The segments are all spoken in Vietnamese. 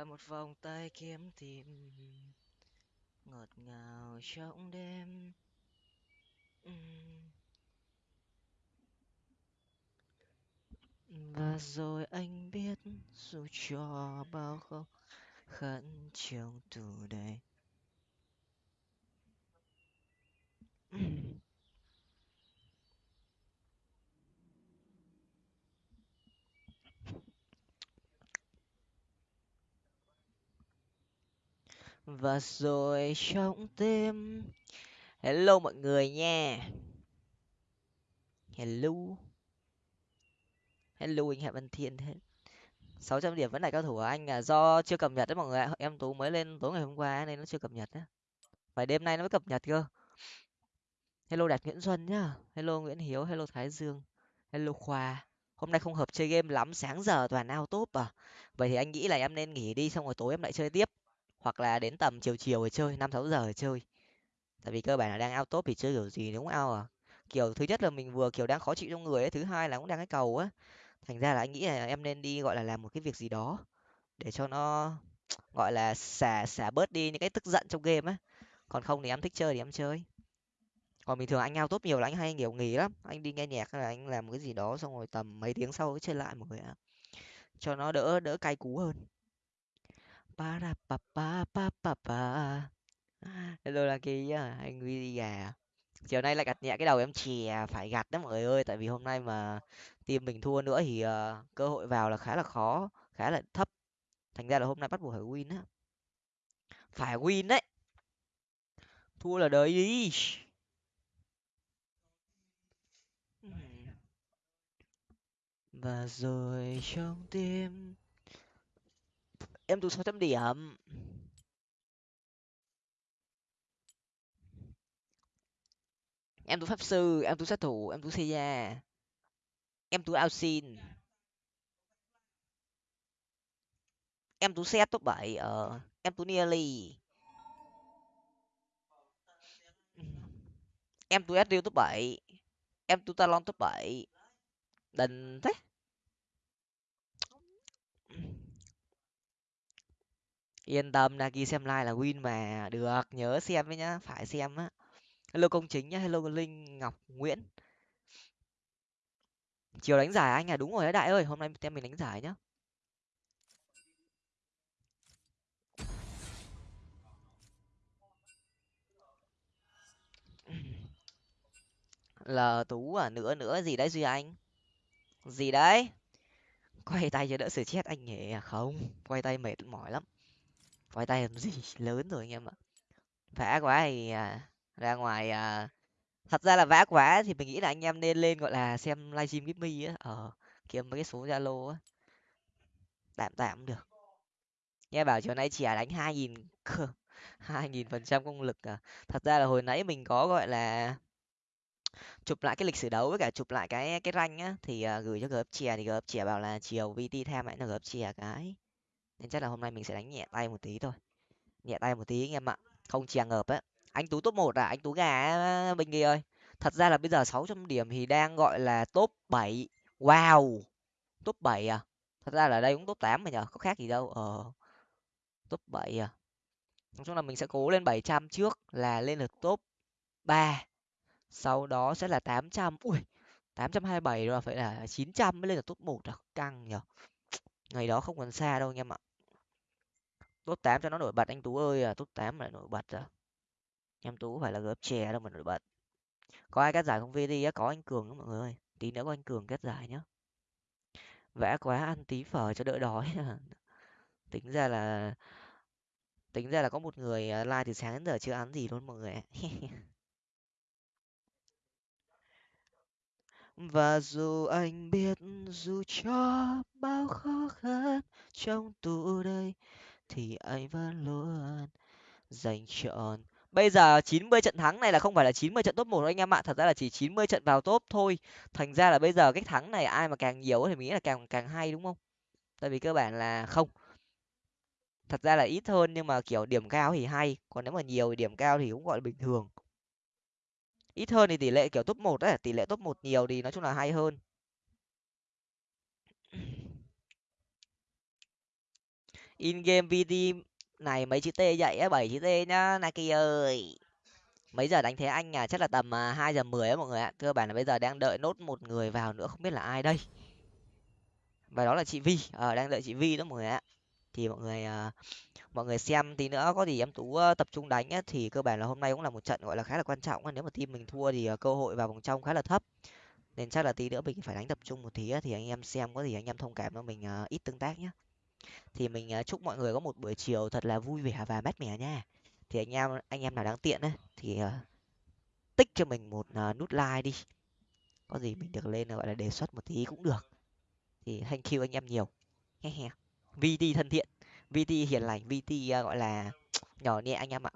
và một vòng tay kiếm tìm. Ngọt ngào trong đêm. Và rồi anh biết dù cho bao khó khăn trong tù đầy. Và rồi trong tim hello mọi người nha. Hello. Hello anh hạ văn thiên thế. sáu trăm điểm vẫn là cao thủ của anh à. Do chưa cập nhật đấy mọi người ạ. Em tú mới lên tối ngày hôm qua nên nó chưa cập nhật á. Phải đêm nay nó mới cập nhật cơ. Hello đạt nguyễn xuân nhá. Hello nguyễn hiếu, hello thái dương, hello khoa. Hôm nay không hợp chơi game lắm, sáng giờ toàn ao top à. Vậy thì anh nghĩ là em nên nghỉ đi, xong rồi tối em lại chơi tiếp hoặc là đến tầm chiều chiều rồi chơi, năm sáu giờ rồi chơi. Tại vì cơ bản là đang ao top thì chơi kiểu gì đúng ao à. Kiểu thứ nhất là mình vừa, kiểu, đang khó chịu trong người ấy, thứ hai là cũng đang cái cầu á. Thành ra là anh nghĩ là em nên đi, gọi là, làm một cái việc gì đó để cho nó, gọi là, xả xả bớt đi những cái tức giận trong game á. Còn không thì em thích chơi thì em chơi. Còn bình thường anh ao tốt nhiều là anh hay kiểu nghỉ lắm. Anh đi nghe nhạc hay là anh làm cái gì đó xong rồi tầm mấy tiếng sau chơi lại một người ạ. Cho nó đỡ đỡ cay cú hơn pa ra pa pa pa pa pa hello là kỳ anh huy đi gà chiều nay lại gặt nhẹ cái đầu em chè phải gặt đó mọi người ơi tại vì hôm nay mà team mình thua nữa thì uh, cơ hội vào là khá là khó khá là thấp. Thành ra là hôm nay bắt buộc phải win á. Phải win đấy. Thua là đời đi. Và rồi trong tim em tụt 600 điểm em tụt pháp sư em tụt sát thủ em tụt seiya em tụt alcin em tụt xét top bảy ờ em tụt nearly em tụi Adriel top 7, em tụi Talon top 7. đình thế. Yên tâm nagi xem like là win mà. Được, nhớ xem với nhá, phải xem á. Hello công chính nhá, hello linh ngọc nguyễn. Chiều đánh giải anh à đúng rồi đấy đại ơi, hôm nay tem mình đánh giải nhá. Là tú à nữa nữa, gì đấy duy anh? Gì đấy? Quay tay cho đỡ sự chết anh nhỉ? À không, quay tay mệt mỏi lắm quay tay làm gì lớn rồi anh em ạ. Vã quá thì à, ra ngoài à, thật ra là vã quá thì mình nghĩ là anh em nên lên gọi là xem livestream give á. Ờ kiếm mấy cái số zalo á. Tạm tạm được. Nghe bảo chiều nay chỉ đánh hai nghìn hai nghìn phần trăm công lực à. Thật ra là hồi nãy mình có gọi là chụp lại cái lịch sử đấu với cả chụp lại cái cái ranh á thì uh, gửi cho gớp chè thì gớp chè bảo là chiều vt tham lại là gớp chè cái nên chắc là hôm nay mình sẽ đánh nhẹ tay một tí thôi. Nhẹ tay một tí anh em ạ. Không chèn ngợp á. Anh tú top một à? Anh tú gà bình ghi ơi. Thật ra là bây giờ sáu trăm điểm thì đang gọi là top bảy. Wow! Top bảy à? Thật ra là đây cũng top tám mà nhở có khác gì đâu. Ờ. Top bảy à? Nói chung là mình sẽ cố lên bảy trăm trước là lên được top ba. Sau đó sẽ là tám trăm. Ui! Tám trăm hai bảy rồi, phải là chín trăm mới lên được top một à? Căng nhở ngày đó không còn xa đâu anh em ạ top tám cho nó nổi bật anh tú ơi à top tám lại nổi bật à? Em tú phải là gớp chè đâu mà nổi bật. Có ai cắt giải không? Vd á, có anh cường đó mọi người ơi. Tí nữa có anh cường cắt giải nhá. Vẽ quá, ăn tí phở cho đỡ đói à. tính ra là, tính ra là có một người à, like từ sáng đến giờ chưa ăn gì luôn mọi người và dù anh biết dù cho bao khó khăn trong tù đây thì anh vẫn luôn dành chọn. Bây giờ chín mươi trận thắng này là không phải là chín mươi trận top một anh em ạ, thật ra là chỉ chín mươi trận vào top thôi. Thành ra là bây giờ cái thắng này ai mà càng nhiều thì mình nghĩ là càng càng hay đúng không? Tại vì cơ bản là không. Thật ra là ít hơn nhưng mà, kiểu, điểm cao thì hay, còn nếu mà nhiều thì điểm cao thì cũng gọi là bình thường. Ít hơn thì tỷ lệ, kiểu, top một ấy tỷ lệ top một nhiều thì nói chung là hay hơn in game vt này mấy chữ t dậy á bảy chữ t nhá naki ơi. Mấy giờ đánh thế anh à? Chắc là tầm à, hai giờ mười á mọi người ạ. Cơ bản là bây giờ đang đợi nốt một người vào nữa không biết là ai đây. Và đó là chị vi. Ờ đang đợi chị vi đó mọi người ạ. Thì mọi người à, mọi người xem tí nữa có gì em tú tập trung đánh á, thì cơ bản là hôm nay cũng là một trận gọi là khá là quan trọng nếu mà team mình thua thì à, cơ hội vào vòng trong khá là thấp. Nên chắc là tí nữa mình phải đánh tập trung một tí á, thì anh em xem có gì anh em thông cảm cho mình ít tương tác nhé thì mình à, chúc mọi người có một buổi chiều thật là vui vẻ và mát mẻ nha. Thì anh em anh em nào đáng tiện ấy thì à, tích cho mình một à, nút like đi. Có gì mình được lên gọi là, đề xuất một tí cũng được. Thì thank you anh em nhiều. He he. Vt thân thiện. Vt hiền lành. Vt gọi là, nhỏ nhẹ anh em ạ.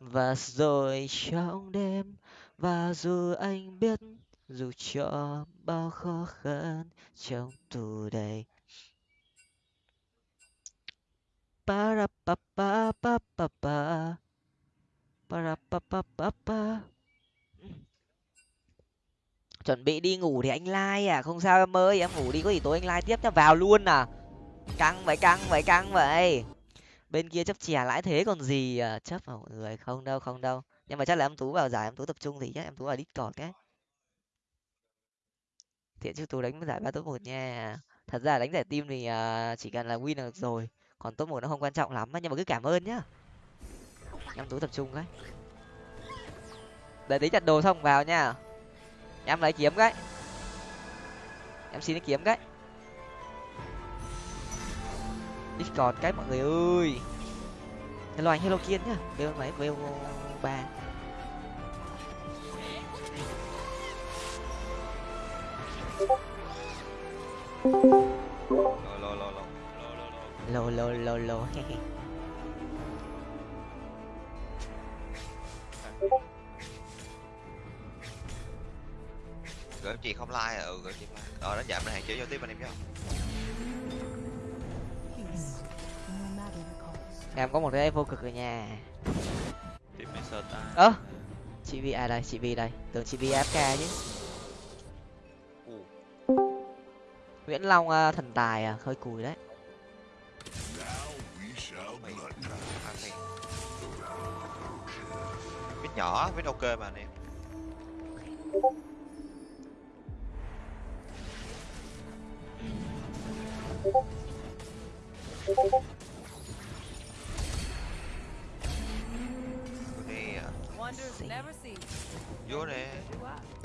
Và rồi trong đêm, và dù anh biết dù cho bao khó khăn trong tù đầy ra ra chuẩn bị đi ngủ thì anh like à? Không sao em ơi, em ngủ đi có gì tối anh like tiếp cho vào luôn à. Căng vậy căng vậy căng vậy. Bên kia chấp chè lãi thế còn gì à? Chấp vào mọi người, không đâu không đâu. Nhưng mà chắc là em tú vào giải, em tú tập trung thì chắc em tú vào discord cái thiện chứ tú đánh giải ba top một nha. Thật ra đánh giải team thì à, chỉ cần là win là được rồi còn top một nó không quan trọng lắm nhưng mà cứ cảm ơn nhá. Em tú tập trung cái. Đợi tí chặt đồ xong vào nha. Em lấy kiếm cái. Em xin lấy kiếm cái. Discord cái mọi người ơi. Hello anh hello kiên nhá. Bêu mấy bêu ba. Thank you lô lô lô lô Gửi chị không like à? Ừ gửi chị like. Ờ đánh giảm này hạn chế giao tiếp anh em nhá. em có một cái vô cực rồi nha sơ ta ơ chị vi à đây chị vi đây. Tưởng chị vi fk chứ. Nguyễn long à, thần tài à hơi cùi đấy nhỏ, biết ok mà anh em. Vô nè, vô nè.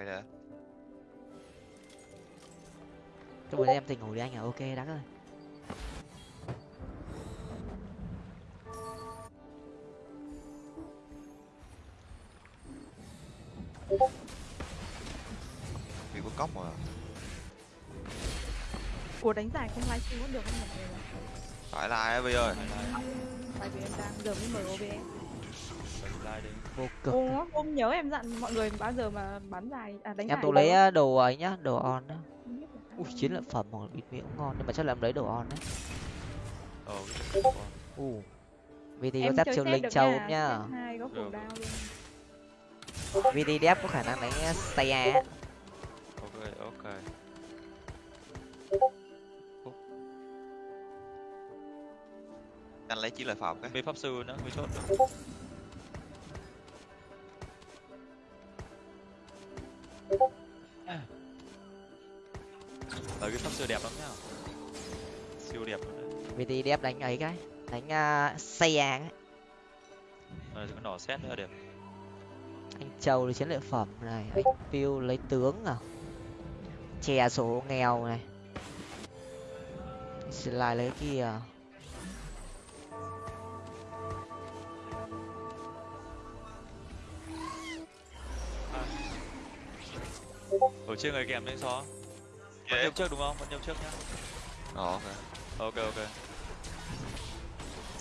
Quay nè. cho bữa em tỉnh ngủ đi anh à ok đắc ơi Vì có cốc mà. Ủa đánh giải không livestream cũng được không mọi người? Phải like Vi ơi. Tại vì em đang giờ mới mở OBS đi vô cực. Ủa, hôm nhớ em dặn mọi người bao giờ mà bán giải, à đánh em đâu. lấy à, đồ ấy nhá đồ on đó. Ui chiến lợi phẩm hoặc bịt miệng cũng ngon nhưng mà chắc là em lấy đồ on đấy. Ờ u vt có Em dắt set linh châu nhá. có luôn vt đép có khả năng đánh staya á. ok ok. Anh lấy chiến lợi phẩm cái. mấy pháp sư nữa mấy chốt nữa Ờ cái pháp sư đẹp lắm nhá. Siêu đẹp luôn đấy. Vt đép đánh ấy cái đánh uh, staya ấy. Ờ cái nỏ xét nữa đẹp anh châu lấy chiến lợi phẩm này anh piu lấy tướng à. Chè số nghèo này. Lại lấy kia ở trên người kèm lên xó vẫn nhâm trước đúng không vẫn nhâm trước nhá Ờ ok. ok ok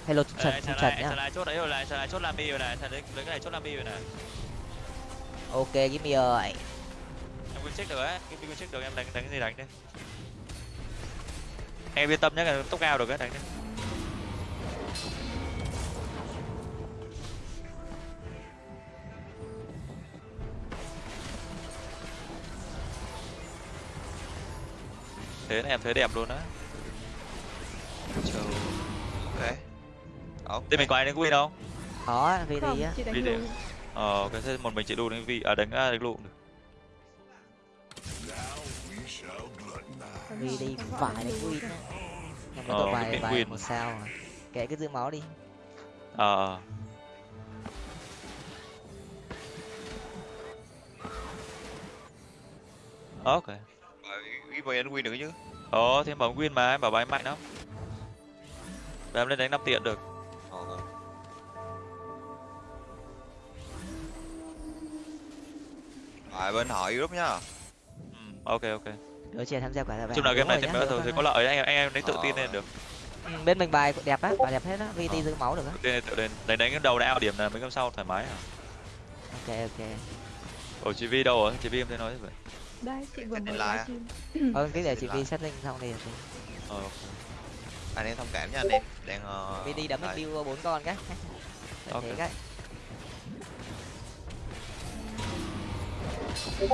hello trần xà trần lại, nhá lại chốt đấy rồi này, xà lại chốt làm bi rồi này, xà lấy lấy cái này chốt làm bi rồi này. ok give me ơi Em quên check được ấy, cái quên check được em đánh đánh cái gì đánh đi. Em yên tâm nhé, cái tốc cao được ấy đánh đi. Thế này em thấy đẹp luôn á. Ok ok Thế mình có ai đánh win không? khó vì đi á Video. lùi Ờ, cái thế một mình chị đu đánh vi, à đánh à, đánh lụ. được. vì đi cũng phải đánh win nhưng Ờ, mà tôi cái bài bài một sao à kệ cứ giữ máu đi Ờ. ờ. Ok. Cái vậy anh win được chứ Ờ, thì em bảo win mà, em bảo bài mạnh lắm. Và em lên đánh 5 tiện được. Ờ, Rồi bên họ Europe nhá Ừ, ok ok. đứa trẻ tham gia quả là Chung là game này thì mới thường thì có lợi đấy, anh em anh em đánh tự tin Ờ. lên được. Ừ, bên mình bài đẹp á bài đẹp hết á vì Ờ. đi giữ máu được á Tự tin lên tự lên. Đánh đánh cái đầu đã điểm là mấy game sau thoải mái à. ok ok Ủa chị Vi đâu rồi? Chị Vi em thấy nói vậy. Đây chị vừa mới deadline á. livestream ờ cái để chị Lại. vi setting xong đi Ờ. ok. anh em thông cảm nha anh em đang uh, vi đi đấm build bốn con cái Ok. cái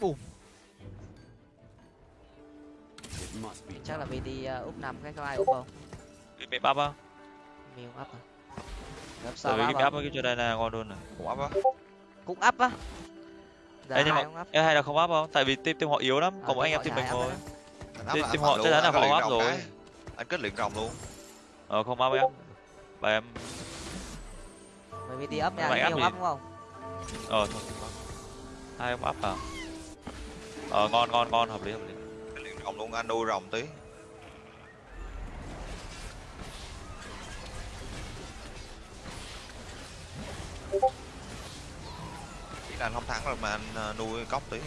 Bùm. chắc là vì đi uh, úp năm cái có ai úp không Bị bị bắp á. miêu ấp à gấp Tại sau vì ấp cái áp chỗ đây là ngon luôn này. cũng áp á cũng ấp á Ê, nhưng mà em hay là không áp không? Tại vì team team họ yếu lắm, Ờ, còn mỗi anh em team mình áp thôi. Anh áp Team- anh họ chắc chắn là anh họ áp rồi. anh kết luyện rồng luôn Ờ không áp em. Và em bởi vì đi ấp nha Mày áp đúng không ờ thôi. áp. Hai ông áp à. Ờ ngon ngon ngon hợp lý hợp lý. kết luyện rồng luôn anh nuôi rồng tí chỉ là anh không thắng rồi mà anh ờ, nuôi cốc tí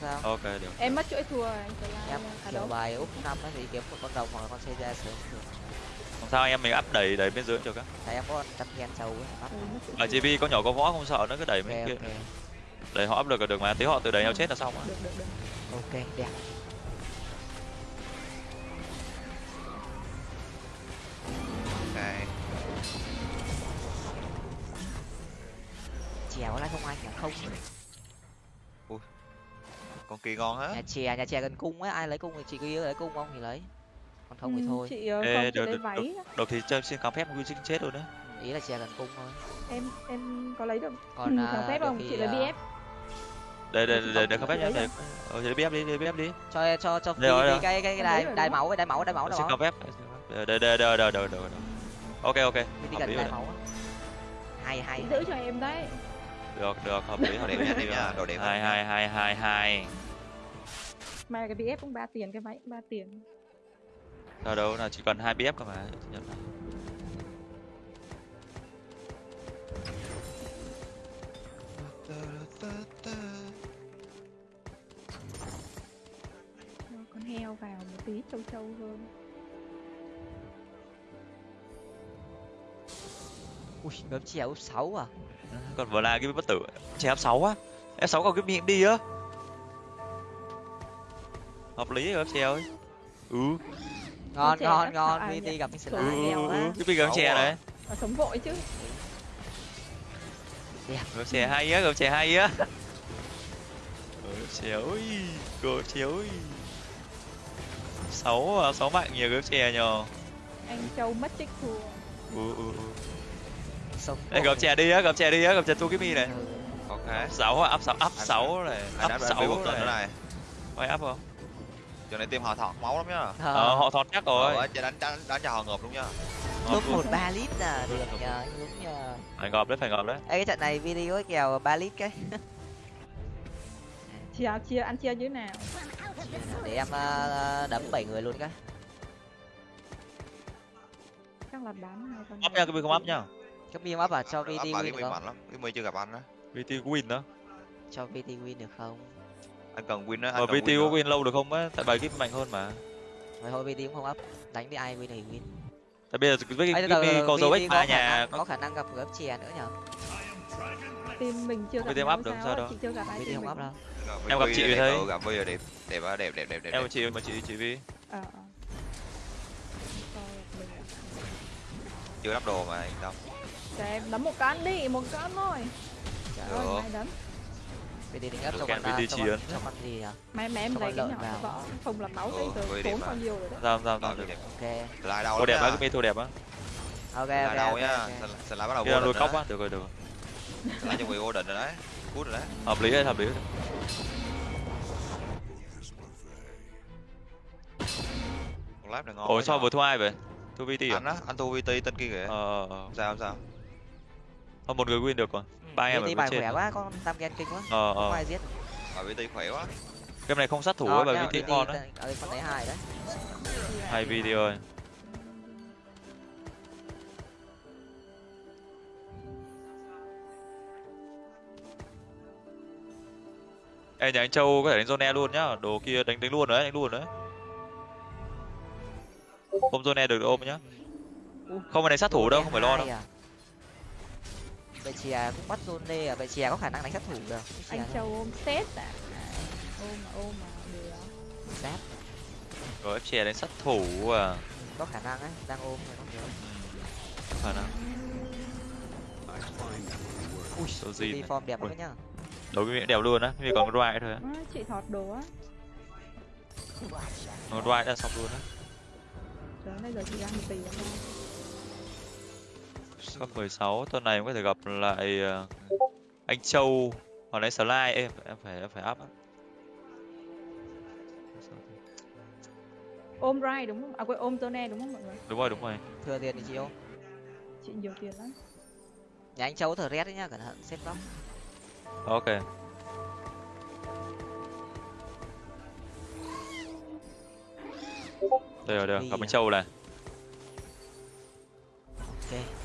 sao Ok được. em mất chuỗi thua anh lại em à kiểu bài úp năm thì kiếm một con rồng hoặc là con xe ra sớm được Không sao em mình áp đẩy đẩy bên dưới được á. tại em có trăm gen sâu ấy ừ, chuỗi Ở. GB có nhỏ có võ không sợ nữa cứ đẩy mấy ok kia. ok Đẩy họ áp lực là được mà, tí họ tự đẩy nhau chết là xong á. được được được ok đẹp chèo lại không anh à không con kia ngon hết. Nhà chè nhà chè gần cung ấy ai lấy cung thì chị cứ lấy cung không thì lấy. Còn không thì Ừ, thôi. chị ờ, Ê, không chị được, lấy được, váy Đầu thì chơi xin khám phép nguyên sinh chết rồi đấy. Ừ, ý là chè gần cung thôi. Em em có lấy được còn ừ, phép không? chị lấy à, bf Để để Chị để không- khám phép nhá. lấy Để ờ để BF đi, để BF đi. cho cho cho Đây đây đi cái cái đai lấy đai máu ấy đai máu đai máu đai Xin phép. Để để để để để để. Ok ok. đi gần đai máu á. Hay hay giữ cho em đấy Được được hợp lý hợp lý. nha, đẹp nha, đồ đẹp Hai hai hai hai hai. mà cái bf cũng ba tiền cái cũng ba tiền Sao đâu là chỉ cần hai BF cơ mà. Nhận này. Con heo vào một tí trâu trâu hơn ui gấm chè úp sáu à Còn vừa là cái bất tử. Che F6 á. F6 còn cái miệng đi á. Hợp lý rồi F ơi. Ừ. ngon chè ngon ngon à, phi nhỉ? đi gặp sẽ Ừ, Ừ. Cái Xấu chè à. đấy. sống vội chứ Gấm chè hay á, gấm chè hay á. Chè ơi, gấm chè ơi. Sáu à, sáu mạnh nhiều gấm chè nhờ. anh châu mất trích thua Ừ, ừ, ừ. Sống Ê, gấm chè đi á, gấm chè đi á, chè tu cái mi này. Ok Sáu à, áp sáu, áp sáu này, áp sáu này. này Quay áp không? giờ này team họ thọt máu lắm nhá Ờ, họ thọt chắc rồi. Ờ, đánh đánh đánh cho họ ngợp luôn nhá top một ba lít à được nhờ hướng nhờ Phải ngọt đấy, phải ngọt đấy. Ê, cái trận này video kèo ba lít cái chia chia ăn chia như thế nào để em ờ, đấm bảy người luôn cái chắc là bán hai con Áp này. nha, cái không áp nha. Cái miếng áp à cho VT win được không lắm cái mi chưa gặp anh đó VT win đó. cho VT win được không anh cần win á anh VT có win lâu được không á tại bài kíp mạnh hơn mà Mày thôi VT cũng không up. Đánh với ai win thì win. tại bây giờ với cái kíp có dấu VT ích có ba nhà có khả năng gặp gấp chè nữa nhở? team mình chưa gặp VT nhau up được, sao đâu. chị chưa gặp ai VT team không up đâu. Em gặp VT chị thấy. ừ, gặp bây giờ đẹp đẹp đẹp đẹp đẹp đẹp em chị mà chị chị Vi Ờ, ờ. Chưa đắp đồ mà yên tâm Cho em đấm một cán đi, một cán thôi. Trời ơi, Được. mai đấm. VT định up Được cho con à, cho chỉ ấn. cho con gì nhở? Mai mà em lấy cái nhỏ vào. võ không là máu Ừ, thấy từ tốn mà. nhiêu rồi đấy. sao Rồi, sao đẹp. Ok. lại đầu đẹp á cái mi thua đẹp á Ok lại ok đầu ok. nhá sẽ lại bắt đầu vô cóc rồi á được rồi được rồi lại cho người vô định rồi đấy cút rồi đấy hợp lý đấy hợp lý đấy này ngon ủa sao vừa thua ai vậy thua VT à anh á anh thua VT tên kia kìa ờ ờ. sao sao Thôi một người win được rồi Ừ, ba em ở bài trên khỏe quá, con tam gen kinh quá. ờ Không ờ ai giết. ở VT khỏe quá game này không sát thủ Ờ, á bài VT ngon đấy Ờ, con đấy hài đấy. hay VT ơi Ê nhà anh Châu có thể đánh Zone luôn nhá, đồ kia đánh đánh luôn đấy, đánh luôn đấy. Ôm Zone được ôm nhá. Không phải đánh sát thủ đâu, không phải lo đâu. Hai à? Vậy chè cũng bắt Zone à, vậy chè có khả năng đánh sát thủ được. Anh Châu ôm set à. À, Ôm mà ôm mà được. Sát, Rồi FCA đánh sát thủ à. có khả năng ấy, đang ôm rồi không nhớ. Ừ. Khả năng. Ui, số gì này. form đẹp lắm nhá. Đấu cái miệng đẹp luôn á, vì còn Ride thôi á. À, chị thọt đồ á. Còn Ride đã xong luôn á. Trời bây giờ chị tỷ lắm. Cấp 16 tuần này em có thể gặp lại ờ, anh Châu hoặc là Slide em em phải em phải up. Ôm Rai đúng không? À quên ôm Tone đúng không mọi người? Đúng rồi, đúng rồi. Thừa tiền thì chị ôm. Chị nhiều tiền lắm. Nhà anh Châu thở rét đấy nhá, cẩn thận xếp góc. Ok. Đây rồi, đây rồi. Gặp anh Châu này. Ok.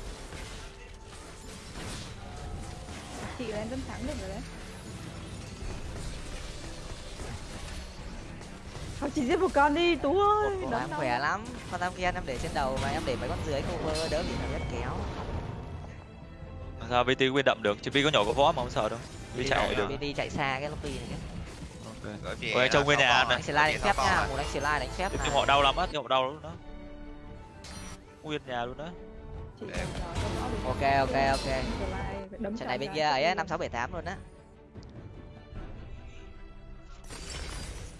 Chị là em vẫn thắng được rồi đấy. Thôi chị giết một con đi Tú ơi. Ủa, em đâu. khỏe lắm. Con tam gen em để trên đầu và em để mấy con dưới cover đỡ bị thở rét kéo. Sao VT win đậm được? Chứ Vi có nhỏ có võ mà không sợ đâu. Vi chạy chạy được. Đi đi chạy xa cái lobby này. Ok. Ôi, anh Châu nguyên nhà ăn Anh slide đánh phép nha, một anh slide đánh phép này. họ đau lắm á, họ đau lắm đó. Nguyên nhà luôn đó. Ok ok ok. Trận này bên kia ấy đi. năm sáu bảy tám luôn á.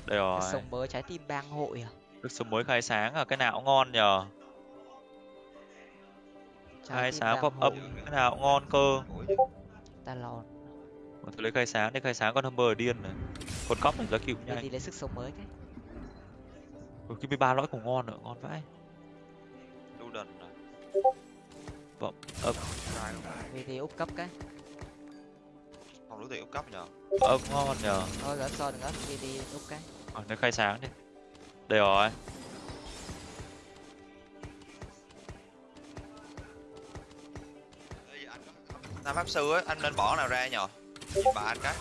Đây rồi. Sống mới trái tim bang hội à. Nước sớm mới khai sáng à, cái nào cũng ngon nhờ. Trái Khai sáng pop âm, cái nào cũng ngon cơ. Talon. Mà tôi lấy khai sáng, để khai sáng con Humber điên này. Con cóc này ra cựu nhanh. đi lấy sức sống mới cái. Cái 13 lõi cũng ngon nữa, ngon vãi. đu đần rồi Vọng luôn. Bên đi úp cấp cái. không đủ tiền úp cấp nhờ ấp ngon nhờ. Thôi gỡ so đừng ấp, bên đi úp cái. Ờ, lấy khai sáng đi. Đây rồi. Nam pháp sư ấy anh nên bỏ nào ra nhờ bà anh cái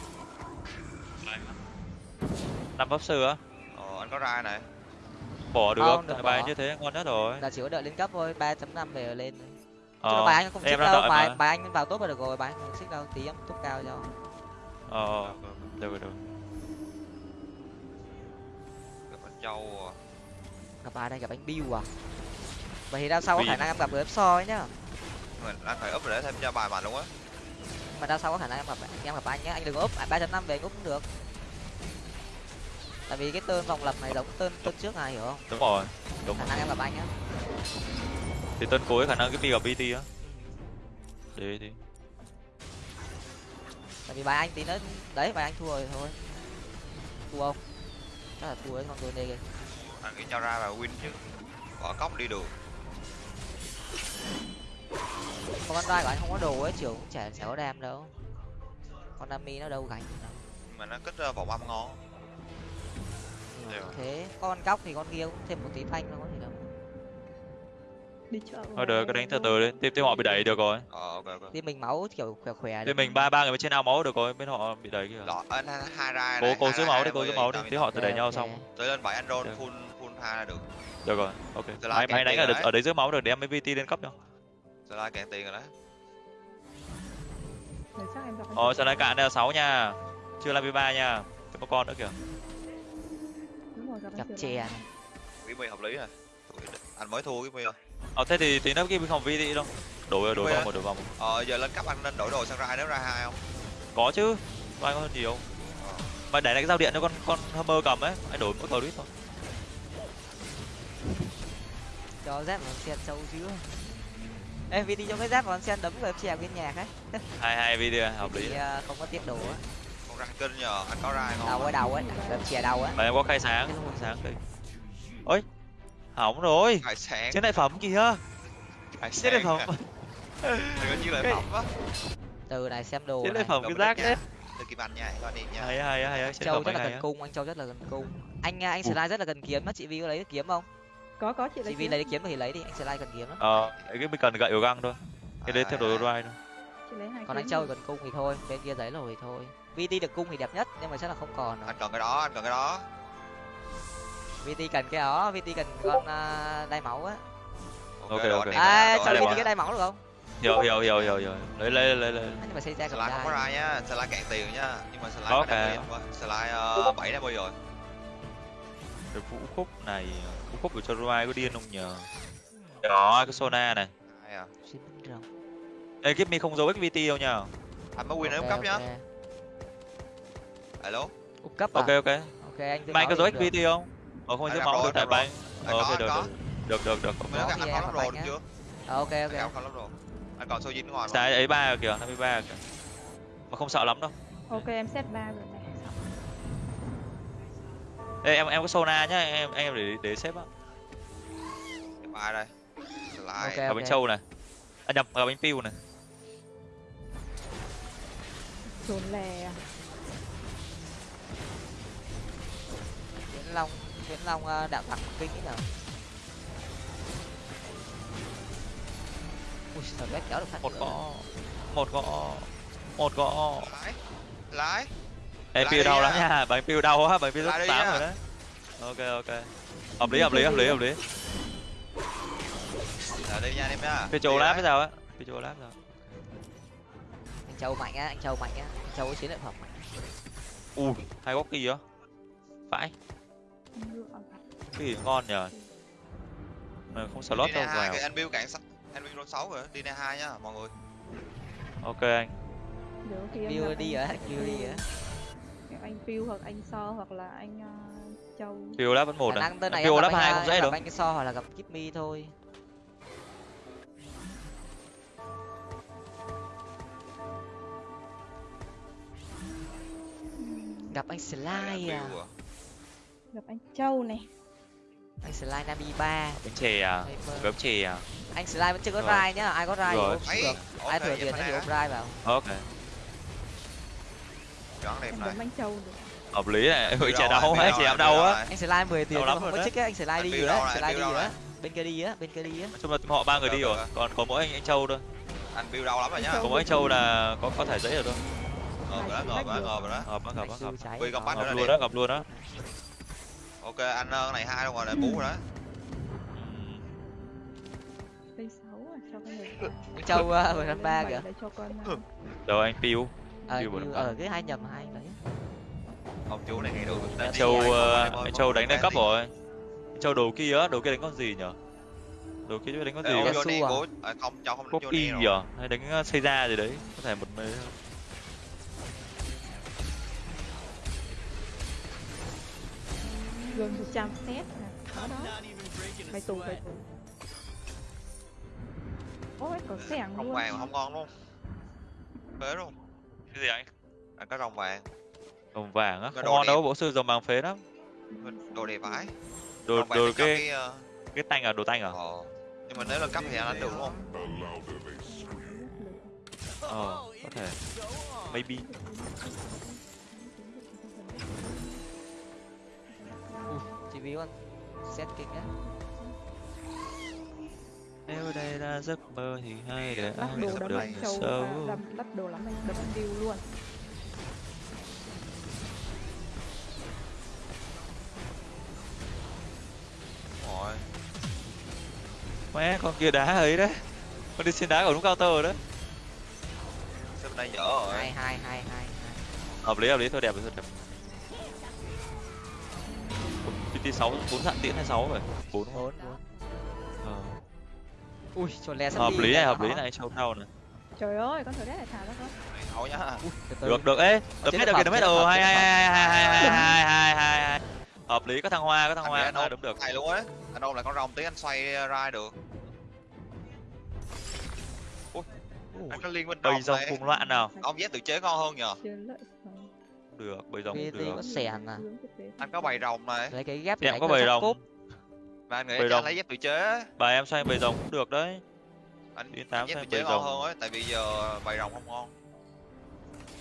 Năm pháp sư á. ờ anh có ra này Bỏ được Không, không? đừng Tại bài bỏ. như thế ngon nhất rồi. Là chỉ có đợi lên cấp thôi, 3.5 về lên. Ờ, bài anh không em xích đang đâu, bài mà. bài anh vào top là được rồi, bài anh không xích đâu, tí em top cao cho. Ờ, được rồi, được rồi. gặp anh châu à. Gặp ai đây, gặp anh Bill à. Vậy thì đao sau có khả năng em gặp ướp so ấy nhá. mình anh phải úp để thêm cho bài mạnh luôn á Mà đao sau có khả năng em gặp em gặp anh nhá, anh đừng úp, à, 3.5 về anh úp cũng được. Tại vì cái tên vòng lập này giống tên tên trước này hiểu không? Đúng rồi. Đúng. Khả năng em gặp anh á. Thì tân cuối khả năng cái Mi gặp BT á. Đấy thì. Tại vì bài anh tí nữa đấy bài anh thua rồi thôi. Thua không? Chắc là thua đấy con tôi đây kìa. anh nghĩ cho ra là win chứ bỏ cốc đi được Con con đai của anh không có đồ ấy, trưởng cũng chả chả có đam đâu. Con Nami nó đâu gánh mà nó kích ờ, vòng âm ngon mà Đều. Thế con cóc thì con kia cũng thêm một tí phanh thôi có gì đâu. Đi chợ thôi được cứ đánh từ từ đi. Team team họ bị đẩy được rồi. Ờ ok ok. Team mình máu kiểu khỏe khỏe team mình ba ba người bên trên ao máu được rồi bên họ bị đẩy kìa. Lọ anh hai ra cố cố hai giữ máu hai đi cố giữ máu đi. tí họ tự đẩy nhau xong. Tới lên bảy Được. full full hai là được. Được rồi ok. Là kẹt máy đánh tiền ở rồi đ- đấy. ở đấy giữ máu được để em vt lên cấp nhau. Giờ là kẹt tiền rồi ờ chị. giờ lại cạn đây là sáu nha. Chưa là ba nha. Chưa có con nữa kìa. Chị chè. Là- cái mi hợp lý rồi. Anh mới thua cái mi rồi ờ thế thì tí nữa kia mình không vt đâu. Đổi đổi á. một đổi vào một. Ờ giờ lên cấp anh nên đổi đồ sang ra nếu ra hai không? Có chứ vai có hơn nhiều mà để lại cái dao điện cho con con hammer cầm ấy anh đổi mỗi đít thôi. Cho dép vào sen sâu chứ. Em vì đi cho cái dép vào sen đấm vào chèo cái nhạc ấy hai hai video hợp lý. Thì à, không có tiết đồ á. Không ra kinh nhờ anh có ra hay đầu không ở đầu ấy đấm chè đầu á mà em có khai sáng khai sáng đi. Ôi hỏng rồi. Hải sáng trên đại phẩm kìa. Hải trên đại phẩm. Đừng có như Cái- phẩm á từ này xem đồ trên này. đại phẩm cái rác đấy. Đừng kịp anh nha con đi nha. Hay hay hay châu rất là gần cung anh châu rất là gần cung. Anh à, anh slide rất là gần kiếm á chị vi có lấy được kiếm không? Có có chị chị lấy vi lấy được kiếm thì lấy đi anh slide cần kiếm lắm. Ờ cái mình cần gậy ở găng thôi. Cái đấy À, theo đồ drive thôi. Chị lấy hai còn anh châu đi. gần cung thì thôi bên kia giấy rồi thì thôi. Vt được cung thì đẹp nhất nhưng mà chắc là không còn rồi. Anh cần cái đó anh cần cái đó vt cần cái đó vt cần con à, đai máu á. Ok, ok. à cho vt cái đai máu được không? Hiểu hiểu hiểu hiểu hiểu. Lấy lấy lấy lấy. Nhưng mà xây ra slide không có ra nhá slide cạn tiền nhá. Nhưng mà slide Ok. slide uh, bảy đem rồi. Cái vũ khúc này vũ khúc của cho drive có điên không nhờ? Đó cái sona này. À. Ê, Give me không giấu XVT đâu nhá anh mới win ở Ok, cấp nhá. ok. alo? Úp cấp à? ok. Ok ok anh mày có giấu. XVT không ờ không Anh máu rồi, được bánh Anh ờ ok anh được được. Được được được. Mới nói Có anh thì có em lắp bánh được chưa Ờ, ok anh ok có lắp đồ anh còn dính ngoài sai ấy ba kìa 53 kìa. Mà không sợ lắm đâu. Ok em set ba rồi này. Ê, em em có sona nhá em em để để xếp á. Ba đây? Slide. Ok. gặp bánh trâu này. À nhầm gặp bánh piu này. Dồn lè à? Long Viễn Long ờ, đạo tặc kinh ấy nào ui thật bét kéo được phát một gõ. một gõ. Một gõ. Lái. Lái. Em Lại piu đau lắm nha. Bánh piu đau á bánh piu đi tám rồi đấy ok ok. Hợp lý hợp lý hợp lý hợp lý. Là đi nha em nha. Phi châu đấy. bây giờ á? Phi châu láp rồi anh châu mạnh á anh châu mạnh á. Anh châu có chiến lợi phẩm. Mạnh ui hai góc kỳ á phải Ở- kỳ ngon nhờ? Mà không slot đâu vào cái anh build cạn sắt anh build roll sáu rồi đi này hai nhá mọi người. Ok anh. Gặp đi rồi view đi rồi Gặp anh Phiêu hoặc anh So hoặc là anh uh, Châu. Phi láp vẫn một khả này anh, hai ờ, không dễ được anh cái so hoặc là gặp Kimmy thôi. Gặp anh slide à? Build à. Gặp anh Châu này. Anh slide nabi ba. Bánh chè à? Bánh chè à? Anh slide vẫn chưa có rai nhá. Ai có rai thì Rồi. ôm được. Ai thừa tiền thì ôm rai vào. Ok. Chọn đẹp em này. anh Châu được. Hợp lý này. Ui chè đâu build chè đâu em đau này, á anh slide 10 tiền mà không có đấy. chích á anh slide đi rồi á này, slide đi rồi. Á bên kia đi á bên kia đi á chung là họ ba người đi rồi. còn có mỗi anh anh châu thôi. Anh build đau lắm rồi nhá. Có mỗi anh châu là có có thể dễ rồi thôi. Ngờ rồi đó ngờ rồi đó ngờ rồi đó. Anh nó siêu gặp luôn đó gặp luôn đó ok anh ờ, này hai đâu rồi này bú rồi đó. Cây 6 à cho con người anh châu uh, mười ba kìa. để cho con uh, rồi anh piu? Ờ như- năm. ở cái hai nhầm hai đấy ông chú này được anh châu ờ, anh châu đánh lên cấp rồi. Anh châu đồ kia á đồ kia đánh con gì nhở? Đồ kia đánh con gì Johnny à? à, không cho không đánh y Johnny rồi giờ hay đánh ờ, xây ra gì đấy? Có thể một mấy gần 100 set nè. Đó đó. Mày tù mày tù ôi có sẻng rồng luôn. vàng không ngon luôn. Phế luôn. Cái gì anh anh có rồng vàng. Đồng vàng á? Không đồ ngon đâu bộ sư dòng vàng phế lắm. Đồ đẹp vãi. Đồ rồng đồ cái cái ờ, cái tanh à? Đồ tanh à? ờ, nhưng mà nếu lên cấp thì anh đánh được đúng không? Ờ có thể. Maybe Ui, chị vi con. Set kinh á nếu đây là giấc mơ thì hay để ai đồ gặp châu xấu đâm lắp đồ lắm anh đấm anh view luôn. Rồi mẹ con kia đá ấy đấy. Con đi xin đá của đúng cao tơ đấy. Xếp bên đây dở rồi? Hai hai hai hai hợp lý hợp lý. Thôi đẹp thôi đẹp pt sáu bốn sạn tiễn hay sáu rồi? Bốn. Bốn bốn. Ờ. ui cho le sắp hợp đi lý này hợp lý này show thao này. Trời ơi con thở đét này thả ra từ từ. được được. Ấy đập Chế hết được kìa đập phẩm, hết phẩm, hai hai hai hai hai hai hai hai hai hợp lý có thằng hoa có thằng hoa ôm đúng được. này luôn á anh ôm lại con rồng tí anh xoay ra được. Ui, anh có liên minh bầy rồng rồng này. cùng loạn nào? Ông dép tự chế ngon hơn nhờ được bầy rồng Vì cũng được. có sẻn à. Anh có bầy rồng này lấy cái ghép Em có bầy rồng. cúp. và anh nghĩ anh rồng. lấy dép tự chế bà em xoay bầy rồng cũng được đấy. Anh Đi tám bầy ngon rồng. hơn ấy tại vì giờ bầy rồng không ngon.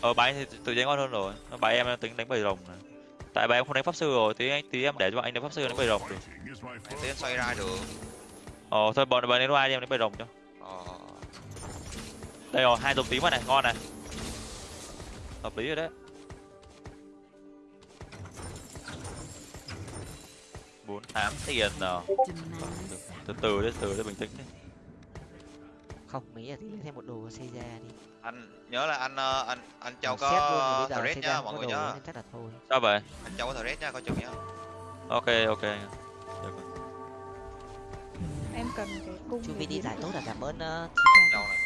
Ờ bà em thì tự chế ngon hơn rồi. Bà em tính đánh bầy rồng này tại bà em không đánh pháp sư rồi tí anh tí em để cho anh đánh pháp sư đánh bầy rồng được. Tí anh xoay ra được. Ờ thôi bọn bà đánh loa đi em đánh bầy rồng cho. Ờ. Đây rồi hai dòng tím rồi này ngon này. Hợp lý rồi đấy bốn tám tiền nào. Từ từ đấy từ từ bình tĩnh đi không nghĩ là tí lấy thêm một đồ xây ra đi. Anh nhớ là anh ờ, anh anh châu có thread nhá mọi người nhá. nên chắc là thôi. Sao vậy? Anh châu có thread nhá coi chừng nhá. Ok ok. Được rồi. em cần cái cung chu vi đi giải tốt là cảm ơn uh, châu này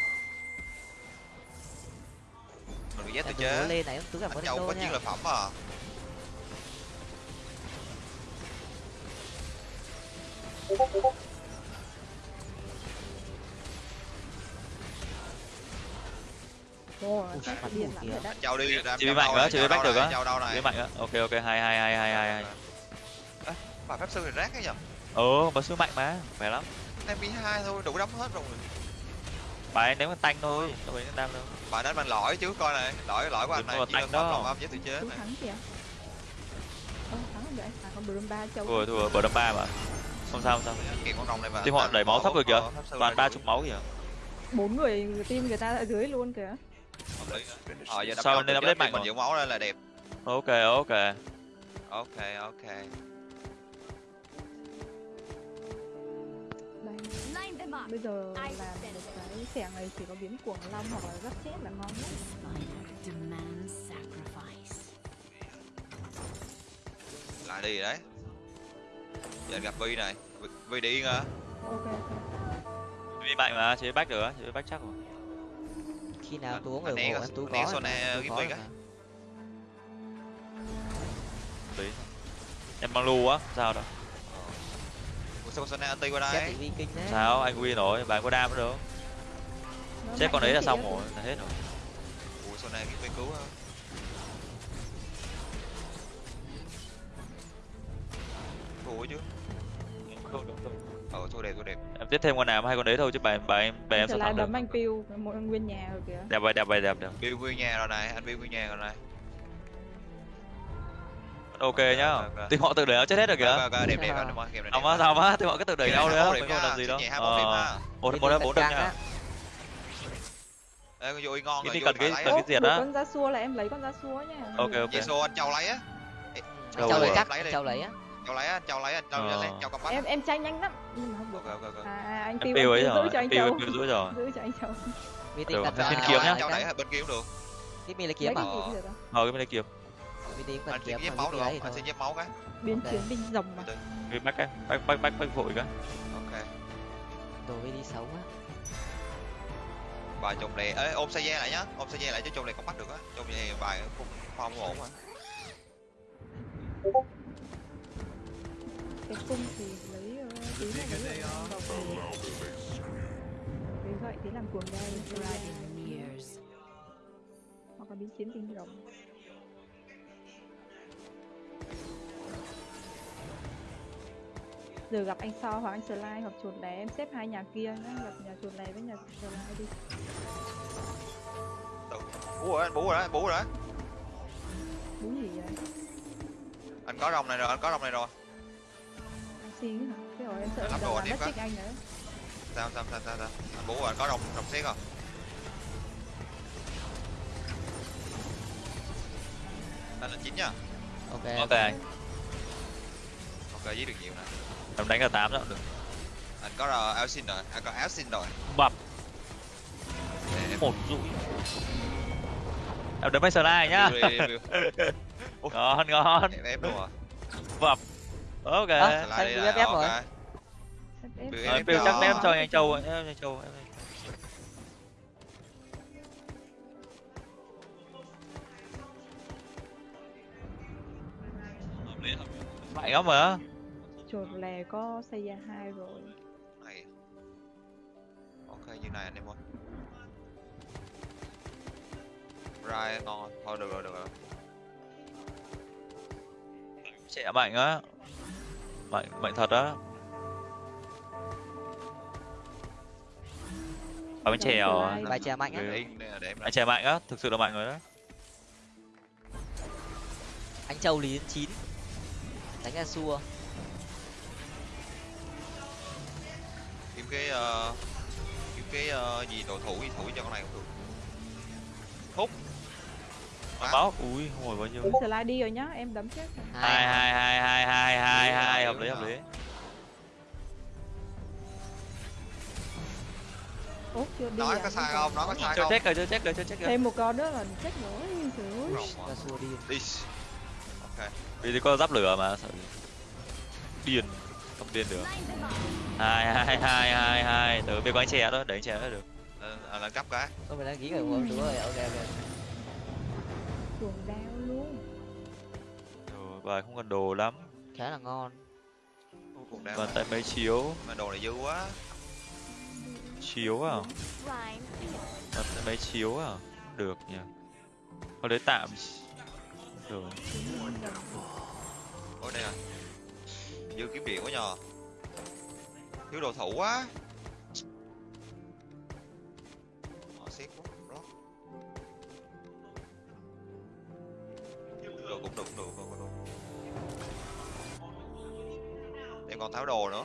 mình bị dép tự đừng có chế lên này cứ cảm ơn châu có nha. chiến lợi phẩm à châu đi Chị châu mạnh quá, chị back đâu được á. Thế mạnh á ok ok hai hai hai hai hai bà pháp sư thì rác ấy nhở? Ờ bà sư mạnh mà khỏe lắm. Em bị hai thôi đủ đấm hết rồi. Bà ấy đánh con tanh thôi đâu đánh đam đâu. Bà đánh bằng lõi chứ coi này lõi lõi của anh này tanh phẩm đó. rồng âm với tự chế này. thắng kìa. Ơ thắng rồi đấy. À còn Brum ba châu thua thua bờ đâm ba mà không sao không sao. Team họ đẩy máu thấp rồi kìa. toàn ba chục máu kìa. Bốn người team người ta ở dưới luôn kìa. Ờ giờ Sao nên update chế mạnh mình giữ máu lên là đẹp. Ok ok. Ok ok. Bây giờ một cái xẻng này chỉ có biến cuồng long hoặc là gấp chết là ngon nhất. Lại đi đấy giờ gặp vi này. Vi- vi đi à ok ok. Đi mạnh mà chế bách được chế bách chắc rồi. Khi nào tú anh người tú anh né có tú Gimmick có á. mà. đấy em mang lu á sao đâu? Ủa sao con Sona anti qua đây? Sao? Anh win rồi bạn có đam nữa đâu Nó chết con đấy là xong rồi là hết rồi. Ủa Sona kiếm viên cứu á. Thua chứ ờ thua đẹp thua đẹp. Em tiếp thêm con nào hai con đấy thôi chứ bà bà em bà em sao thắng được. Đấm anh piu một nguyên nhà rồi kìa. Đẹp vậy đẹp vậy đẹp đẹp. Build nguyên nhà rồi này anh build nguyên nhà rồi này. Ok nhá. ok, ok. thì họ tự đẩy chết hết rồi kìa. Ok đẹp đẹp anh ơi game này má á. sao má thì họ cứ tự đẩy nhau này nữa 21 mình điểm không làm gì đâu. nhẹ 21 điểm Ờ, ha. một Viking một thật bốn đâm căng nha. á. Ê, con vui ngon cái rồi vui cần cái cần á. cái diệt á con da xua là em lấy con da xua nha. Ok ok. Jesu anh châu lấy á. Châu lấy rồi? chắc Lấy đi. châu lấy á châu lấy á châu lấy á châu Ờ. lấy châu cầm bắt em em tranh nhanh lắm. Nhưng mà không được. Ok ok ok. À, anh piu ấy rồi giữ cho anh em piu giữ rồi. Giữ cho anh Viking Được, cần thêm à, kiếm nhá. cái- đẩy bên kia cũng được. Tiếp mi lấy lấy kiếm à? cái Ờ. ờ cái bên đây kiếm. Cần anh kiếm dép mà máu được lấy không? anh xin dép máu cái. Biến chiến binh rồng mà. Cái bách cái bách bách bách bách vội cái ok. Đồ đi xấu á. bài chồng lè ê ôm xe dê lại nhá. Ôm xe dê lại chứ chồng lè không bắt được á. Chồng lè bài không không ổn mà cái cung thì lấy ờ, tí này lấy ở đầu cái gậy tí làm cuồng years. hoặc là biến chiến binh rồng giờ gặp anh so hoặc anh slide hoặc chuột lé em xếp hai nhà kia nhá. Gặp nhà chuột lé với nhà slide đi. Bú rồi anh bú rồi anh bú rồi. Bú gì vậy anh có rồng này rồi anh có rồng này rồi anh xin hả? Cái rồi em sợ đồ anh nữa. Sao sao sao sao sao? Anh bố anh có rồng rồng xét không? Anh lên chín nha. Ok ok. anh ok giết được nhiều nè. Em đánh cả tám đó được. Anh có uh, áo xin rồi. Anh có áo xin rồi. Bập. Để một rũi em đấm mấy slide nhá. Ngon ngon. Em ép luôn à. Bập ok. À, anh đi cứ lại, ok. rồi. Biểu Rồi, Bill chắc em cho anh Châu em anh Châu em mạnh lắm mà chuột lè có xây ra hai rồi. Này ok như này anh em ơi. Rai ngon thôi được rồi được rồi. Trẻ mạnh á mạnh mạnh thật á. Ở bên trẻ Giống à? slide. bài chè mạnh á. Anh trẻ mạnh á thực sự là mạnh rồi đó anh châu lý đến chín. Đánh ra xua. Kiếm cái ờ, kiếm cái ờ, gì đồ thủ gì thủ cho con này cũng được. Hút Quá. máu ui hồi bao nhiêu? Slide đi rồi nhá em đấm chết hai hai hai. hai hai hai Đúng hai hợp lý đúng hợp lý. Út chưa đi nói à? có sai không? Nói có sai chưa không? check rồi chưa check rồi chưa check rồi. Thêm một con nữa là chết nữa trời ơi. Xua đi. Đi ok. Vì thì có giáp lửa mà sợ điên không điên được. Hai hai hai hai hai từ bên có anh trẻ đó đẩy anh trẻ đó được. Lên- à, lên cấp cái. Tôi mình đăng ký rồi đúng rồi ok ok chuột đau luôn. Rồi, bài không cần đồ lắm. Khá là ngon. Đeo còn tay mấy chiếu? Mà đồ này dư quá. Chiếu à? Còn tay mấy chiếu à? Được nhỉ. Có đấy tạm. Rồi ôi đây à. Dư kiếm điện quá nhờ. Thiếu đồ thủ quá. Ờ, xếp quá, Được, cũng được cũng được cũng được em còn tháo đồ nữa.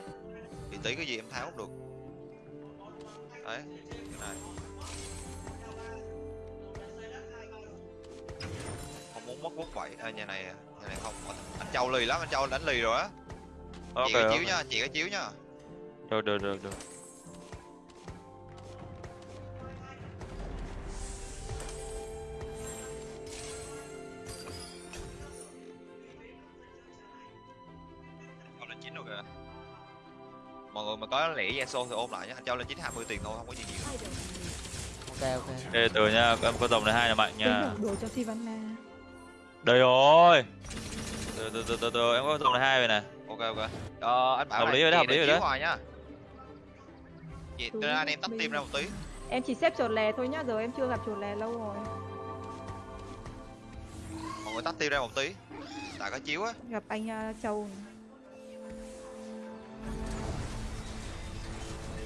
Thì tí cái gì em tháo cũng được. Đấy cái này. Không muốn mất quốc bảy à, nhà này nhà này không. Anh châu lì lắm anh châu đánh lì rồi á. Ok chị cái chiếu ok. nha chị cái chiếu nha. Được được được được mọi người mà có lẻ Yasuo thì ôm lại nhé anh châu lên chín 20 tiền thôi không có gì nhiều. Ok ok. Ê, từ nha em có dòng này hai là mạnh nha. Đồ cho Sivana đây rồi. Từ từ từ từ từ em có dòng này hai rồi nè. Ok ok. Ờ, anh bảo Hợp lý rồi đó, chị hợp lý rồi đó. hoài nhá chị tôi anh em tắt tim ra một tí. Em chỉ xếp chuột lè thôi nhá giờ em chưa gặp chuột lè lâu rồi. Mọi người tắt tim ra một tí. Tại có chiếu á. Gặp anh uh, châu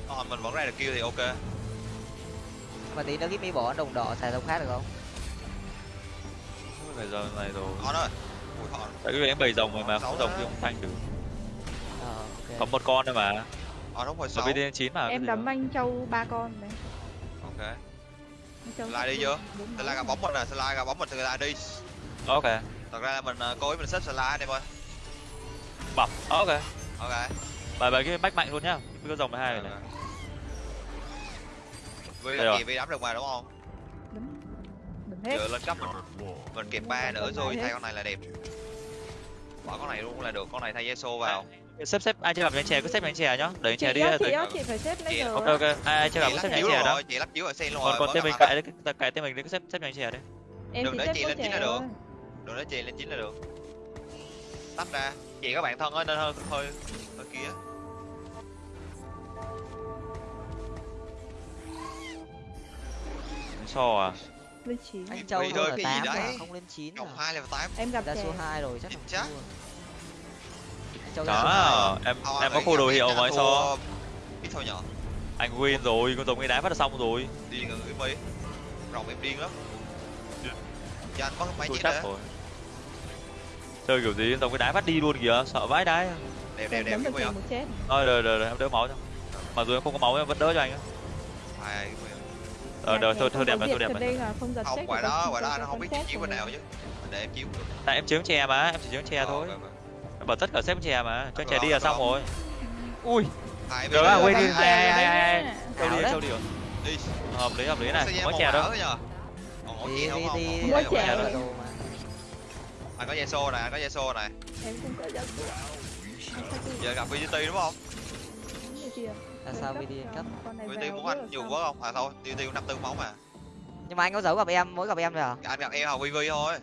này. ờ, mình vẫn ra được kêu thì ok. Mà tí nữa cái mi bỏ đồng đỏ xài dòng khác được không? Phải giờ này rồi. Ui on tại cái em bảy dòng rồi mà không đó. thì không thanh được. Ờ ok. Có một con thôi mà. On đúng hồi ở sáu. Bên chín mà em đấm anh châu ba con đấy. Ok. Slide đi chưa? slide máu ra bóng mình nè slide ra bóng mình slide đi. Ok. Thật ra là mình ờ, cố ý mình xếp slide anh em ơi. Bọc ok. Ok. Bài bài cái bách mạnh luôn nhá. Cái có dòng này hai rồi Ok. này vì Đây là rồi. gì vì đấm được mà đúng không? Đấm đấm hết. Giờ lên cấp mình mình kẹp ba nữa Đấm rồi thay con này là đẹp. Bỏ con này luôn là được con này thay Yasuo vào. Xếp xếp ai chưa gặp anh chè? Cứ xếp anh chè nhá anh chị chè đi chị chị phải xếp lấy ok ok ai ai chưa gặp cứ xếp chiếu chè đó. rồi chị lắp chiếu ở sen luôn còn rồi còn tên mình cãi cái tên mình cứ xếp xếp anh chè đấy em Đừng để xếp chị lên chín là được. đừng nói chị lên chín là được. Tắt ra. Chị các bạn thân ơi nên hơi hơi hơi kia so à? Lên chín. Anh châu thôi cái gì tám mà đấy. không lên chín cộng à? hai là tám. Em gặp ra số hai rồi chắc Chắc. thua. Anh châu ra số hai đó em em có khu đồ hiệu mà so. ít thôi nhỏ anh win rồi con giống cái đá phát là xong rồi. Điên rồi mi rồng em điên lắm. Anh có mấy chắc nữa rồi. Chơi kiểu gì giống cái đá phát đi luôn kìa sợ vãi đái đẹp đẹp đẹp cái trẻ không chết. Thôi rồi rồi rồi em đỡ máu cho. Mặc dù em không có máu em vẫn đỡ cho anh á ờ đời thôi thôi đẹp rồi rồi thôi đẹp rồi. không giật không thì đó ngoài đó có không biết chiếu rồi. bên nào chứ. Để em chiếu. Được tại em chiếm chè mà em chỉ chiếm chè Ờ, thôi. bảo tất cả xếp chè mà cho rồi, đi là xong rồi. rồi. ui. Á, đây. quên đi, hai, châu đi châu đi rồi đi. hợp lý hợp lý này. Có đỏ đâu. có đi đi không? đi. Có đâu. mà. anh có dây xô này anh có dây xô này. Em cũng có giật giờ gặp VGT đúng không Là sao VD cấp VGT muốn anh nhiều quá không? À thôi tiêu tiêu năm tư máu mà. Nhưng mà anh có giấu gặp em mỗi gặp em rồi à? Anh gặp em học VV thôi.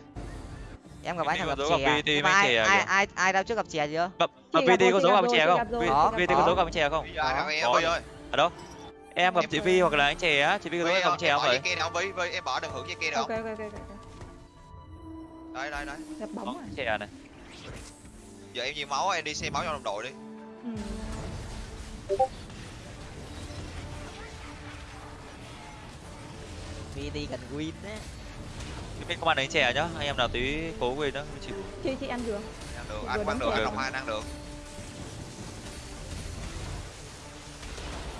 Em gặp anh gặp chè à? Nhưng mà ai chè ai kìa. ai ai đau trước gặp chè chưa? Gặp rồi, có giấu gặp chè chị không? rồi, Có. gặp giấu gặp chè không? Có. Ở đâu? Em gặp chị Vi hoặc là anh chè á? Chị Vi có giấu gặp chè không vậy? em bỏ đừng hưởng dây kia được ok không? ok ok ok. Đây đây đây gặp bóng à? chè này giờ em nhiều máu em đi xem máu cho đồng đội đi VD cần win á. Chị Vi không ăn đánh chè nhá anh em nào tí cố win đó chịu. Chị chị ăn được ăn được ăn đúng được đồng hai ăn được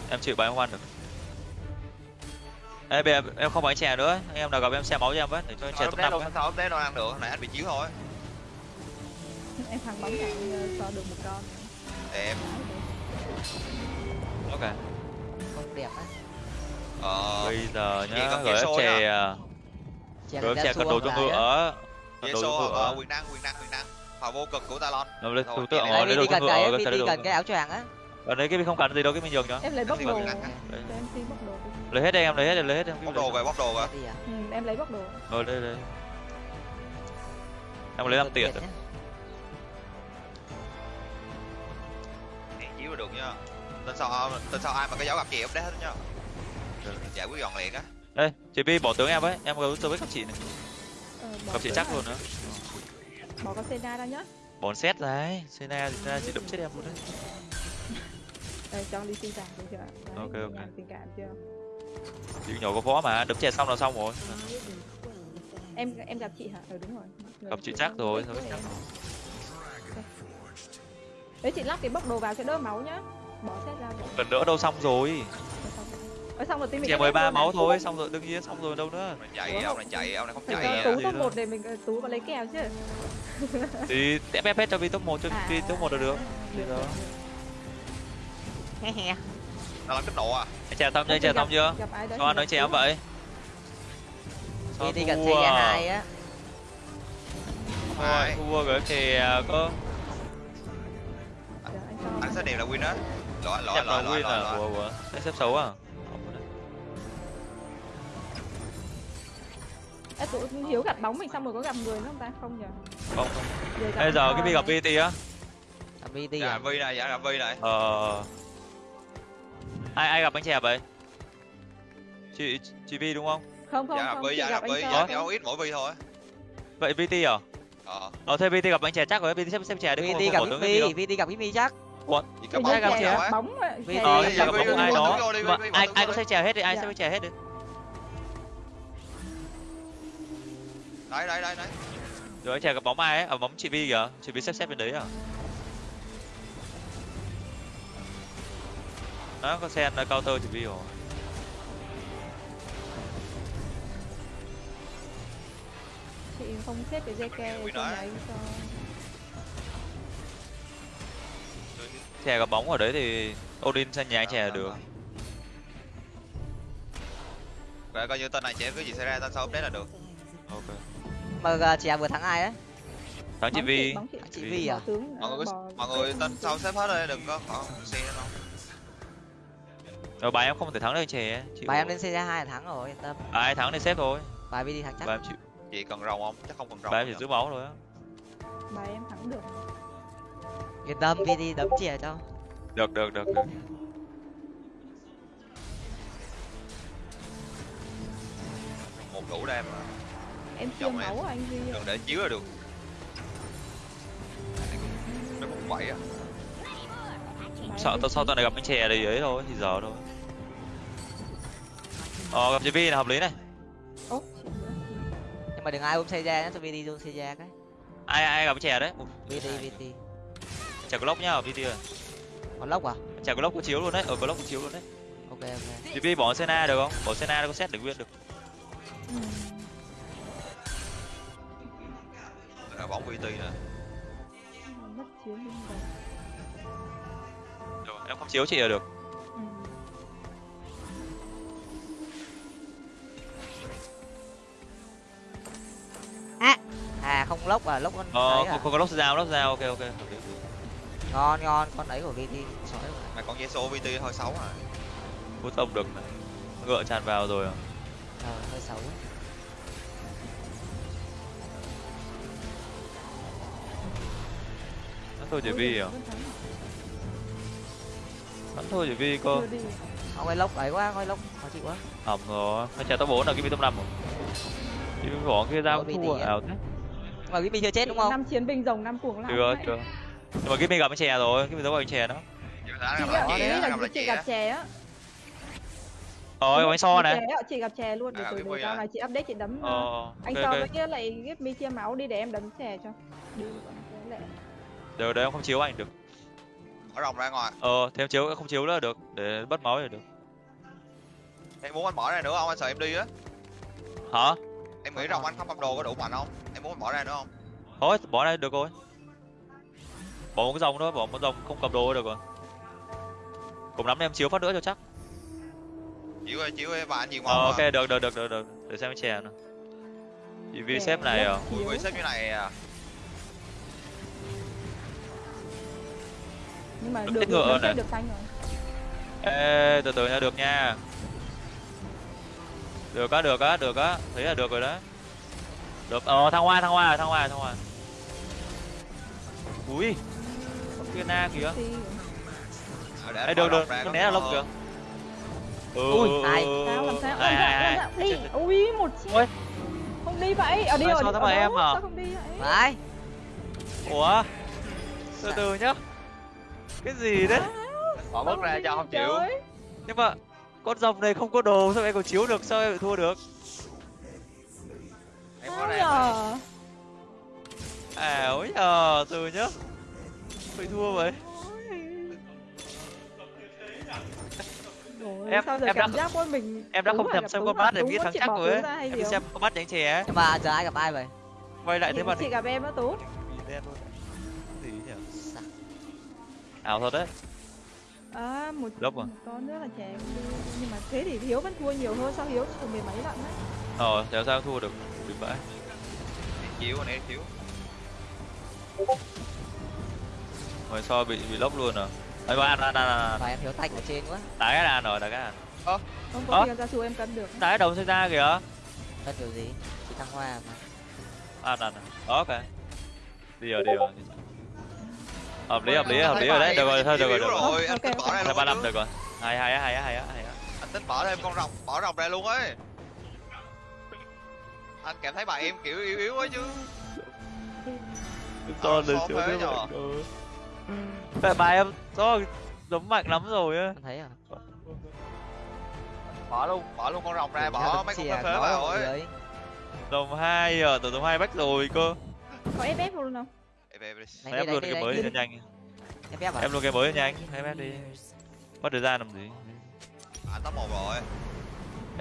em chịu bài em không ăn được. Ê, bây giờ em không bán chè nữa anh em nào gặp em xem máu cho em với để cho chè top năm sao update đâu ăn được này anh bị chiếu thôi. Em thằng bóng này so được một con. Em. Ok. Không đẹp á ờ bây giờ nhá gửi chè. em chè gửi em chè cần đồ cho ngựa đồ cho ngựa ờ, quyền năng quyền năng quyền năng. Hòa vô cực của Talon. Rồi Thôi, thủ tượng rồi Đây lấy đồ cho ngựa cái VD cái đồ cần cái áo choàng á. Ở đấy cái mình không cần gì đâu cái mình nhường cho em lấy bóc Em đồ. lấy em lấy hết đây em lấy hết lấy hết em bóc đồ rồi bóc đồ rồi à? Ừ, em lấy bóc đồ. Rồi đây đây. Em lấy năm tiền rồi. chiếu được nha tên sau tên sau ai mà có dấu gặp chị update hết nha giải quyết gọn liền á. Đây chị Vi bỏ tướng em với em có tôi với các chị này. Ờ, bỏ gặp chị chắc à? luôn nữa bỏ con Sena ra nhá. Bón xét đấy. Sena thì ra chị đấm chết em luôn đấy. Đây, cho đi tình cảm được chưa Đấy, Ok, ok. tình cảm chưa? Chị nhỏ có võ mà đấm chè xong là xong rồi. Em em gặp chị hả? Ừ đúng rồi. Người gặp chị chắc rồi thôi chắc đấy chị lắp cái bóc đồ vào cho đỡ máu nhá. Bỏ xét ra bỏ cần đỡ đâu xong rồi ở xong rồi tí mình ba luôn máu thôi xong rồi đương nhiên xong rồi đâu nữa. Ông này chạy ông này chạy ông này không chạy à. tú top đó. một để mình tú vào lấy kèo chứ. Thì ép ép hết cho Vi top một cho À, Vi top một là được. Được, đó. được, he he. Nó làm kích nộ à. Anh chè xong chưa anh chè xong chưa? sao thì nói gặp chè tú. vậy Sao cần thua xe à? hai á. Thôi Ai? thua cái chè có anh anh sẽ đều là win á. Lỗi lỗi lỗi lỗi à? anh xếp xấu à Ê, tụi hiếu gặp bóng mình xong rồi có gặp người nữa không ta? Không nhỉ không gặp bây giờ cái Vi gặp. VT á. Là VD dạ à? Vi này dạ gặp vi này. Ờ. Ai ai gặp anh chè vậy? Chị chị Vi đúng không? Không không dạ gặp không. Vi chị dạ gặp gặp anh vi dạ kéo ít mỗi vi thôi. Vậy VT à? Ờ. Ờ thế VT gặp anh chè chắc rồi VT xếp xếp chè đi không gặp Vi VD gặp Vimi chắc. Nhớ gặp bóng chè gặp bóng. Vi- Ờ, gặp giờ gặp Vi- bóng. Vi- ai Vi- đó Vi- Vi- Vi- Vi- ai Vi- ai có xếp chè hết đi ai Dạ. xếp chè hết đi đấy đấy đấy đấy. Rồi anh chè gặp bóng ai ấy? Ở bóng chị Vi kìa. Chị Vi xếp xếp bên đấy à? Đó có sen là counter chị Vi rồi. Chị không xếp cái dây ke nói. đấy. cho chè gặp bóng ở đấy thì Odin sang nhà anh chè là được. vậy coi như tên này chém cái gì xảy ra tên sau update là được. Ok mà à, chè vừa thắng ai á. Thắng chị Vi bóng chị, chị Vi. Vi à? Tướng mọi người mọi người tên sau xếp hết rồi đừng có có xe đâu rồi bài em không thể thắng được chịu bài em lên xe hai là thắng rồi yên tâm. À, ai thắng thì xếp thôi. Bài VD thắng chắc. Bài em chịu. Chị cần rồng không? Chắc không cần rồng bài em chỉ giữ máu thôi á. Bài em thắng được. Yên tâm VD đấm chè cho. Được được được được. Một đủ đem mà em Chồng siêng em. anh Duy đừng để chiếu là được. Nó cũng vậy á. Bài sợ tao sau tao này gặp anh chè thì ấy thôi thì giờ thôi. Ờ gặp chị Vi là hợp lý này. Nữa. nhưng mà đừng ai ôm xe ra nhá cho VD ôm xe ra cái. Ai ai gặp anh chè đấy? VD VD chè có lốc nhá VT ơi còn lốc à? Chả có lốc có chiếu luôn đấy. Ở có lốc có chiếu luôn đấy. Ok ok. Bi bỏ Senna được không? Bỏ Senna nó có xét để nguyên được. Ừ. là bóng VT nè. Mất chiếu luôn rồi Được, em không chiếu chị là được. Ừ. à không lốc à lốc con ờ không, à? không có lốc dao lốc dao ok ok ngon ngon con ấy của vt sói rồi mà con Yeso VT hơi xấu à. Hút tông được này. Ngựa tràn vào rồi à? Ờ hơi xấu. ấy. Bắn thôi chỉ vi à? Bắn thôi chỉ vi cơ không cái lốc ấy quá coi lốc. Khó chịu quá. Hỏng rồi. Hay trả top bốn là cái bi top năm rồi cái bi bỏ kia ra BT thua ảo thế. Mà vt chưa chết đúng không? Năm chiến binh rồng năm cuồng chưa vậy. chưa nhưng mà cái bi gặp anh chè rồi cái bi giấu anh chè đó. Chị gặp gặp là chị gặp chè á. Rồi anh so này. chị gặp chè luôn để À, cái từ vui sau à? này chị update chị đấm ờ ờ, anh so với kia lại ghép mi chia máu đi để em đấm chè cho. Đi cái được đấy em không chiếu anh được. Mở rộng ra ngoài. Ờ thêm chiếu không chiếu nữa là được để bắt máu là được. Em muốn anh mở ra nữa không? Anh sợ em đi á. Hả? Em nghĩ rồng anh không cầm đồ có đủ mạnh không? Em muốn anh mở ra nữa không? Thôi bỏ đây được rồi. Bỏ một cái dòng thôi bỏ một dòng không cầm đồ được rồi. Cùng lắm em chiếu phát nữa cho chắc. Chịu ơi chịu ơi và anh nhiều ờ ngon ok được được được được được. Để xem chè nào. Chỉ vì Chè xếp này à? Chiếu. xếp như này à nhưng mà được ngựa này. được xanh rồi. Ê từ từ nha được nha. Được á được á được á. Thấy là được rồi đó được. Ờ thăng hoa thăng hoa thăng hoa thăng hoa. Ui. Có kia na kìa. Ờ, Ê, được được. con có né là lốc kìa. Ừ, Ui, ai? sao làm sao? Dạ, dạ, đi. ui một chiếc. Không đi vậy. Ở đi ở sao thế mà em à? sao không đi vậy? Phải ủa? Từ từ nhá cái gì đấy? Bỏ bước ra cho không chịu. Nhưng mà con rồng này không có đồ sao em còn chiếu được? Sao em lại thua được? Em có Sao ra nhờ? à ôi nhờ từ nhá bị thua vậy. Rồi, Em- em đã- giác của mình em đã không thèm xem con mắt để biết thắng chắc rồi ấy. em gì xem con mắt đánh nhưng mà giờ ai gặp ai vậy? Quay lại thế mà chị gặp em đó tú. Đen luôn ảo thật đấy. À một, Lớp à? một con nữa là trẻ nhưng mà thế thì hiếu vẫn thua nhiều hơn sao hiếu chỉ mười mấy lận đấy ờ thế sao thua được bị vãi chịu anh em chịu rồi so bị bị lốc luôn à? Ấy mà ăn ăn ăn ăn em thiếu tanh ở trên quá. Đá cái đàn rồi đá cái đàn. Không Ơ? có tiền ra xu em cân được. Đá cái đầu xây ra kìa. Cần kiểu gì? Chỉ thăng hoa mà. Ăn ăn à. ok. Đi rồi đi rồi hợp lý hợp lý hợp lý rồi đấy. Được rồi thôi được rồi được rồi. anh tính bỏ ra luôn ba năm được rồi. Hay hay á, hay á, hay á, hay á. anh tính bỏ thêm con rồng bỏ rồng ra luôn ấy. Anh cảm thấy bà em kiểu yếu yếu quá chứ. To lên khó chỗ nhở? vậy Vậy bà em to giống mạnh lắm rồi á. Em thấy à? Bỏ luôn bỏ luôn con rồng ra bỏ mấy con phế vào ấy. Đồng hai à từ đồng hai bách rồi cơ. Có ép ép luôn không Về, em đi, luôn đánh cái đi, mới cho nhanh. Em ép à em luôn cái mới cho nhanh. Em ép đi. Mất thời gian làm gì? Anh top một rồi.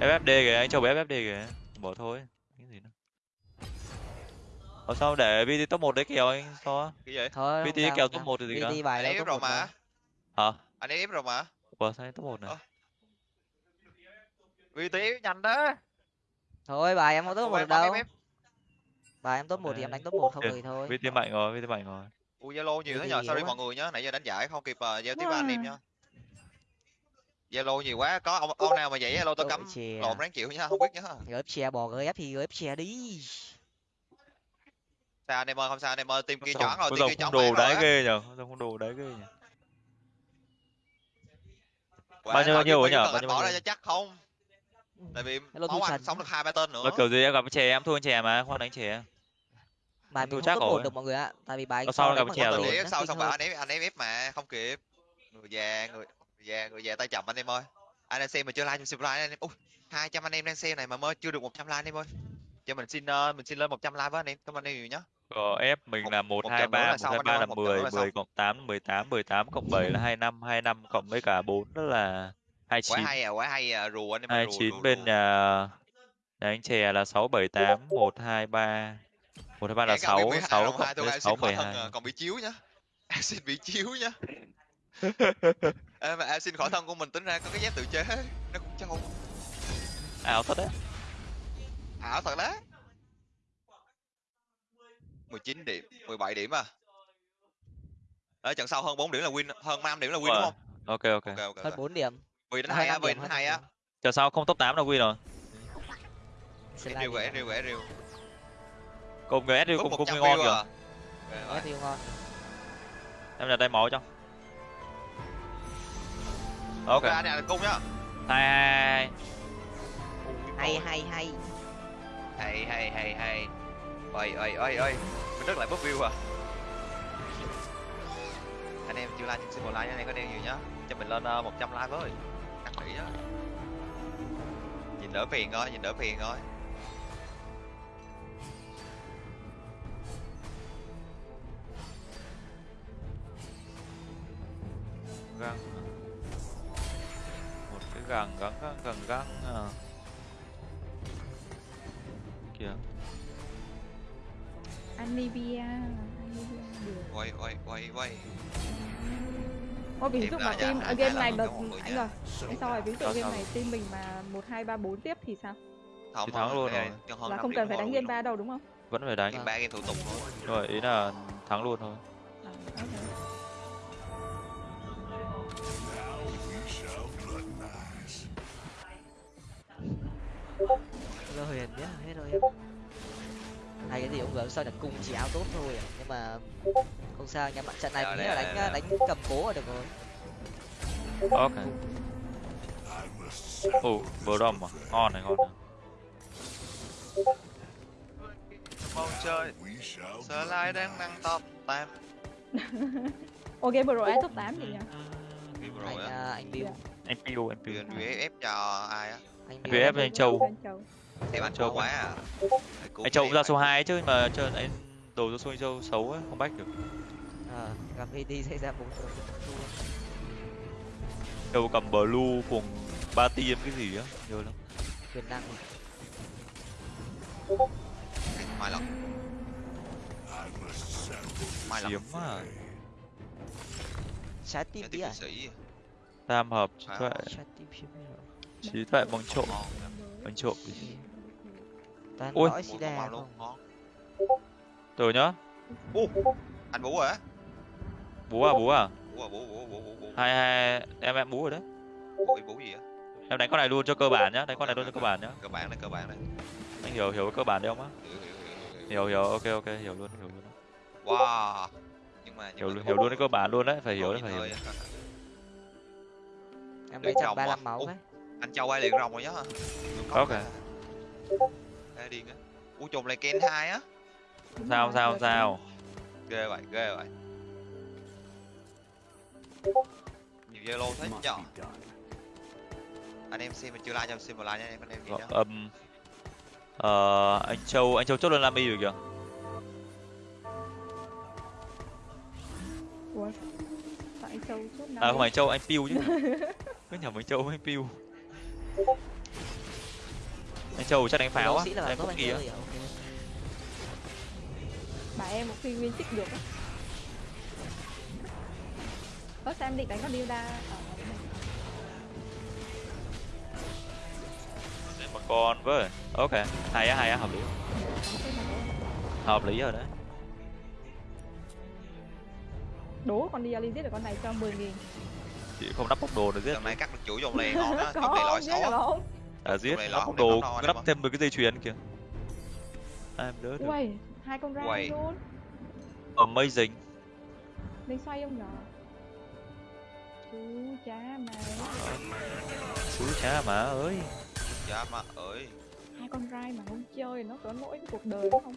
FFD kìa anh cho bé FFD kìa. Bỏ thôi cái gì nữa. Ở sao để VT top 1 đấy kèo anh so cái gì? Thôi VT kèo top. 1 thì gì cả VT bài anh ép top rồi một mà. hả? Anh ép rồi mà. Ủa sao anh top 1 này Ờ. vì tí nhanh đó. Thôi bài em không top một em đâu ép, ép. bài em top một thì em đánh top một không thì thôi. VT mạnh rồi VT mạnh rồi ui zalo nhiều thế nhờ? Sorry mọi người nhá nãy giờ đánh giải không kịp uh, giao tiếp với anh em nhá zalo nhiều quá có ông ông nào mà vậy zalo tôi Đội cấm chè. lộn ráng chịu nhá không biết nhá gớp chè bò gớp thì gớp chè đi. Sao anh em ơi không sao anh em ơi team kia chọn rồi team kia không chọn đồ đáy ghê nhở con rồng không đồ đáy ghê nhở Quả Bao nhiêu- bao nhiêu cần Bao nhiêu- bỏ ra cho chắc không? Tại vì máu anh sống được hai ba tên nữa. Nó kiểu gì em gặp chè em thua anh chè mà khoan đánh chè bài mình chắc không rồi. được mọi người ạ. Tại vì bài Ở sau gặp đánh chè bằng rồi. nó sau xong bảo anh ép anh ép ép mà không kịp. Người già người người già người già tay chậm anh em ơi. Anh đang xem mà chưa like cho subscribe anh em. Ui hai trăm anh em đang xem này mà mới chưa được 100 like anh em ơi. Cho mình xin ờ, mình xin lên 100 like với anh em. Cảm ơn anh em nhiều nhá. Có ép mình là một một hai trận nữa ba là một xong hai anh ba ơi, là một trận mười nữa là mười xong. cộng tám mười tám mười tám cộng bảy là hai năm hai năm cộng với cả? Bốn đó là hai quá chín. hay à quá hay à. Rùa anh em ơi, hai rùa, chín rùa, bên rùa. nhà nhà anh chè là sáu bảy tám một hai ba một hai ba là sáu 12 sáu cộng với sáu mười hai. còn bị chiếu nhá. Em xin bị chiếu nhá. Ê, mà em xin khỏa thân của mình tính ra có cái giáp tự chế nó cũng trâu ảo thật đấy. Ảo thật đấy. 19 điểm 17 điểm à. Ở trận sau hơn 4 điểm là win hơn 5 điểm là win đúng Rồi. không? ok ok. Ok ok, hơn ok. bốn điểm. Vì đến hai á vì đến hai á. chờ sau không top 8 là win rồi. Em riêu đi em riêu em riêu cùng người có cùng cùng người ngon kìa. à? Ngon. Em là tay máu cho. Ok. anh này là cung nhá hai hai hai hay hay hay. Hay hay hay hay. Ơi ơi ơi ơi mình rất lại bớt view à. Anh em chưa like xin một like nha anh em có đeo nhiều nhá. Cho mình lên uh, 100 like với. Ăn nghỉ á. Nhìn đỡ phiền thôi nhìn đỡ phiền thôi găng một cái găng găng găng găng găng à. kìa. Anivia Anivia được quay quay quay quay Ôi. Ví dụ mà team hai- game này người anh ơi anh sau rồi ví dụ Sao, game sao? này team mình mà một hai ba bốn tiếp thì sao? Không Thì thắng luôn rồi. là không cần phải đánh game ba đâu đúng không? Vẫn phải đánh game ba game thủ tục thôi. Rồi ý là thắng luôn thôi Lô huyền nhá hết rồi em. Hay cái gì cũng gỡ sao được cung chỉ áo tốt thôi à. nhưng mà không sao nha bạn trận này mình nghĩ là đánh đây, đánh cầm cố là được rồi. Ok. Ồ bờ đom à? Ngon này ngon này. Mong chơi. Sợ lại đang năng top Ồ game vừa rồi top 8 gì nhỉ? Anh à, anh Bill anh piu anh piu VF cho ai á anh VF Bill anh Châu. Anh Châu. Em anh Châu quá. à? Anh châu cũng ra số 2 chứ mà chơi anh đồ ra số anh châu xấu ấy không bách được. Ờ, gặp AD xảy ra bốn châu cầm blue cùng ba tiêm cái gì á nhớ lắm. Quyền năng mai lần mai chiếm à. Trái tim tiếp à? tam hợp trái tim trí tuệ bằng trộm. Bằng trộm gì toàn Ôi. xì đà luôn rồi nhá Ô, anh bú rồi á bú à? Bú à à? Bú bú bú bú bú hai hai em em bú rồi đấy. Bú gì á? Em đánh con này luôn cho cơ bản nhá đánh con này luôn cho cơ bản nhá. Cơ bản này cơ bản này. Anh hiểu hiểu cơ bản đấy không á? Hiểu hiểu ok ok hiểu luôn hiểu luôn. Wow. Nhưng mà hiểu hiểu luôn cái cơ bản luôn đấy phải hiểu đấy phải hiểu á. em lấy trăm ba à? mươi máu đấy anh châu ai liền rồng rồi nhá. Ok. Ê, điên á. U trùng lại ken hai á. Sao sao sao? Ghê vậy ghê vậy. Nhiều zalo thế nhở anh em xem mình chưa like cho xem một like nha anh em anh em gì nhá. âm ờ anh châu anh châu chốt lên lami rồi kìa. Ủa tại Châu chốt à không phải anh châu anh piu chứ. Cứ nhầm anh châu với anh piu anh châu chắc đánh pháo á đánh anh kỳ á. bà em một khi win chích được á. Ơ sao em định đánh con Dilda ở một con với. Ok hay á hay á hợp lý. Hợp lý rồi đấy. Đố con đi giết được con này cho 10 nghìn chị không nắp bốc đồ được giết này cắt được chuỗi dòng lề ngon á dòng lề lõi xấu à giết. Này nắp không? đồ nắp thêm một cái dây chuyền kìa. Em đỡ được. Uầy, hai con ra luôn. Amazing. Lên xoay không nhỏ. Chú cha mà chú cha mà ơi. Dạ mà ơi. Hai con rai mà không chơi nó có lỗi với cuộc đời đúng không?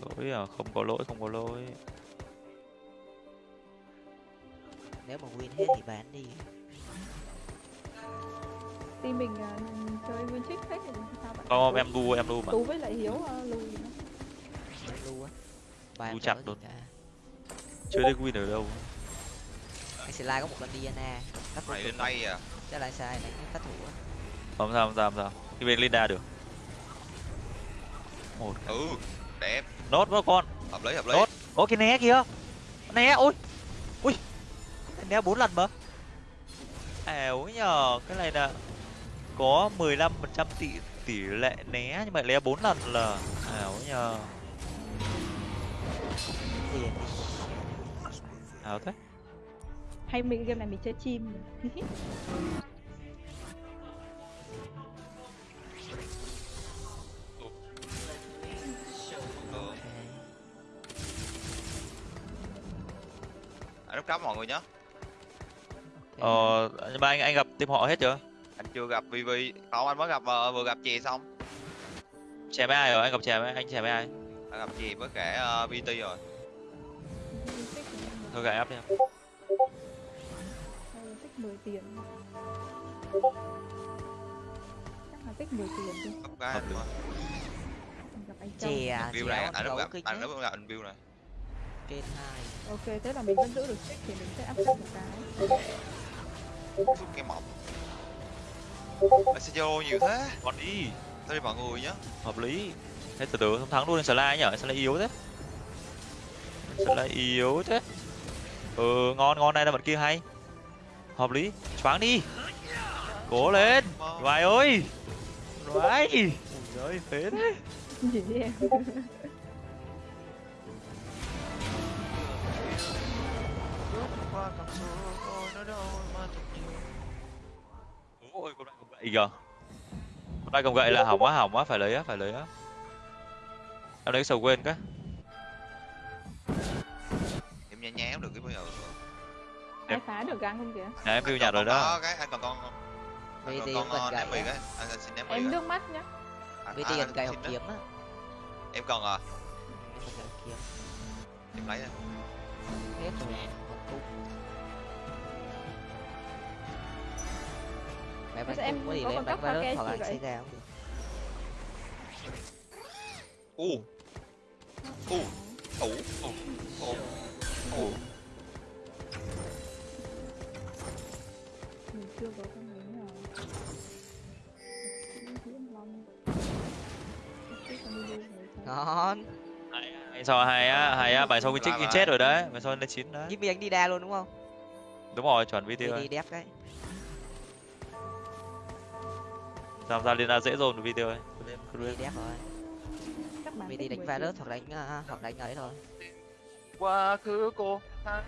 lỗi à không có lỗi không có lỗi nếu mà win hết thì bán đi. Team mình à, chơi win trick hết thì sao vậy? không em đu em đu mà. Tú với lại Hiếu uh, lùi nữa. Em lưu á. Em chặt gì cả. chưa thấy win ở đâu? Anh slide có một con Diana. Cắt này vô lên đây à? Chắc là sai đánh cái phát thủ á. không sao không sao không sao. Đi bên Linda được. Một. Ừ đẹp. Nốt với con. Hợp lý hợp lý. Tốt. Ô cái né kìa Né ôi. Ui Né bốn lần mà. Ảo nhờ Cái này là Có 15% tỷ tỷ lệ né Nhưng mà né bốn lần là Ảo nhờ. Ảo thế. Hay mình game này mình chơi chim. Anh lúc cắm mọi người nhé Ờ Nhưng mà anh anh gặp team họ hết chưa? Anh chưa gặp VV không anh mới gặp ờ, vừa gặp chè xong. Chè với ai rồi? Anh gặp chè với anh chè với ai? Anh gặp chè với cả uh, VT rồi. Thôi gài áp đi là tích 10 tiền. Chắc là tích 10 tiền đi. Cấp cái gặp anh Châu. chè à view chè này anh lúc gặp anh lúc gặp anh view này. Kênh hai ok thế là mình vẫn giữ được tích thì mình sẽ áp sát một cái Rút cái mỏng. Anh sẽ vô nhiều thế. Con đi. Thôi đi mọi người nhé Hợp lý. Thế từ từ không thắng luôn slide nhở? Slide yếu thế. Slide yếu thế. Ừ ngon ngon này là bạn kia hay. Hợp lý. Choáng đi. Cố lên. Vài ơi. Vài Ui ơi phế đấy gì vậy em Ôi con này cầm gậy kìa. Con này cầm gậy là hỏng quá hỏng quá. Phải lấy á phải lấy á. Em lấy cái sầu quên cái. Em nhá nhá được cái bây giờ ai phá được găng không kìa? Nhà em view nhà rồi đó. Có cái anh còn con anh còn con gậy ném mì á. cái. Anh anh xin ném mì em nước mắt nhá. Anh- gần anh gậy học kiếm á. Em còn à? Em lấy đây hết rồi mẹ bắn em có gì cấp pha virus hoặc là anh xây ra cũng được u u ủ ủ ủ ủ mình chưa có con ấy nào. Ngon. Hay sao hay á hay á bài sau cái chiếc chết rồi đấy bài sau lên chín đấy. Jimmy anh đi đa luôn đúng không? Đúng rồi chuẩn VT đi rồi. đi tham gia liên ra dễ dồn VT rồi đi đép rồi VT tích đánh 10 tiền. virus hoặc đánh ờ, hoặc đánh ấy thôi quá khứ cô Em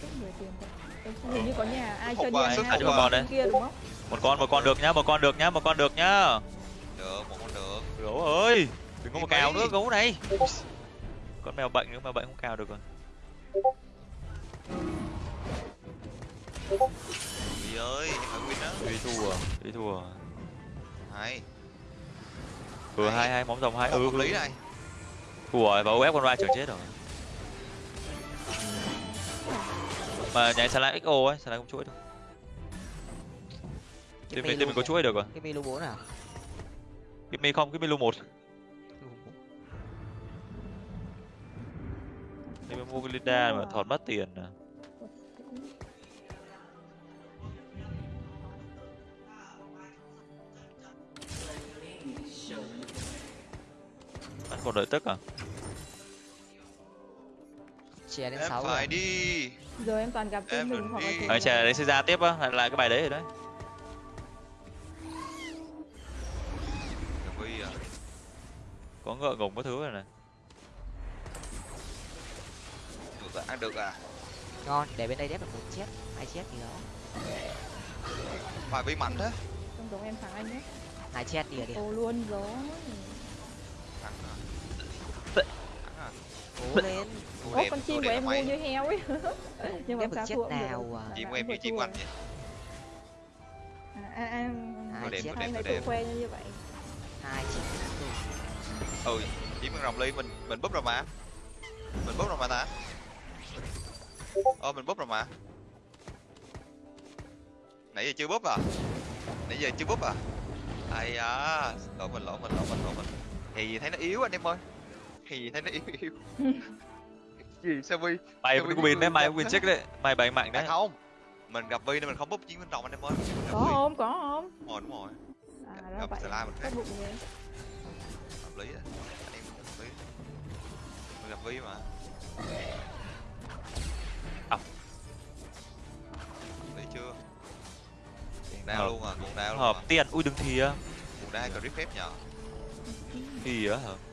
tích 10 tiền thôi. Em không hình như có nhà ai chơi nhà phục vào đấy. kia đúng không? một con một con được nhá một con được nhá một con được nhá được một con được gấu ơi đừng có Đi mà cào nữa gấu này con mèo bệnh nữa mà bệnh không cào được rồi Vì ơi phải win đó. Đi thua đi thua. Hay. Vừa Hay. hai hai móng rồng hai ừ. hợp lý này. Thua rồi và ép con ra chờ chết rồi. Mà nhảy slide xo ấy slide không chuỗi được. Cái team mình mình có chuỗi được rồi. Cái mi lu bốn nào cái mi không cái mi lu một. Thì mình mua cái Linda mà thọt mất tiền à. Vẫn còn đợi tức à? chè đến em sáu phải rồi đi Giờ em toàn gặp Em mình hoặc là mình. chè đấy sẽ ra tiếp á, lại lại cái bài đấy rồi đấy. À Có ngựa ngùng có thứ rồi này. được à ăn được à ngon để bên đây đép được một chết hai chết gì đó phải Vi mạnh thế Không giống em thằng anh nhé. hai chết đi đi Ô luôn gió. thắng à thắng à cố lên. Đẹp, con chim của đẹp em may. như heo ấy. Nhưng mà sao thua cũng được. nào à? Chim của em như chim quanh vậy À, à, à, Hai đẹp, đẹp, đẹp. tự khoe như vậy. hai chết ừ chim con rồng ly mình mình búp rồi mà. Mình búp rồi mà ta. Ờ mình búp rồi mà. Nãy giờ chưa búp à? Nãy giờ chưa búp à? Ai à lỗi mình lỗi mình lỗi mình lỗi mình. Thì thấy nó yếu anh em ơi thì thấy nó yếu yếu. Gì? Sao vi mày cũng win đấy mày win check đấy mày bày mạnh à, đấy. không. Mình gặp vi nên mình không búp chiến bên trong anh em ơi. Có không có không? Đúng rồi đúng rồi. À gặp vậy. Slime mình khác hợp lý đó anh em hợp lý mình gặp vi mà. À. lý chưa? Cuồng đao luôn à cuồng đao luôn hợp à. tiền ui đừng thì á. Cuồng đao grip phép thì á hả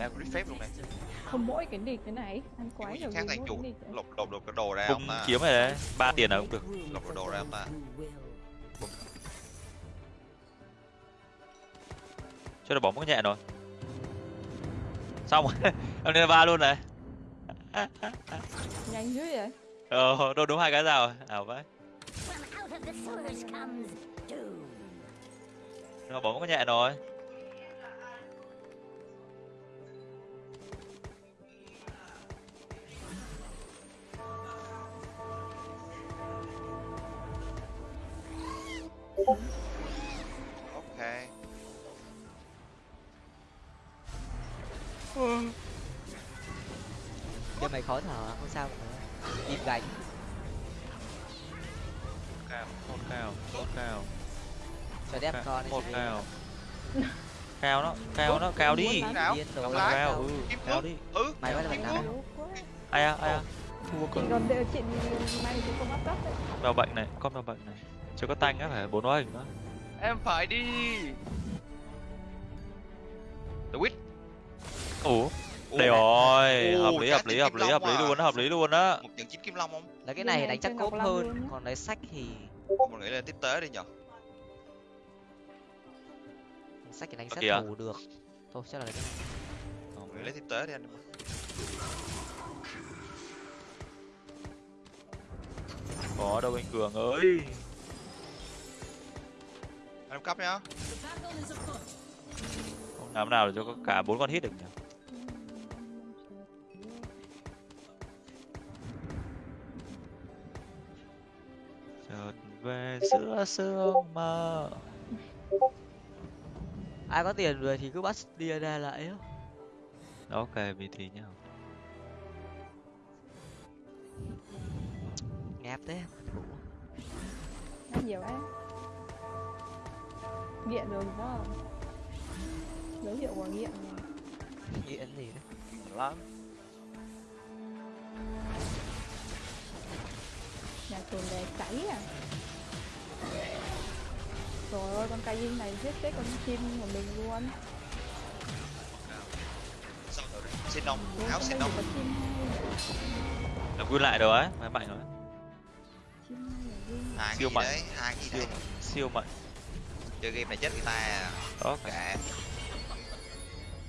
đao grip phép luôn này không mỗi cái địch thế này ăn quái Cái nhiều khác mỗi chủ cái lột lột được cái đồ ra không ta kiếm này đấy ba tiền là cũng được. Lột được đồ ra không ta cho nó bóng có nhẹ rồi. Xong rồi em lên ba luôn này. Nhanh dữ vậy. Ờ đâu đúng hai cái rào ảo vậy. Nó bóng có nhẹ rồi ok. Cho mày khó thở không sao cả im gánh cao một cao một cao. Cho đẹp Cao, con một cao. cao nó cao nó cao đi. Cao. điên Cao ừ cao đi. ừ mày bắt đầu nào? Ai à ai à thua cơ còn đều chị may thì không áp cấp đấy. Mèo bệnh này con mèo bệnh này chưa có tanh á phải bốn hóa hình nữa em phải đi. The Witch. Ủa? Đây rồi Ồ, hợp lý hợp lý hợp lý hợp lý luôn á hợp lý luôn á. Một trận chín kim long không? Là cái này đánh chắc Long hơn còn lấy sách thì mình nghĩ là tiếp tế đi nhở. Sách thì đánh kìa. thủ được. Thôi chắc là lấy cái này lấy tiếp tế đi anh có đâu anh cường ơi em cấp nhá. Không làm nào để cho cả bốn con hit được nhỉ? Chợt về giữa sương mơ ai có tiền rồi thì cứ bắt đi ra lại á ok vì thì nhá. Ngáp thế ăn nhiều ấy nghiện rồi không? Dấu hiệu của nghiện. Rồi. nghiện gì đấy? Lắm. Nhà chuồn đè cháy à? Trời ơi con cây này giết chết con chim của mình luôn. Xin ông Bố áo xin đây ông. chỉ có chim hai đập nguyên lại rồi ấy máy mạnh rồi vui Siêu mạnh. siêu đấy siêu mạnh chơi game này chết người ta à. ok kệ.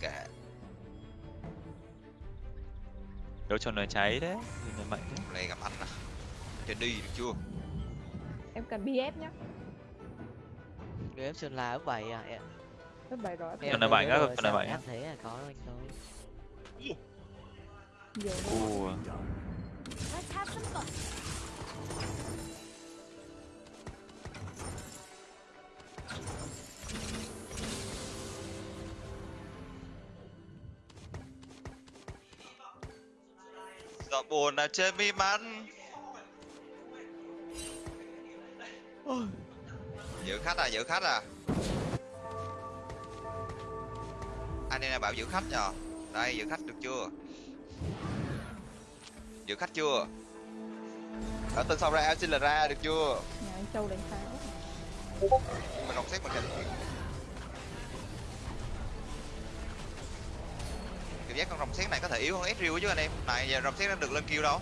Kệ. Đấu tròn lời cháy đấy là mạnh thế này gặp anh à. Chơi đi được chưa? Em cần bf nhá. Game sơn la ấp bảy à em. Lớp bảy rồi em thấy mạnh á, này sao mạnh á. thấy là có anh thôi. Nhiều giọt buồn là trên mi mắt giữ khách à giữ khách à? Anh em bảo giữ khách nhờ. Đây giữ khách được chưa? Giữ khách chưa? Ở tên sau ra xin là ra được chưa? Nhà anh châu đánh pháo mình đọc xét mình hình. Cảm giác con rồng xét này có thể yếu hơn Ezreal chứ anh em. Này giờ rồng xét nó được lên kêu đâu?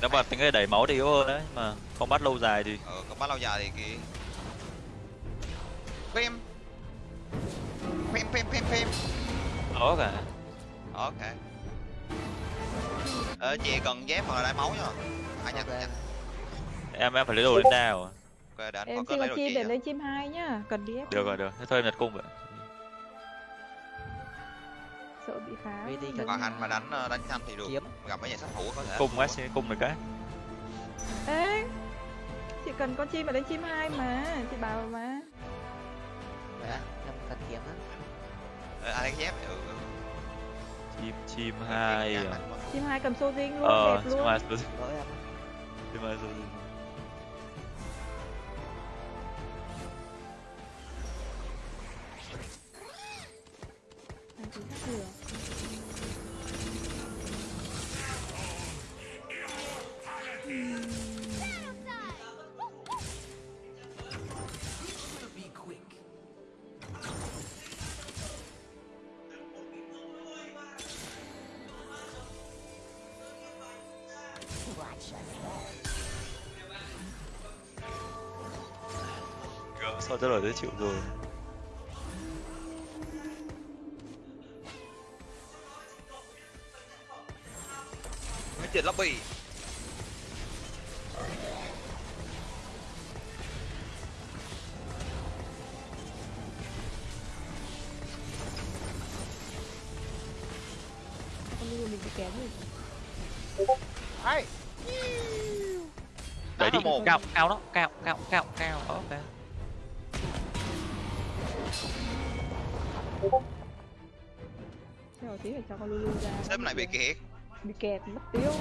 Nếu mà tính cái đẩy máu thì yếu hơn đấy mà không bắt lâu dài thì ờ còn bắt lâu dài thì kì phim. Phim phim phim phim. Cả. Ok ờ chị cần dép hoặc là đai máu nha nhanh Ok. nhanh. Em em phải lấy đồ lên đao à? Ok để anh em có xin lấy đồ chim chị để lên chim hai nhá cần bf được rồi được. Thế thôi em nhặt cung vậy sợ bị phá. Đúng cần- mà hành mà đánh ờ, đánh nhanh thì được. kiếm? Gặp mấy nhà sát thủ có thể. Cung á xin cung được cái. Ê cần con chim mà đến chim hai mà chị bảo mà. Á em cần kiếm á. Ờ, ai đánh dép ừ, ừ. chim chim Cái hai à? quá. chim hai cầm xô dinh luôn ờ đẹp chim luôn. hai lỗi em. Á. chim hai rồi Anh chỉ thắt lửa Be quick. Watch us. Gỡ sao cho lobby. Con mình bị kém rồi. Hay. Đẩy đi. một. cao cao đó. Cao cao cao cao. Ok. Chờ tí phải cho con Lulu ra. Sếp này bị kẹt Bị kẹt mất tiêu.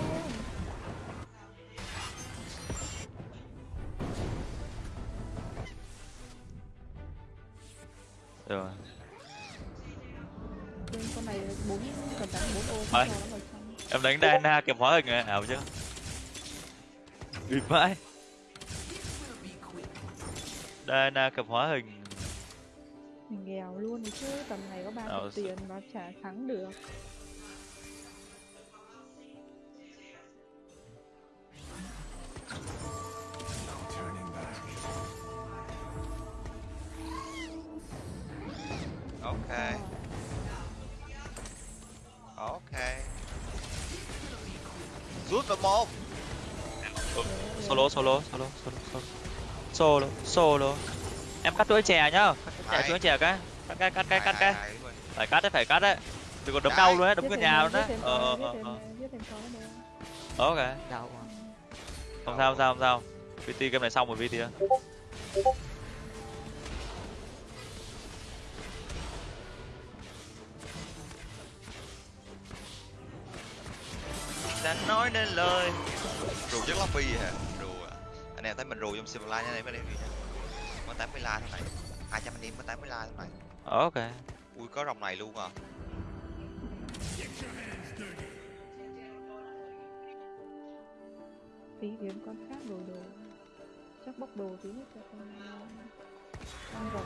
Rồi. Bên con này bốn cần đánh bốn ô em đánh Diana kèm hóa hình ảo chưa bịt vãi Diana kèm hóa hình. Mình nghèo luôn chứ Tầm này có ba Ờ, chục tiền mà chả thắng được solo solo solo solo. Solo solo. Em cắt chuỗi chè nhá. Cắt chuỗi chè cái. Cắt cái cắt cái cắt cái. Phải cắt đấy phải cắt đấy. Đừng có đấm đau luôn đấy đấm cái nhà luôn đấy. ờ ờ ờ. nữa. ok. Không sao không sao không sao. VT game này xong rồi VT á. Đã nói nên lời. Rù rất lobby hả? Rù à Anh em thấy mình rù trong Silverline nha mấy em gì nha. Có 80 la thế này 200 anh em có 80 la thế này ok. Ui có rồng này luôn à. Tí kiếm con khác rồi đồ chắc bóc đồ tí nữa cho con con rồng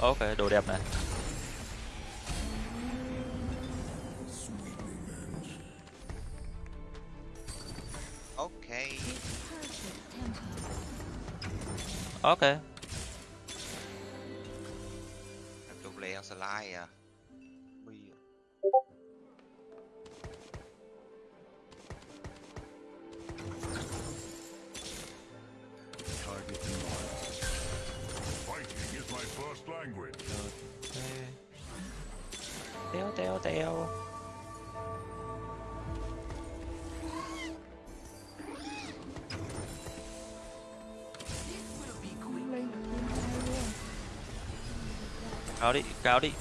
ok đồ đẹp này. Ok. Ok. Rù lẹ slide à cao đi.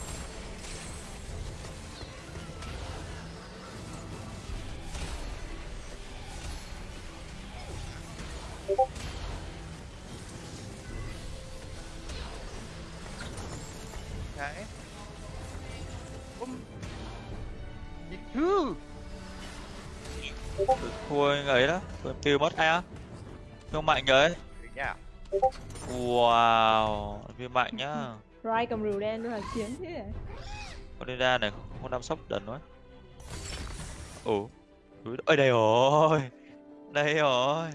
Cao đi Ok thua ấy đó. Thua tiêu mất ai á? Không mạnh nha wow viên mạnh nhá Rai cầm rượu đen luôn là chiến thế con đi ra này không đâm sốc đần quá. Ủa ơi đây rồi. Đây rồi.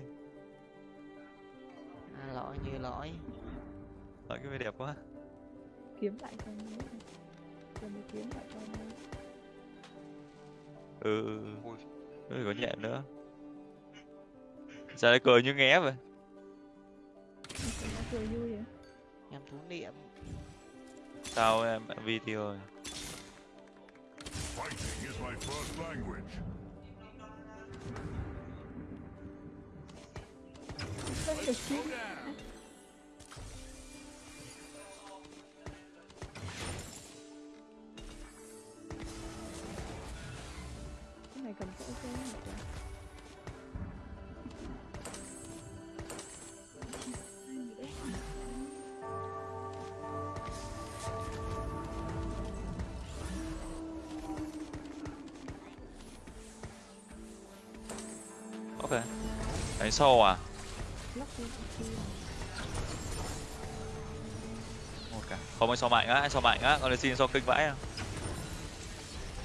À, lõi như lõi nói cái đẹp quá. Kiếm lại con nữa mới kiếm lại con nữa. ừ ừ, ừ. Ui. Ừ có nhẹ nữa. Sao lại cười như nghé vậy? Nó cười vui vậy? Em thú niệm sao em? Video rồi? Cái này cầm cỗ xe sâu à? Một cả. Không anh so mạnh á anh so mạnh á. Còn lại xin so kinh vãi à.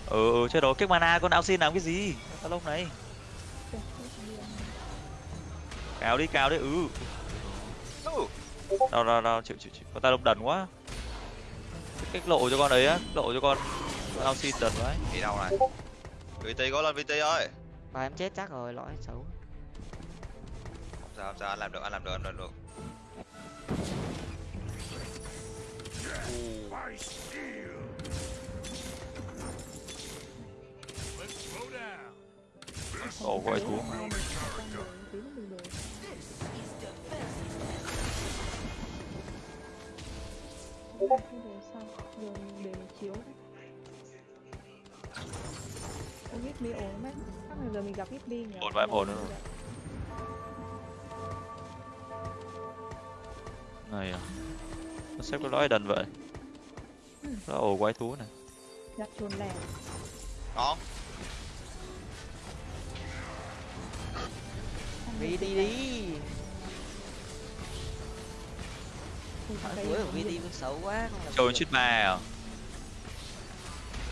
Ừ ừ chết rồi. Kick mana con ao xin làm cái gì? Tao lúc này. Cao đi cao đi. Ừ. Đâu đâu đâu chịu chịu chịu. Con ta lông đần quá. Cách lộ cho con ấy á. Lộ cho con ao xin đần quá đi đâu này. VT có lên VT ơi. Và em chết chắc rồi lõi xấu sao sao anh làm được anh làm được anh làm được đồ sau, giờ mình để mình chiếu. Ô, Ghibli ổn lắm ấy. Chắc là giờ mình gặp Ghibli nhỉ? Ổn vãi ổn rồi. Này à? Nó xếp cái lõi đần vậy. Nó ổ quái thú này Gặp chuồn lẻ. Xong đi đi. đi Hỏi cuối của VT cũng xấu quá được. chít ba à?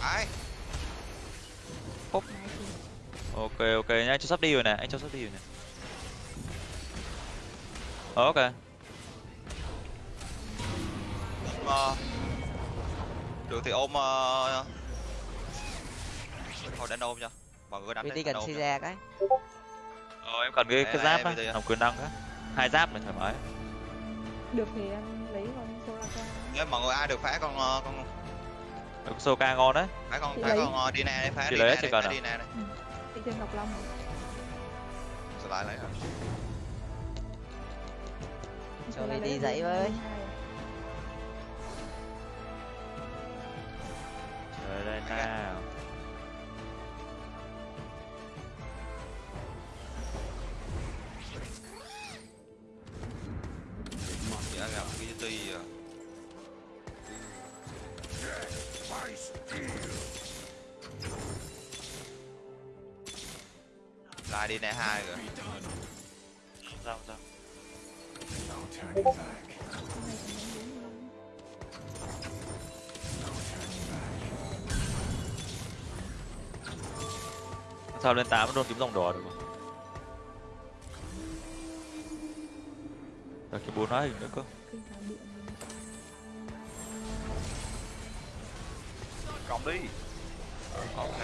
Ai thì ok ok nhá anh cho sắp đi rồi nè anh cho sắp đi rồi nè. Ờ, ok Ờ, được thì ôm uh... thôi đánh ôm cho mọi người đánh đi cần cho. ra cái ờ em cần cái cái giáp á làm quyền năng á hai giáp này thoải mái được thì em lấy con Soraka. nếu mọi người ai được phá con ờ, con Được Soka ngon đấy phá con phá lấy. con uh, Dina đi phá Chị Dina lấy đi chỉ phá cần à? Dina đi Đi trên Ngọc Long. lại lấy rồi Soraka lấy dậy với. 22. trời đây nào chị đã gặp cái ti à. Lại Dina hai rồi. Sao sao. No turning sao lên tám đôn kiếm dòng đỏ được không Rồi cái bốn nói hình nữa cơ. Cộng đi. Ok.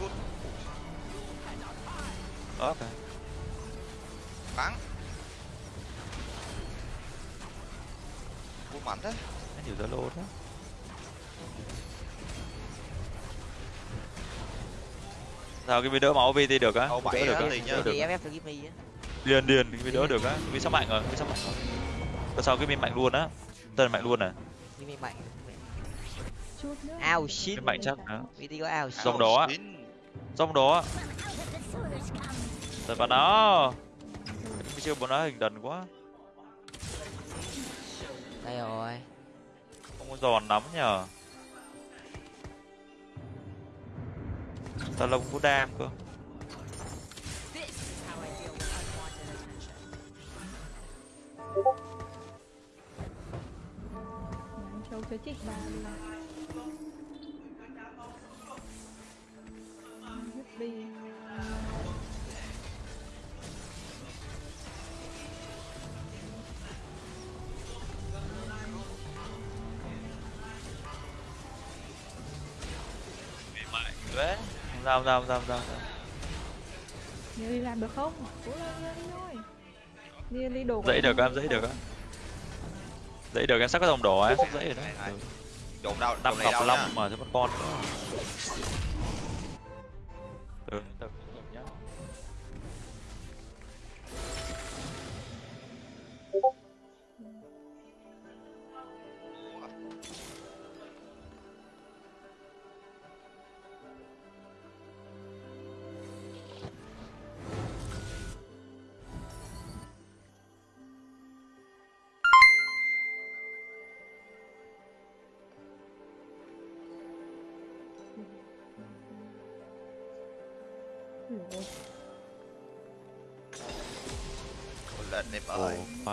Good. ok. Bắn. Good mạnh thế. Anh nhiều zalo thế sao cái video máu VT được á? Á, được á liền được á. Á. Điền điền cái video được á. Vì sắp mạnh rồi vì sắp mạnh rồi. Tại sao cái mình mạnh luôn á? Tên mạnh luôn à? Gimme mạnh. Ao shit. Mạnh chắc nữa VT có ao shit. Dòng đó á. Trong đó sewers comes rồi vào đó cái chiêu bọn nó hình đần quá. Đây rồi. Không có giòn lắm nhờ Tà lông của đam cơ Châu chơi trích ba luôn không sao không sao Nhớ đi làm được không? Cố lên lên đi thôi. đi đi đồ dãy em được em dãy được á. Dãy được em sắp có dòng đỏ em sắp dãy rồi đó trộn đâu năm cọc long mà cho mất con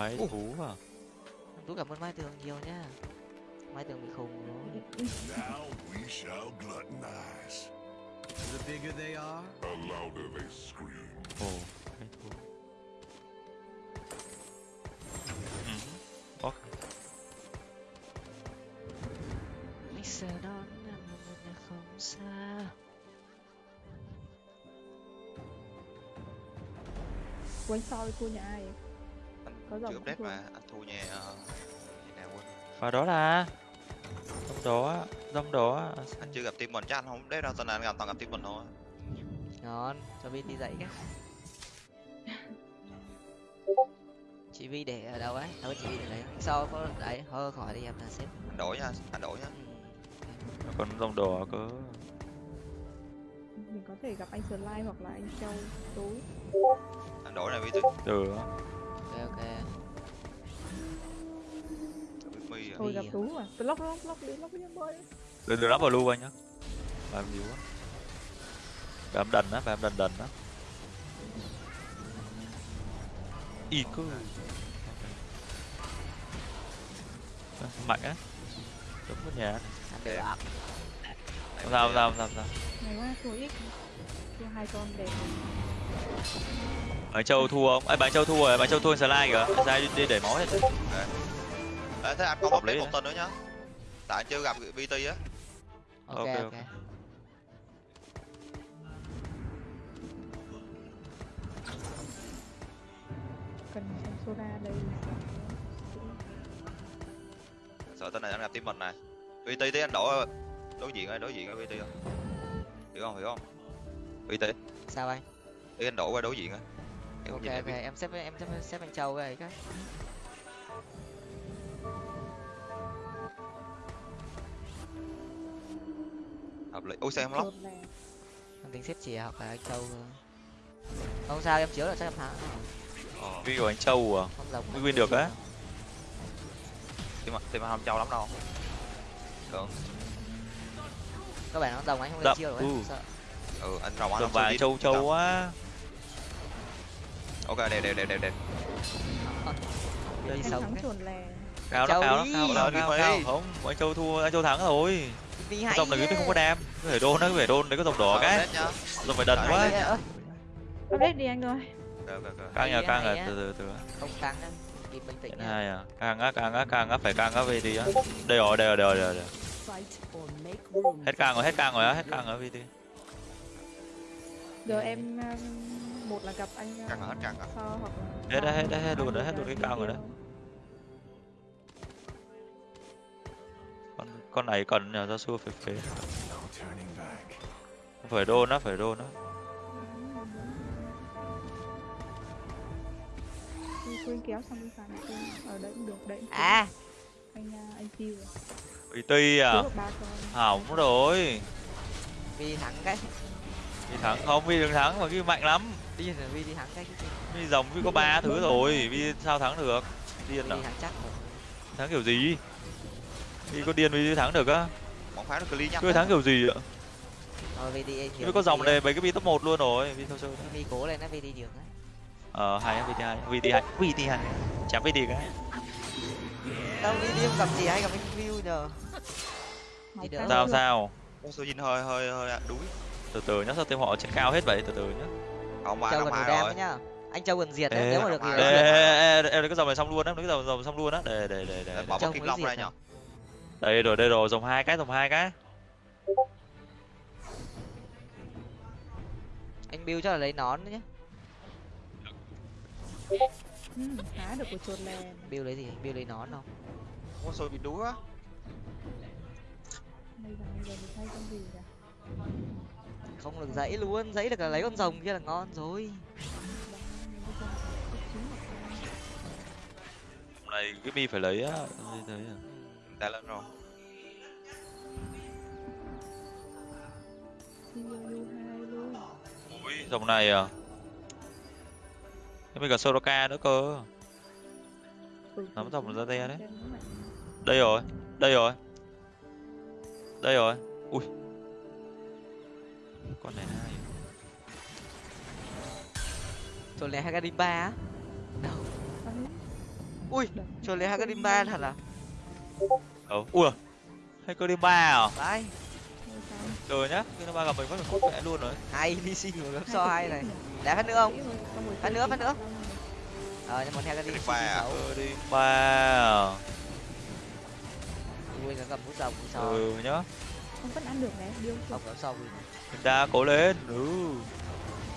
Ơi phái thú à? Tú cảm ơn mai tường nhiều nha. Mai tường bị khùng rồi. Now we shall gluttonize. The bigger they are, The louder they scream. ồ phái thú. Ok anh sẽ đón em ở một nhà không xa. Của thì thua nhà ai chưa update mà anh thua nhà ờ, nhà nào quên. Và đó là. Dòng đó dòng đó anh chưa gặp team mình chắc anh không update đâu tuần này anh gặp toàn gặp team mình thôi. Ngon cho vi đi dậy cái. Chị vi để ở đâu ấy? Đâu chị vi để đấy. Sau có đấy thôi khỏi đi em là xếp. Anh đổi nha anh đổi nha. Ừ. còn dòng đỏ cơ mình có thể gặp anh Slime hoặc là anh Châu tối. Anh đổi này vi tư được. Ok ok thôi gặp tú à tôi lóc lóc lóc đi lóc đi em ơi đừng đừng lắp vào lưu anh nhá. Làm nhiều quá. Bám đần á bám đần đần á. Y cơ. Ờ, mạnh á. Giống cái nhà. Được không sao không sao không sao này quá thua ít. Thua hai con đẹp bạn châu thua không? Ấy bạn châu thua rồi bạn châu thua slide kìa. Slide đi để máu hết Ê, thế anh Hợp lý update một đấy. tên nữa nhá. Tại anh chưa gặp VT á. Ok Ok, ok. ok. cần xem soda đây. Sợ tên này anh gặp team mình này. VT tí anh đổi đối diện ơi đối diện với VT không? Hiểu không hiểu không? VT sao anh? Tí anh đổi qua đối diện á. Ok ok em xếp em xếp xếp anh châu cái cái hợp lý. Ôi sao em lóc? Em tính xếp chị hoặc là anh châu không sao em chiếu là chắc em thắng ờ. Vi của anh châu à? Không win được á. team team anh không trâu lắm đâu. Được. Các bạn nó đồng anh không lên chiêu được ừ. ấy sợ. Ừ anh rồng anh đi. châu châu quá. Ok đẹp đẹp đẹp đẹp đẹp Đi anh sống cao nó Châu cao nó đi. cao nó cao không anh châu thua anh châu thắng rồi đi cái hay dòng này cái không có đam cái phải đôn nó phải đôn đấy có dòng đỏ cái. dòng phải đần quá. update đi anh ơi. Căng nhà Hay căng à từ từ từ. Không căng á. Kịp bình tĩnh hai à. Căng á căng á căng á. Phải căng á VT á. Đây rồi đây rồi đây rồi đây rồi hết căng rồi hết căng rồi á hết căng rồi VT giờ em um, một là gặp anh rồi hết rồi. Hoặc là Hết đấy, hết hết hai luôn là hết luôn cái đi cao rồi đấy. Con này cần nhờ ra xua phải phế. Phải đôn á phải á. Tôi quên kéo xong đi phản ở đấy cũng được đấy cũng à. anh anh VT à. Con. Hỏng rồi. Vi đi thắng cái. Vi thắng không? Vi đừng thắng mà Vi mạnh lắm. Đi vi đi thắng cái Vi dòng Vi có ba thứ rồi. Vi sao thắng được? Điên à? chắc thắng kiểu gì Vi có điên Vi thắng được á. Bóng phá nó clean nhá. Thắng kiểu gì ạ? Đi nhiều Vi có dòng này mấy cái Vi top 1 luôn rồi Vi theo chơi vi cố lên vi đi đường á. Ờ hai á VT hai VT hai VT hai chém VT cái. Đâu vi đi không gặp gì hay gặp anh view nhờ? Đi sao được. sao? Ô, số Jin hơi hơi hơi đuối. Từ từ nhá sao team họ trên cao hết vậy? Từ từ nhá. Không mà châu gần đam nhá. Anh châu gần diệt đấy nếu mà được thì Ê, Ê, lấy ê, diệt. ê, ê, ê, cái dòng này xong luôn á, cái dòng dòng xong luôn á. Để để để để. bóng mới long ra à? nhở Đây rồi, đây rồi, dòng hai cái, dòng hai cái. anh build chắc là lấy nón đấy nhá. Ừ, há được của chuột lè. Build lấy gì? Build lấy nón không? Ôi xôi bị gì kìa không được dãy luôn dãy được là lấy con rồng kia là ngon rồi. Hôm nay cái mi phải lấy á. Thấy thấy à. Đã lên rồi. Ui dòng này à? Thế mình cả Soroka nữa cơ. Nắm dòng ra te đấy. đây rồi đây rồi. Đây rồi. Ui. Con này hai cho lấy Hagarimba á? Đâu? Ui cho lấy Hagarimba thật à ờ ui hay cơ đi ba à? Đấy. Rồi nhá cơ đi ba gặp mình mất một phút mẹ luôn rồi. Hay đi xin một gấp so hay này. Đá phát nữa không? Phát nữa phát nữa. Ờ nhưng mà Hagarimba Hagarimba à? xấu. Cơ đi ba à? Ui nó cầm bút rồng bút so. Ừ nhá. Không vẫn ăn được này điêu. Không gấp so mình đa cố lên. Ừ.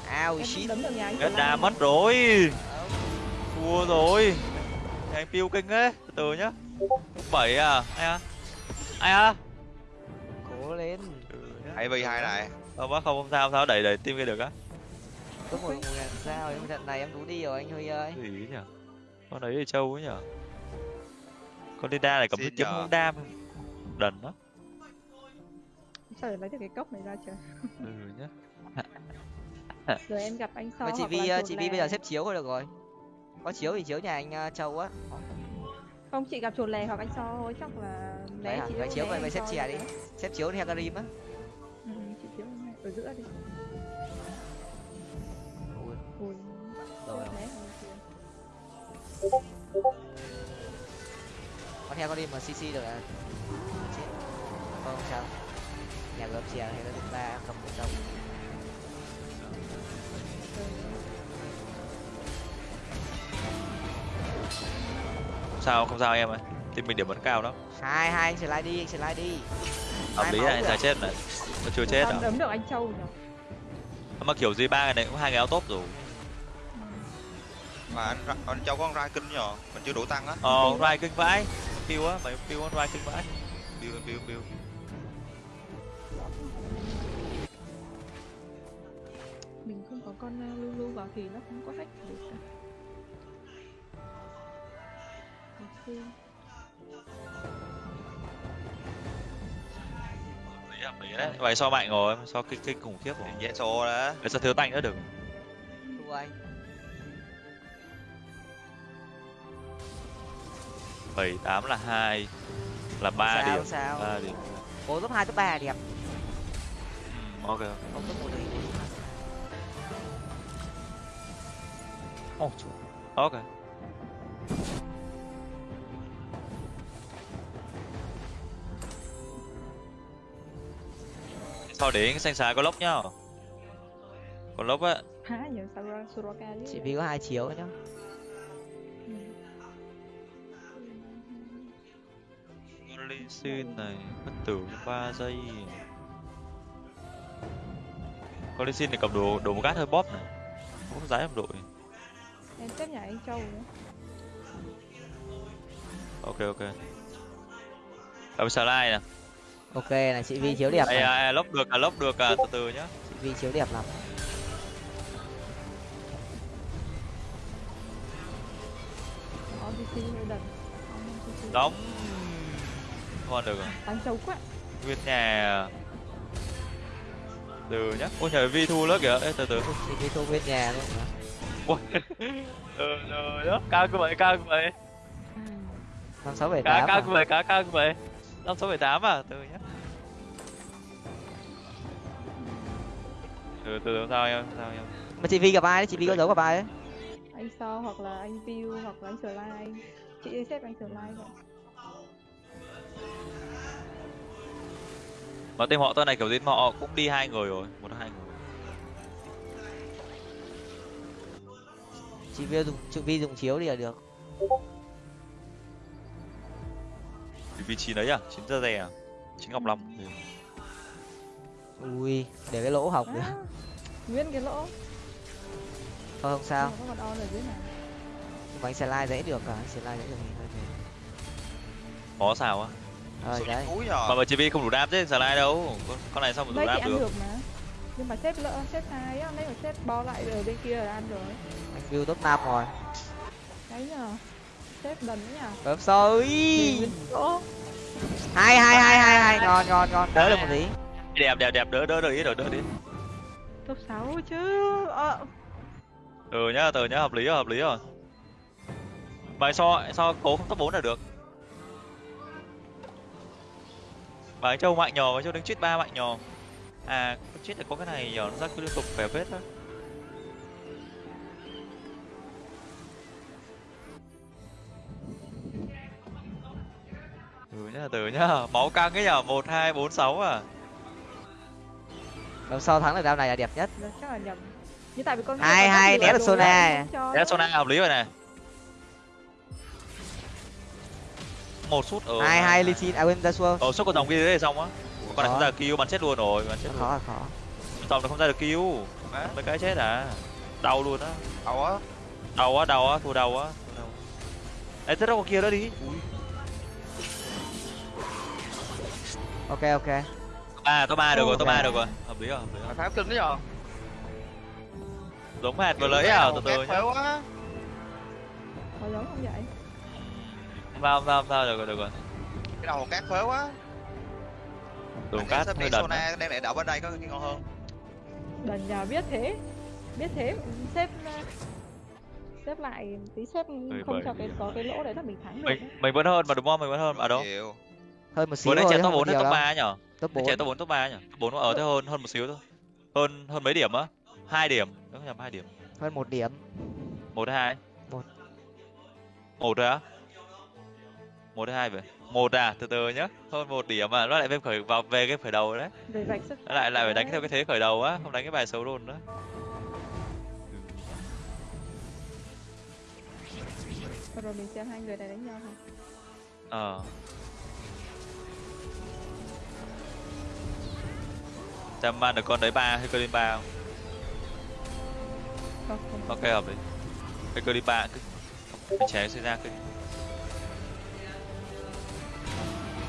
Ao shit. đa Anh. mất rồi. Thua rồi. Anh piu kinh ấy từ từ nhá bảy à ai à ai à cố lên. Ừ, nhá. hai v hai này không bác không không sao không sao đẩy đẩy tim kia được á. Có một ngàn sao em? Trận này em đủ đi rồi anh huy ơi. Gì nhỉ? Con đấy thì trâu ấy nhỉ? Con đi đa này cầm cái kiếm không đam. Đần đó sao để lấy được cái cốc này ra trời. Ừ nhá. Rồi em gặp anh mà chị vi ờ, chị vi bây giờ xếp chiếu thôi được rồi. Có chiếu thì chiếu nhà anh ờ, châu á không? Chị gặp chuột lè hoặc anh so thôi chắc là né à, đâu chiếu vậy vậy xếp chè được đi. Xếp chiếu thì Hagarim á. Ừ, chị chiếu ở giữa đi. Ui ui rồi. Con Hagarim mà cc được là chết không sao. Nhà gồm chè Hagarim ba cầm một đồng không sao không sao em ơi. Tim mình điểm vẫn cao đó. Hai hai anh slide đi anh slide đi. Hợp lý này kìa. giải chết này nó chưa chết à? đấm được anh châu nhỉ? Mà kiểu gì ba ngày này cũng hai cái áo top rồi. Mà anh anh châu có con rai kinh nhờ mình chưa đủ tăng á. Ờ rai kinh vãi. Piu á mày piu con rai kinh vãi. Build build build mình không có con uh, lulu vào thì nó không có cách được hợp lý đấy vậy so mạnh rồi so kinh kinh khủng khiếp rồi. Dễ xô đó. Vậy sao thiếu tanh nữa được thua anh. Bảy tám là hai là ba điểm. sao. Ba điểm. Cố top hai top ba đẹp. Ừ, ok không top một oh, ok sau đến xanh xài có lốc nhá. Có lốc á. Há chứ? Chị vi có hai chiếu nhá. Ừ. Ly xin này bất tử 3 giây. Con Ly xin này cầm đồ đồ một gát hơi bóp này. Không có giá em đội. Em nhà anh châu nữa ok ok. Cầm xà lai nè ok này chị vi chiếu đẹp này lốc được à lốc được à từ từ nhá. Chị vi chiếu đẹp lắm. Đóng. Ngon được rồi anh châu quá. Nguyên nhà. Từ nhá. Ôi trời vi thu lớp kìa. Ê, từ từ. Chị vi thu bên nhà luôn mà ôi từ từ đó cao như vậy cao như vậy. À, năm sáu bảy tám cao à? như vậy cao cao vậy. Năm sáu bảy tám à từ nhá từ từ sao em sao em? Mà chị vi gặp ai đấy? Chị vi có giấu gặp ai đấy anh so hoặc là anh View hoặc là anh Slide chị xếp anh Slide vậy. Mà team họ tên này kiểu gì họ cũng đi hai người rồi một hai người. Chị vi dùng chị vi dùng chiếu thì là được. Vì vị trí đấy à? Chín giờ rè à? Chính ngọc long ừ. Ui để cái lỗ nữa à, nguyên cái lỗ. Thôi không sao. Nhưng mà có con on ở dưới này. Mà anh slide dễ được cả anh slide dễ được thì hơi mệt có sao á. Rồi đấy. mà mà chibi không đủ đam chứ slide đâu. Con, con này sao mà đủ đam được? được mà. Nhưng mà xếp lỡ xếp sai á nếu mà xếp bo lại ở bên kia là ăn rồi. Anh view top năm rồi. Đấy nhờ. Xếp đần đấy nhờ. Bấm sôi Ô, hai hai hai hai hai. Ngon ngon ngon. Đỡ được một tí đẹp đẹp đẹp. Đỡ đỡ đỡ ý rồi đỡ đi top 6 chứ ờ, ừ nhá từ nhá hợp lý rồi hợp lý rồi. Bài so so cố không top 4 là được. Bài châu mạnh nhò bài châu đứng chít ba mạnh nhò. À chít là có cái này nhờ nó ra cứ liên tục vẻ vết thôi từ nhá từ nhá. Máu căng ấy nhở một hai bốn sáu à bấm sau thắng được round này là đẹp nhất. Chắc là nhầm. Như tại vì con Hai, hai, né được Sona. nữa. Sona hợp lý rồi này một sút ở hai hai ly xin à quên ra xua. Ờ sút con dòng kia đấy xong á. Con này Khó. không ra được kill bắn chết luôn rồi bắn chết khó luôn. là khó. Dòng nó không ra được kill. Mấy cái chết à. Đau luôn á. Đâu á. Đau á đau á thua đau á. Thua đau. Ê, thế đâu con kia đó đi. Ui ok ok à top ba được rồi top ba được rồi. Hợp lý rồi hợp lý rồi. Pháo kinh đấy rồi giống hạt vừa lấy à? Từ từ nhá. pháo á Có giống không vậy? Không sao không sao không sao. Được rồi được rồi. Cái đầu cát pháo á đường cát hơi đần đang để đậu bên đây có cái ngon hơn. Đần nhà biết thế. Biết thế. Xếp ờ, xếp lại tí xếp không cho cái có cái lỗ đấy là mình thắng được mình mình vẫn hơn mà đúng không? Mình vẫn hơn. Ở đâu? Chịu hơn một xíu vừa nãy thôi trẻ chứ top không bốn hay nhiều top đâu. ba nhở? Top Nãy trẻ bốn. top bốn top ba nhở? Top bốn ở thế hơn hơn một xíu thôi. Hơn hơn mấy điểm á? Hai điểm. Nếu không nhầm hai điểm. Hơn một điểm. Một hay hai? Một. một rồi á? Một hay hai vậy? Một à? Từ từ nhá. Hơn một điểm mà nó lại về khởi vào về cái khởi đầu đấy. Về vạch sức nó lại lại phải đánh theo cái thế khởi đầu á không đánh cái bài xấu luôn đó rồi mình xem hai người này đánh nhau thôi. Ờ xem ban được con đấy ba hay cơ lên ba không? Không không. Ok hợp lý hay cơ đi ba cứ ché xảy ra cứ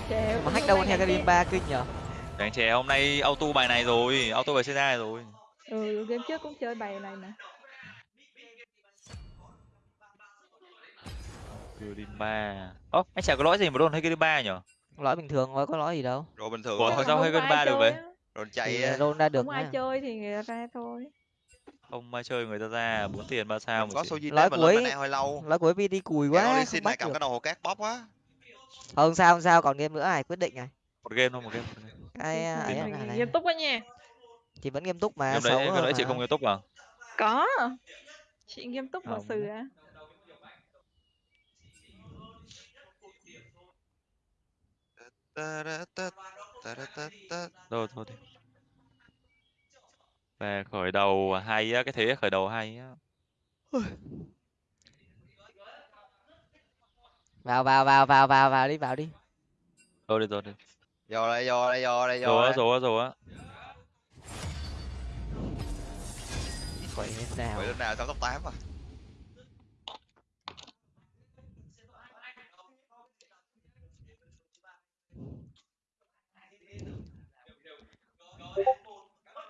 Chè, mà hack đâu theo cái ba kinh nhở? Đánh chè hôm nay auto bài này rồi. Auto bài xảy ra rồi. Ừ game trước cũng chơi bài này mà. Cơ đi ba. Ố anh chả có lỗi gì mà đồn hay cơ đi ba nhở? Lỗi bình thường thôi có lỗi gì đâu. Rồi bình thường Ủa, sao hay ba được vậy? Á. rồi thì chạy roll ra được không ai mà. chơi thì người ta ra thôi không ai chơi người ta ra bốn tiền ba sao mà có chị. Sojin Lái đấy mà cuối- mana hơi lâu lỗi của vd cùi quá đi không xin này cầm cái đầu hồ cát bóp quá không sao không sao còn game nữa này quyết định này một game thôi một game cái à, ấy nghiêm túc quá nha thì vẫn nghiêm túc mà game xấu đấy game đấy chị mà. không nghiêm túc à có chị nghiêm túc Không. sự á Ta-da-ta, ta-da-ta-ta. Thôi thôi đi về khởi đầu hay á cái thế khởi đầu hay á. Vào vào vào vào vào vào đi vào đi. Rồi đi rồi đi. Vô đây vô đây vô đây vô rồi rồi á rồi á quậy thế nào? Vậy lúc nào xong top 8 à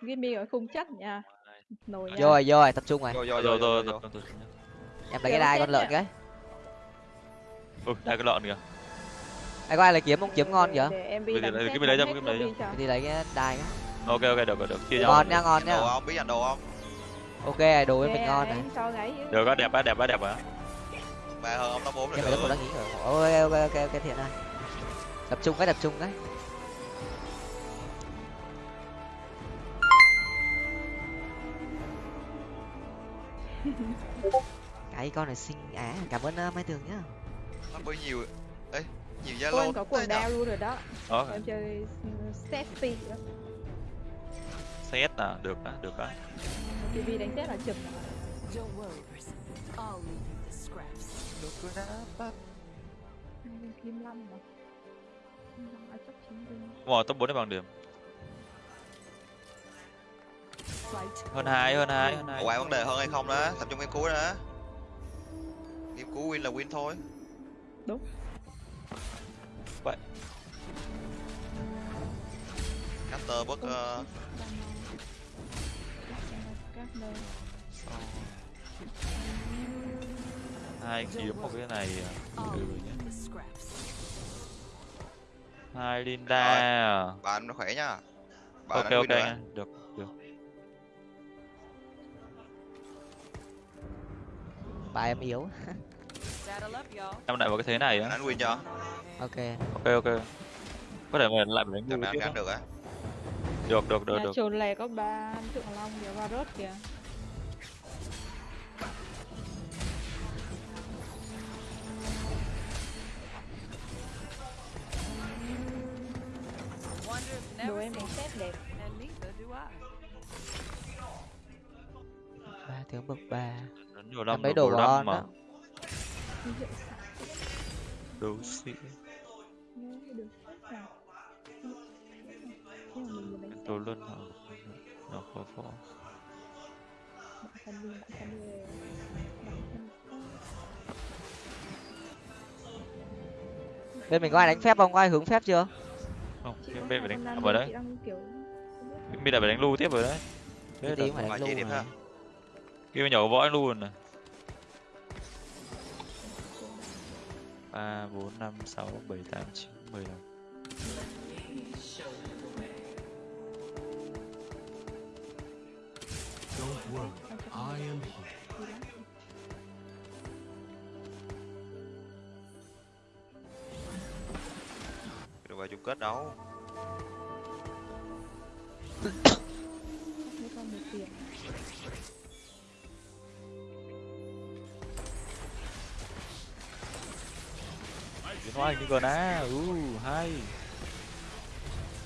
Gimme ở khung chắc nha nồi nha. Vô rồi vô rồi tập trung rồi. Vô vô rồi vô rồi vô rồi. Vô em lấy cái đai con lợn cái. Ừ đây cái lợn kìa. Ai có ai lấy kiếm không? Kiếm ngon kìa. để em Bây đi lấy- cái hết ra, cái lobby cho. đi lấy cái đai cái. Ok ok được được được. Chia nhau ngon nha ngon nhá đồ không? Biết anh đồ không? Ok đồ với mình ngon này. cho được á đẹp á đẹp á đẹp á. Ba hơn ông top 4 là em phải có được đang nghĩ rồi. Ok ok ok ok thiện này tập trung cái tập trung cái cái con này xinh. Á cảm ơn uh, mai tường nhá. Nó bơi nhiều. Ấy nhiều zalo em có quần đao luôn rồi đó. Đó em chơi sexy đó xét à được á được á TV đánh chết là chụp. Don't worry, person. I'll leave you hơn hai hơn hai hơn hai ngoài vấn đề hơn hay không đó tập trung cái cuối đó game cú win là win thôi Đúng. Vậy. caster bất ờ, các nơi hai kiếm một cái này à. Ừ nhá. you the scraps. hai Linda à. bạn khỏe nha bạn ok ok nha được ba em yếu. Em lại vào cái thế này á. Win cho. Ok. Ok ok. Có thể mình lại mình đánh á. được á? Được được được được. trồn lè có ba tượng long kìa varus kìa. Wonders đồ never em cease, xét đẹp ba tướng bậc ba nhiều năm được đồ nhiều của năm on mà đấu sĩ mình đồ luân hả? Nó khó phó bên mình có ai đánh phép không? Có ai hướng phép chưa? Không bên bên phải đánh vào đấy bên lại phải đánh lưu tiếp rồi đấy. Thế là điểm này ha kia nhỏ võ rồi này ba bốn năm sáu bảy tám chín mười lăm. Don't worry, I am here. được vào chung kết đấu biến hóa hình như gần á. U hay.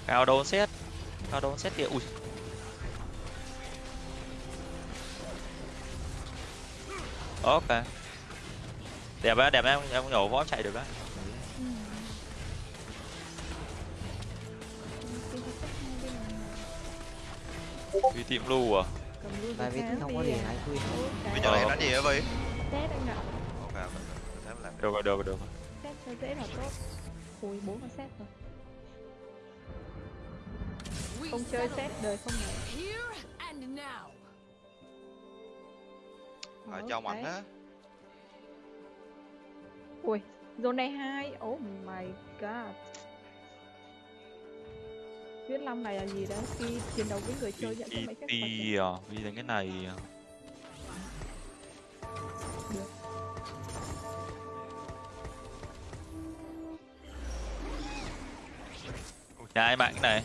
Cao đồn xét. Cao đồn xét kìa. Ui. Ok. Đẹp á đẹp em em nhổ võ chạy được á. Này. đi tìm lưu à? Và vì không có đi gì à. hay Ôi, bây giờ này Ờ. đánh gì vi test anh ạ. Ok được rồi được rồi được rồi cho dễ là tốt. Ui bốn con xét rồi. Không chơi xét đời không now. ở trong ảnh á. Ui zone này hai oh my god. Viết Long này là gì đó khi chiến đấu với người chơi nhận cho mấy phép VT à vì đánh cái này à. Nhà ai mạng này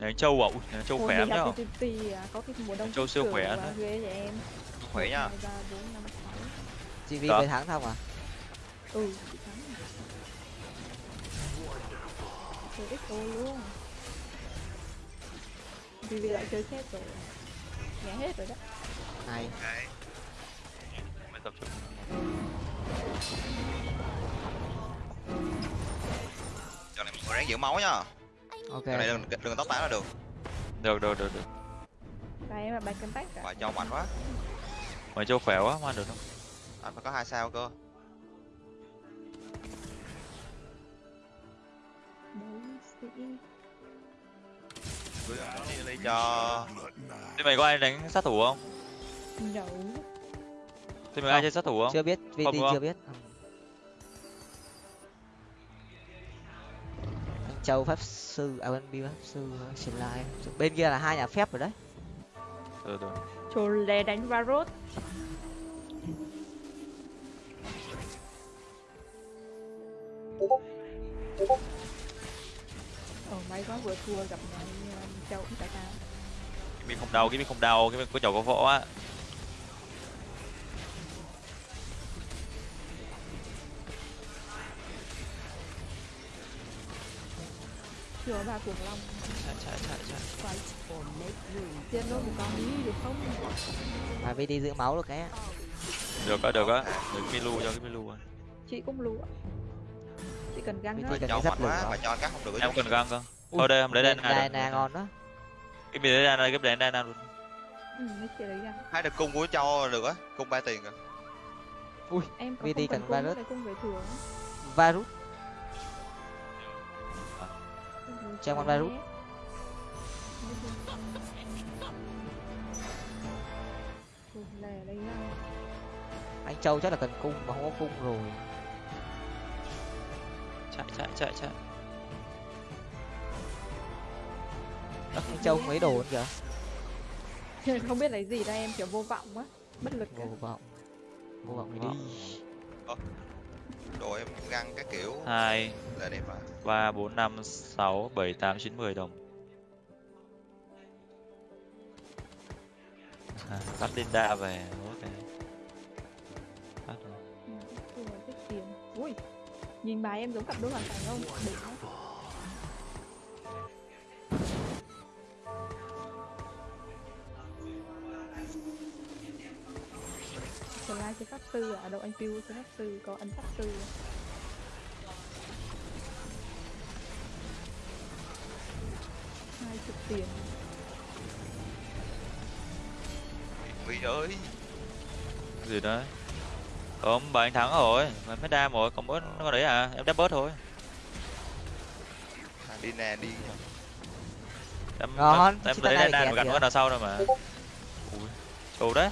anh châu ui nhà anh châu khỏe lắm nhá TTT có cái mùa đông Châu siêu khỏe và nữa. ghê vậy em. Khỏe nha 2, 3, 4, 5, 6 chị vi Đó. về thắng không à? Ừ, chị thắng rồi Chơi XO luôn. Vì vì lại chơi xét rồi. Nhả hết rồi đó. Này. Mày tập trung người ráng giữ máu nha ok. Giờ này đừng đừng tóc tán là được. Được được được được. Em là bài cân tách cả. Và cho mạnh quá. Mày châu khỏe quá mà được không? Anh phải có hai sao cơ. Đi đi cho. Thế mày có ai đánh sát thủ không? Nhậu thế mày có ai chơi sát thủ không? Chưa biết vt Không, không. chưa biết châu pháp sư à bên bi pháp sư xin lại bên kia là hai nhà phép rồi đấy. Được được Trồ lè đánh Varus. Ồ may quá vừa thua gặp nhà anh Châu cũng tại sao cái mình không đau cái mình không đau cái mình có nhỏ có võ á Chưa ba cuồng long. Chạy chạy chạy chạy. Tiên luôn một con đi được không? Mà vt giữ máu được cái được á được á. Được cái milu cho cái milu á Chị cũng lụa. Chị cần găng Vì đó cho cái mạnh quá mà cho cắt không được em cần găng cơ. Thôi đây em lấy đây Bên nè ngon đó. Cái mình lấy đây này cái đây nè luôn. Ừ, chị lấy găng. Hai được cung của cho được á. Cung ba tiền rồi ui em có VT không cần virus. virus Trang con virus. Anh châu chắc là cần cung mà không có cung rồi. Chạy chạy chạy chạy. Anh châu mấy đồ kìa. Không biết lấy gì đây em kiểu vô vọng quá. Bất lực. Vô vọng. Vô vọng đi đồ em găng các kiểu. Hai là đẹp mà. ba bốn năm sáu bảy tám chín mười đồng. À, bắt Linda về. Ok. Bắt rồi. Ui nhìn bài em giống cặp đôi hoàn cảnh không? Đỉnh Slide chơi pháp sư à? Đâu anh Piu chơi pháp sư có ấn pháp sư. Hai chục tiền. Vì ơi. Gì đấy không anh thắng rồi. Mà mới đam rồi còn mỗi con đấy à? Em đáp bớt thôi. À, đi nè đi. Em Ngon, em chiếc lấy kẹp gắn kìa. con nào sau đâu mà. Ui đấy.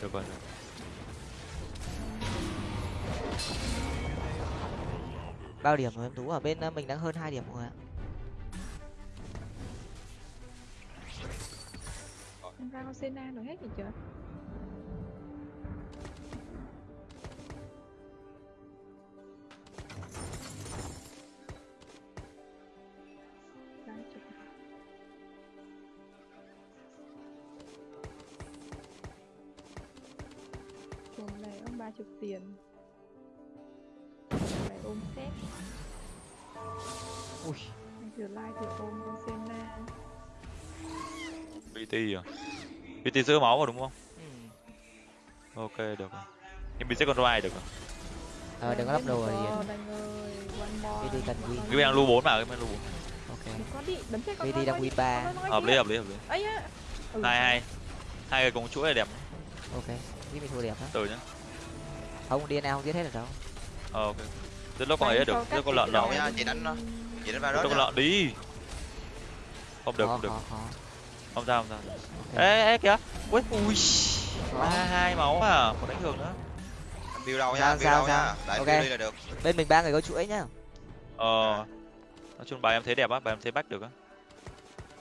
Được rồi được. Bao điểm rồi, em tú ở bên ờ, mình đang hơn hai điểm rồi ạ. Em ra con Sena rồi hết gì chưa? Hai này ông ba chục tiền ôm xét ui. Anh thử like thử ôm con Senna BT à? BT giữ máu rồi đúng không? Ừ. ok được rồi. Nhưng mình sẽ còn ride được rồi ờ đừng có lắp đồ rồi. Gì Đi đi cần gì? cái đang lưu bốn mà cái đang lưu bốn. Ok. Đừng có đi, đấm chết con VD voi đang đi, win ba. hợp lý hợp lý hợp lý. Ấy á. Ừ, hai hai. Hai người cùng chuỗi là đẹp ok. Nghĩ mình thua đẹp đó từ nhá. Không DNA không giết hết được đâu. Ờ ok rất lúc con ấy được con thì lợn đầu nha, chị đánh nó. chị đánh vào đó con lợn đi. Không được khó không được. khó khó không sao không sao. Ê ê kìa. Ui ui hai máu à. Một đánh thường nữa. Build đâu Sao, nha build đâu nha. Ok. build đi là được. Bên mình ba người có chuỗi nhá. Ờ. Nói chung bài em thấy đẹp á bài em thấy bách được á.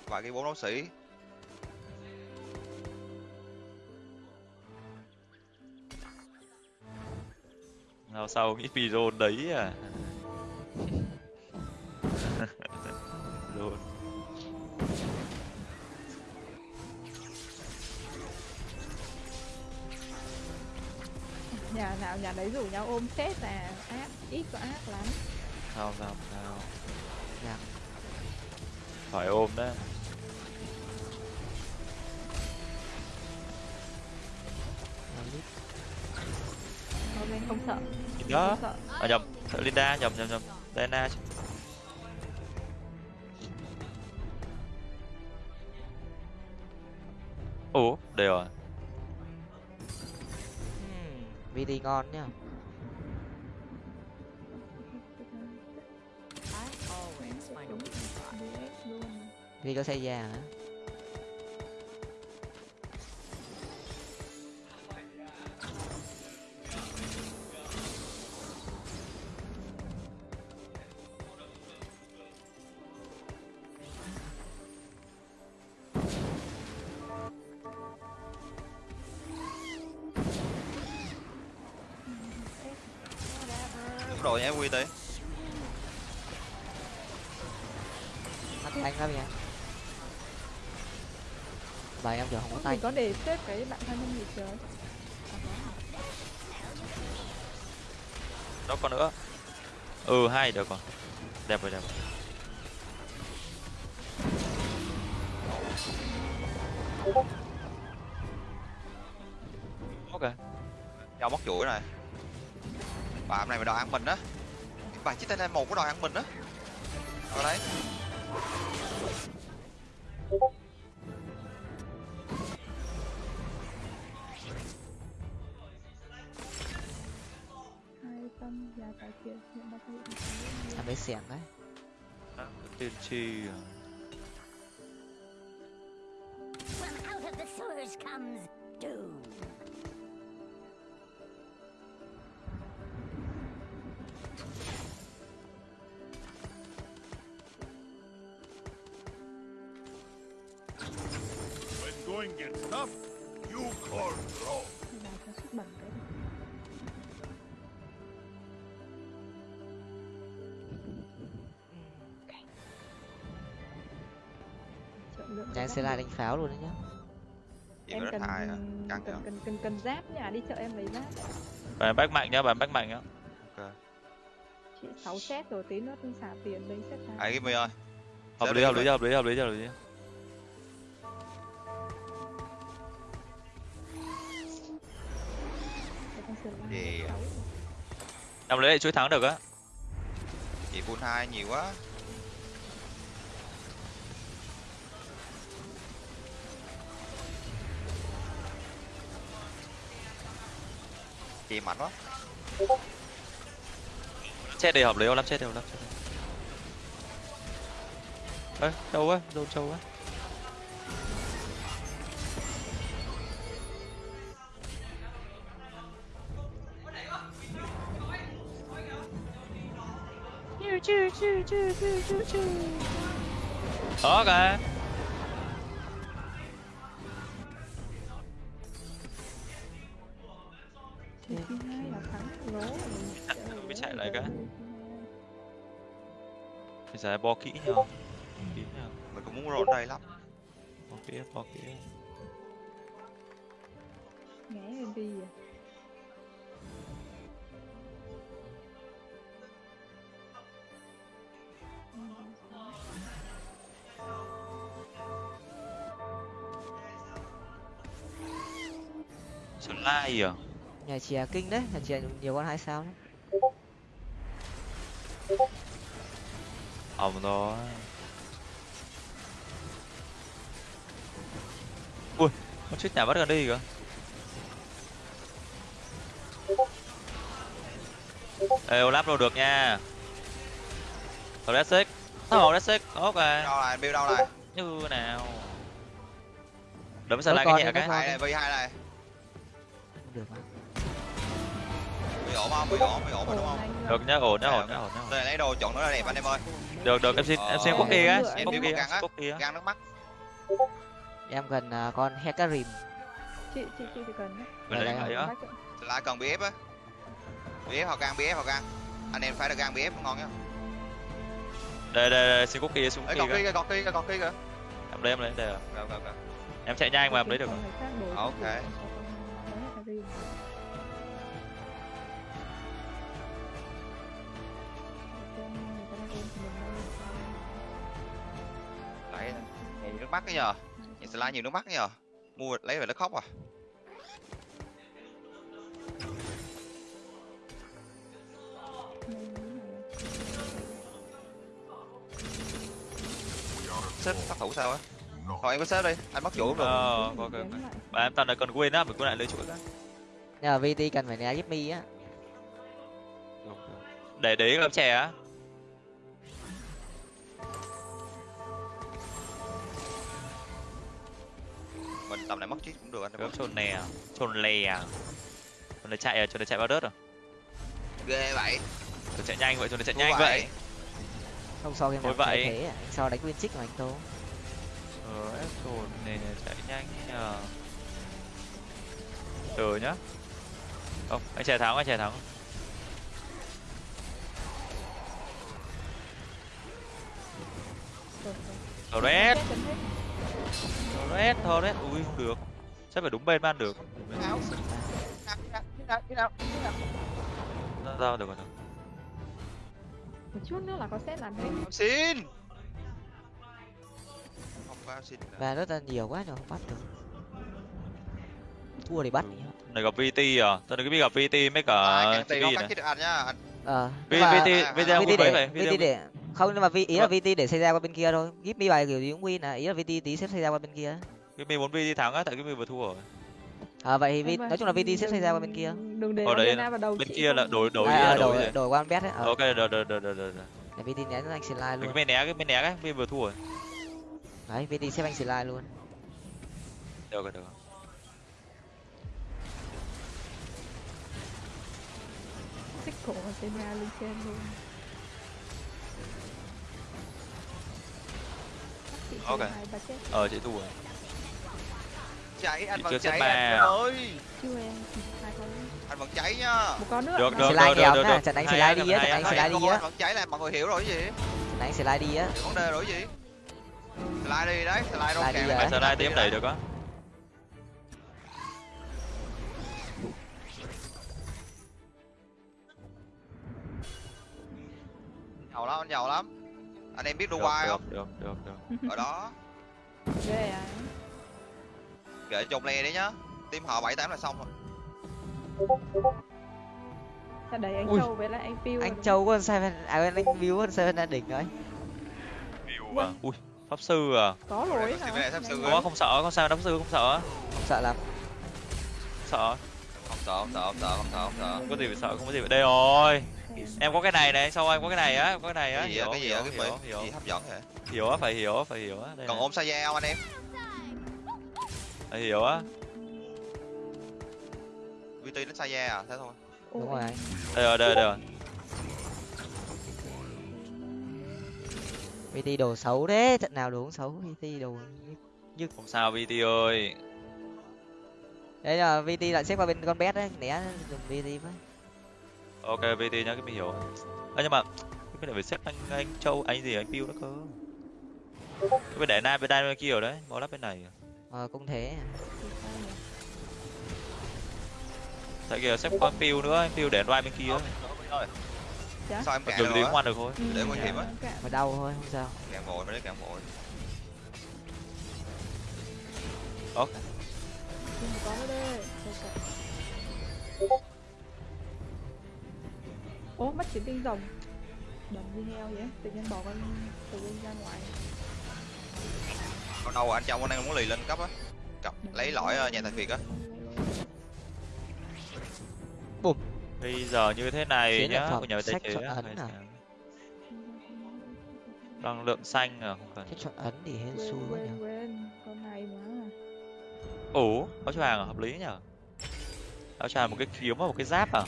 Vài cái bốn đấu sĩ nào sau nghĩ phi đấy à? Rồi. Nhà nào nhà đấy rủ nhau ôm xét là ác ít có ác lắm. Sao sao sao? Dạ. phải ôm đấy ok không sợ. Đó không sợ. À nhầm Linda nhầm nhầm nhầm chứ. ủa đây rồi VD ngon nhá. VD có xây già hả rồi nhé quy tí mắt anh lắm nha. Bài em giờ không có tay mình có để xếp cái bạn thân nhân gì trời? Đó còn nữa. Ừ hai được còn đẹp rồi đẹp rồi. Ok. Nhau móc chuỗi này bà này mà đòi ăn mình á. Bà chiếc tay lên một có đòi ăn mình á. Ở đấy. Em lấy xẻng đấy. Tiên tri à? From out of the sewers comes doom. Cái này. Trọng lượng nhà sẽ được. lại đánh pháo luôn đấy nhá em cần à? Cần, nhở? cần cần cần giáp nhà đi chợ em lấy giáp bạn bách mạnh nhá bạn bách mạnh nhá Ok. chị 6 set rồi tí nữa xả tiền lấy set Hãy give me ơi. hợp lý hợp lý give hợp lý hợp lý hợp lý Để sáu. năm lấy lại chuỗi thắng được á. Chị full hai nhiều quá. Chị mạnh quá. chết đi hợp lý không lắm chết đều lắm chết ơi đâu á đâu trâu á rồi. Trời Mới chạy lại cái. bây giờ bo kỹ nhau kỹ nhau Mình cũng muốn roll đây lắm. bo kỹ bo kỹ Nghe em đi à slide à nhà chè kinh đấy nhà chè nhiều con hai sao đấy ổng đó ui con chết nhà bắt gần đây kìa. Ê, lắp đâu được nha. Classic Nó Classic, ok Đâu này, build đâu này? Như nào. Đấm Có lại cái nhẹ cái. Hai này, V2 này. Được mà Bị ổn không? Bị ổn, bị ổn mà đúng không? Được nhá, ổn nhá, ổn nhá, ổn nhá Đây lấy đồ chọn nó là đẹp anh em ơi. Được, được, em xin, em xin Ờ, quốc kỳ á xin quốc kỳ á Gan nước mắt. em cần à, con hecarim chị chị chị chỉ cần đấy vậy á. Lại cần BF á. BF hoặc gan, BF hoặc gan. Anh em phải được gan BF ngon nhá. Đây, đây, đây, xin quốc kỳ, xin kìa kia kìa, còn kia kìa, còn kia kìa. Em lấy, em lấy, đây Rồi, rồi, rồi. Em chạy nhanh mà em lấy được Ok cái Đấy, con nhiều nước mắt cái nhờ. Nhìn slide nhiều nước mắt cái nhờ. Mua lấy về nó khóc à. Xếp sát thủ sao á? Thôi em có xếp đi, anh bắt chủ được. Ờ, lại. Bà em tao này cần quên á, mình cứ lại lấy chuỗi á nhờ vt cần phải né giúp mi á Để để gấp chè á Mình tầm này mất chiếc cũng được anh. Gấp trồn nè, trồn lè Trồn này chạy à, trồn này chạy bao đớt à Ghê vậy. Trồn chạy nhanh vậy, trồn này chạy nhanh vậy không so game nào vậy. thế à. anh so đánh nguyên trích mà anh tô Ờ, ép trồn này chạy nhanh nhờ Từ nhá Không, anh chạy thắng, anh chạy thắng. Torres, Chết, chấm hết. Torres, Torres, ui không được Chắc phải đúng bên ban được. Sao được rồi được một chút nữa là có set làm hết Xin. Có xin. và rất là nhiều quá rồi không bắt được. Thua thì bắt nhá. Này gặp VT à, tao này cái biết gặp VT mấy cả À, TV này nhá. Ờ V- nhưng mà- VT, à, VT à, VT để VT để không nhưng mà vi ý là VT để xây ra qua bên kia thôi. Give me bài kiểu gì cũng win à. Ý là VT tí xếp xây ra qua bên kia. Cái mình muốn VT thắng á, tại cái mình vừa thua rồi. À, vậy thì nói chung là vt sẽ xây ra qua bên kia. đừng để Ở đấy Arena vào đầu bên kia là không- đổi đổi à, à, đổi đổi qua con bet ấy ờ. ok rồi rồi rồi rồi rồi vt né anh slide đừng luôn. cái bên né cái bên né cái bên vừa thua rồi đấy vt xếp anh slide luôn. Được rồi được rồi. Xích cổ Arena lên trên luôn. Chị Ok. ờ chị thua rồi. Cháy vẫn chưa xếp cháy anh à? ơi. Chưa em hai con. Anh vẫn cháy nha. Một con nữa. Được, được, slide được, được, nha được. trận đánh slide đi á trận đánh slide đi á. Anh vẫn cháy là mọi người hiểu rồi cái gì? Trận đánh slide đi á. Vấn đề rồi gì slide đi đấy slide đâu kèm phải slide tiếp đẩy được á? Giàu lắm anh giàu lắm. Anh em biết Dubai không? được được được. Ở đó. Ghê à kệ chồng lè đi nhá. Team họ bảy tám là xong rồi. Đẩy anh Ui. Châu với lại anh Piu anh châu con seven à anh biếu con seven đã đỉnh rồi. View à? Ui pháp sư à? Có rồi rồi. có không sợ không sao pháp sư không sợ. Không sợ lắm. Sợ. Không sợ không sợ không sợ không sợ không sợ. Không có gì phải sợ không có gì phải đây rồi. Em có cái này này sao em có cái này á? Có cái này á? Cái gì á hiểu cái gì hiểu hiểu hiểu. Gì hấp dẫn vậy? Hiểu á phải hiểu á phải hiểu á. Đây còn ôm sa da không anh em? Phải hiểu á. VT đến sa da à? Thế thôi. Ôi, đúng rồi đây rồi đây rồi vt đồ xấu đấy trận nào đồ cũng xấu vt đồ không sao VT ơi. Đấy là vt lại xếp qua bên con bet đấy né dùng vt với. Ok VT nhá cái mình hiểu. À, nhưng mà cái này phải xếp anh anh châu anh gì anh Piu nữa cơ. Cái bên để nam bên đây bên kia rồi đấy bỏ lắp bên này. Ờ cũng thế. Tại kìa xếp con Piu nữa anh Piu để đoan bên kia Dạ? sao em dù rồi đi ngoan được thôi. Ừ, để nguy hiểm á. cạn. mà đau thôi không sao. Cạn vội mới đấy vội. Mà có Ok. Ố mất chiến tinh rồng Đầm như heo vậy Tự nhiên bỏ con tự nhiên ra ngoài. Còn đâu anh trong anh đang muốn lì lên cấp á. Cặp lấy lõi ờ, nhà tài việt á bây giờ như thế này nhá của nhà vệ sách chế à? năng lượng xanh à không cần. Cái chọn ấn thì hên xui quá nhỉ Con này mà ủ áo choàng à hợp lý nhở. Áo choàng một cái kiếm và một cái giáp à.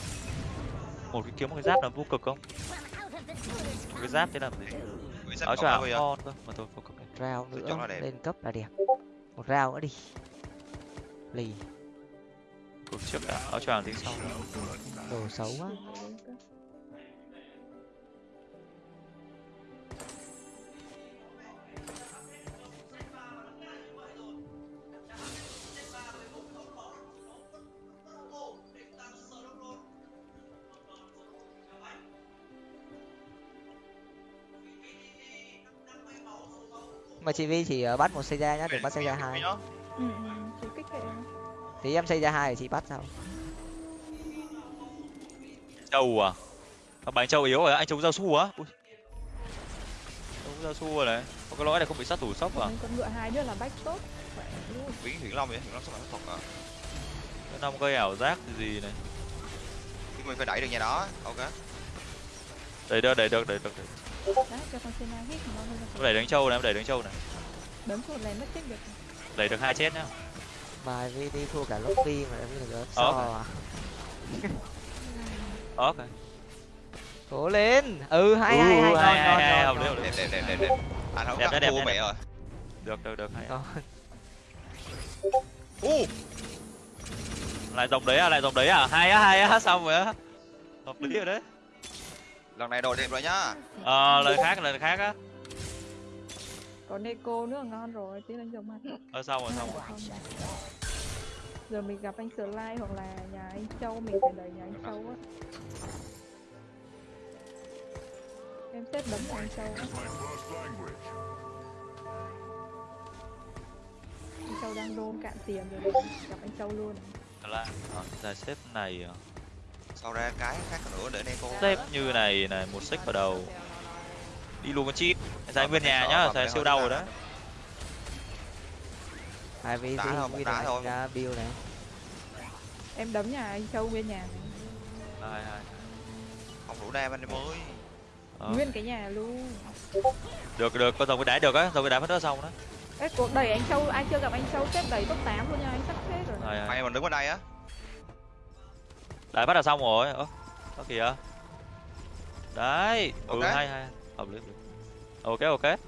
Một cái kiếm một cái giáp là vô cực không? Một cái giáp thế làm gì áo choàng ngon cơ. Mà thôi vô cực rau Tôi nữa lên cấp là đẹp. Một rau nữa đi. Lì cực trước đã áo choàng tính sau đồ xấu quá. Mà chị Vi chỉ ờ, bắt một xây ra nhá đừng bắt xây ra hai. Nhá. Ừ thì em xây ra hai thì chị bắt sao châu à? À, bánh châu yếu rồi? Anh chống giao su á? Ui. chống giao su rồi này. Có cái lõi này không bị sát thủ sốc à? Con ngựa hai nữa là bách tốt. Biến hiển long vậy hiển long sắp là thuật à? Cái năm gây ảo giác gì gì này? Nhưng mình phải đẩy được nhà đó ok. Đẩy được đẩy được đẩy được đẩy. Đấy đẩy đánh châu này em đẩy đánh châu này. Đấm một lần mất chết được. Đẩy được hai chết nhá mà Vi đi thua cả lobby mà em biết là so Ờ. à? ok cố lên! Ừ hai Ừ, hai hai hai, hai, hai, ngon hợp lý, hợp lý. đẹp đẹp đẹp đẹp đẹp. Anh không Đẹp, chắc đẹp, mẹ rồi. Được được được hay. U! Lại dòng đấy à lại dòng đấy à? Hai á hai á xong rồi á. Hợp lý rồi đấy. Lần này đồ đẹp rồi nhá. Ờ lời khác lời khác á Có Neko nữa ngon rồi Tí đánh rồng mà ờ xong rồi xong rồi Giờ mình gặp anh Sly hoặc là nhà anh Châu Mình phải đẩy nhà anh Châu á Em xếp đấm nhà anh Châu á. Anh Châu đang roll cạn tiền rồi. Gặp anh Châu luôn là ờ, giải xếp này à. sau ra cái khác nữa để Neko xếp như này này một xích vào đầu đi luôn con chip. Giải Ờ, nguyên nhà nhá giải siêu đau rồi đấy hai Vi Đá Vi đá này thôi. ra build này. Em đấm nhà anh châu nguyên nhà. Này. hai hai không đủ đam anh em ơi. Ờ. nguyên cái nhà luôn. Được được con rồng cái đá được á rồng cái đá mất nữa xong đó. Ê, cuộc đẩy anh châu ai chưa gặp anh châu xếp đẩy top 8 luôn nha anh sắp hết rồi. Hai hai may mình đứng bên đây á. Đá bắt là xong rồi. Ơ có kìa. Đấy ừ Ok. hai hai hợp lý hợp lý. Ok ok.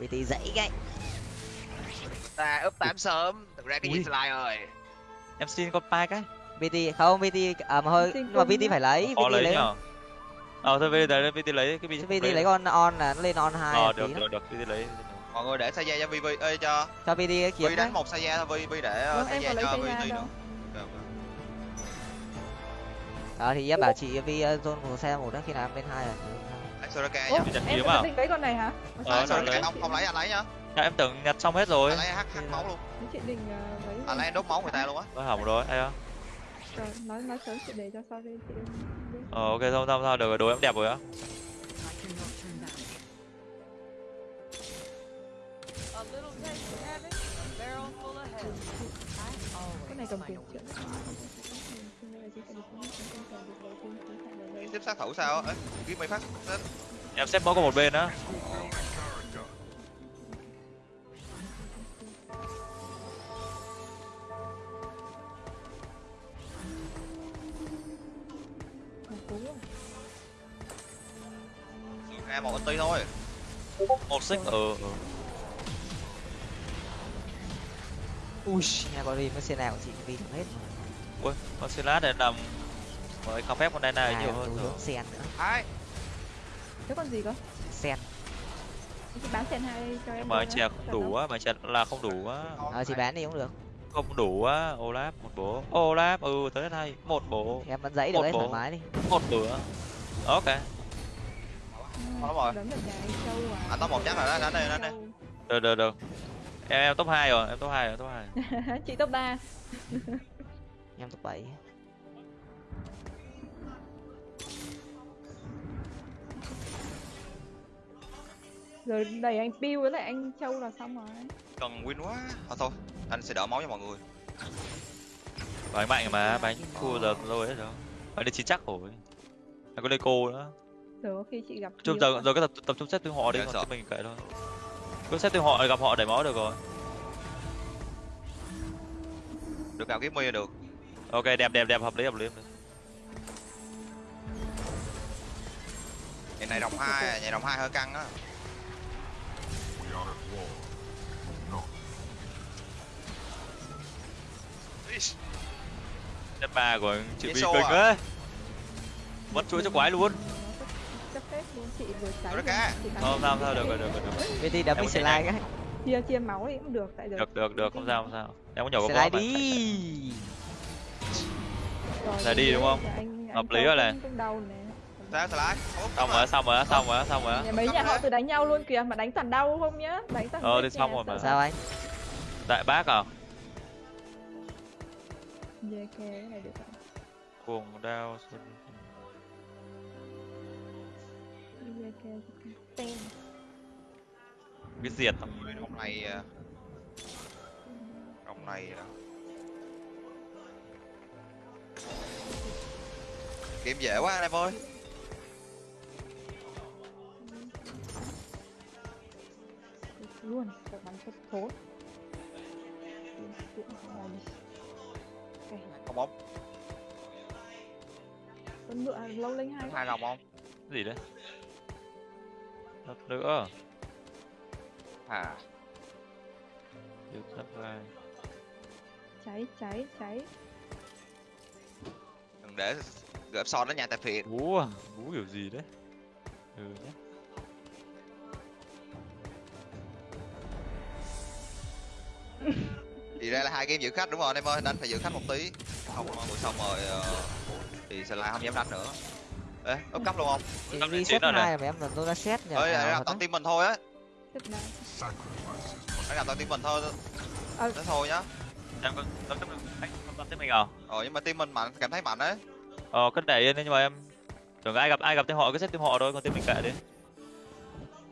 Bt dãy cái ta úp tám sớm thực ra cái gì slide rồi. Em xin con pai cái bt không bt à mà nhưng mà bt phải lấy bt lấy lấy nhở ờ thôi vt lấy vt lấy cái bt lấy con on là nó lên on hai ờ được được được vt lấy mọi người để Saya cho Vi ơi cho cho bt cái kiếm đấy đánh một Saya thôi Vi để Vâng, em Saya cho Vi nữa đó thì em bảo chị vi uh, zone một xe một đó khi nào em lên hai rồi Anh Soraka nhá em kiếm à? định lấy con này hả? Ờ, Soraka không không lấy anh lấy nhá. Dạ, em tưởng nhặt xong hết rồi. Anh lấy hắc hắc máu luôn. Chị định ờ, lấy anh lấy đốt máu người ta luôn á. Nó hỏng rồi ai á? Nói nói sớm chị để cho sau đi chị ờ ok thôi thôi thôi được rồi đồ em đẹp rồi á. Cái này cầm tiền chuyện tiếp sát thủ sao ấy kiếm mấy phát xếp em xếp mỗi có một bên á. Character. ra một ulti thôi. Một xích ừ ừ. Ui nhà có đi mới xe nào chị vi hết. Ui lát để làm với không phép con đây này nhiều hơn rồi. Sen nữa. Hai Thế con gì cơ? sen Chị bán sen hai cho em. mà chè không đủ á mà chè là không đủ á. Ờ chị bán đi cũng được. Không đủ á olap một bố. Olap ừ tới đây một bố. Em vẫn dãy được Một đấy bộ. thoải mái đi. Một bữa. Ok. Rồi. Đấm được nhà anh à. anh top một chắc rồi đó đánh đi đánh đi Châu. được được được. Em em top 2 rồi em top 2 rồi top 2 chị top 3 em top bảy Rồi đẩy anh Piu với lại anh Châu là xong rồi. cần win quá. Thôi thôi anh sẽ đỡ máu cho mọi người. Bánh mạnh mà bánh thua giờ rồi đấy đâu bánh đi chín chắc rồi. Anh có cô nữa Rồi khi chị gặp chung giờ à. giờ cái tập tập trung xếp tương họ đi Dạ, còn cái mình kệ thôi. Cứ xếp tương họ gặp họ đẩy máu được rồi. Được kiếm mi là được. Ok đẹp đẹp đẹp hợp lý hợp lý hợp lý. ngày này đồng hai à, ngày đồng hai hơi căng á We are at war. No. Step ba của chị Cái Vi kinh ấy mất chuỗi cho quái luôn. Chấp chị vừa cháy. Chị bắn không sao sao được rồi được rồi được rồi. bt đấm đi chạy slide cái Chia chia máu thì cũng được tại giờ. được được được không sao không sao. Em có nhỏ có slide đi. Rồi, Là đi đúng không? thì Hợp lý rồi này. sao slide Ốp, xong rồi xong rồi xong rồi xong rồi. Nhà mấy nhà họ từ đánh nhau luôn kìa mà đánh toàn đau không nhá? Đánh toàn Ờ, thì xong rồi mà. sao anh? Đại bác à Cái này được không? cuồng đao xuân. Kê tên. Cái diệt Rồng này à, rồng này à. kiếm dễ quá anh em ơi. Luôn các bắn thất thốn không bóng con ngựa lâu linh hai hai rồng không? Gì đấy? Thật nữa. À. Điều sắp gai. cháy cháy cháy. Đừng để gợp son đến nhà tài phiệt bú à? Bú kiểu gì đấy? Ừ nhé thì ra là hai game giữ khách đúng rồi anh em ơi đánh phải giữ khách một tí. Không buổi xong rồi ờ, thì slide không dám đánh nữa. Ê úp cấp luôn không? Rồi này. hai mà em là tôi đã xét nhỉ? Ơi à, là thật toàn team mình thôi á. Phải làm toàn team mình thôi Ờ. thế thôi nhá. Em anh không tâm tới mình à? Ờ nhưng mà team mình mạnh cảm thấy mạnh đấy. Ờ cứ để yên đi nhưng mà em tưởng ai gặp ai gặp tên họ cứ xếp tên họ thôi còn tên mình kệ đi.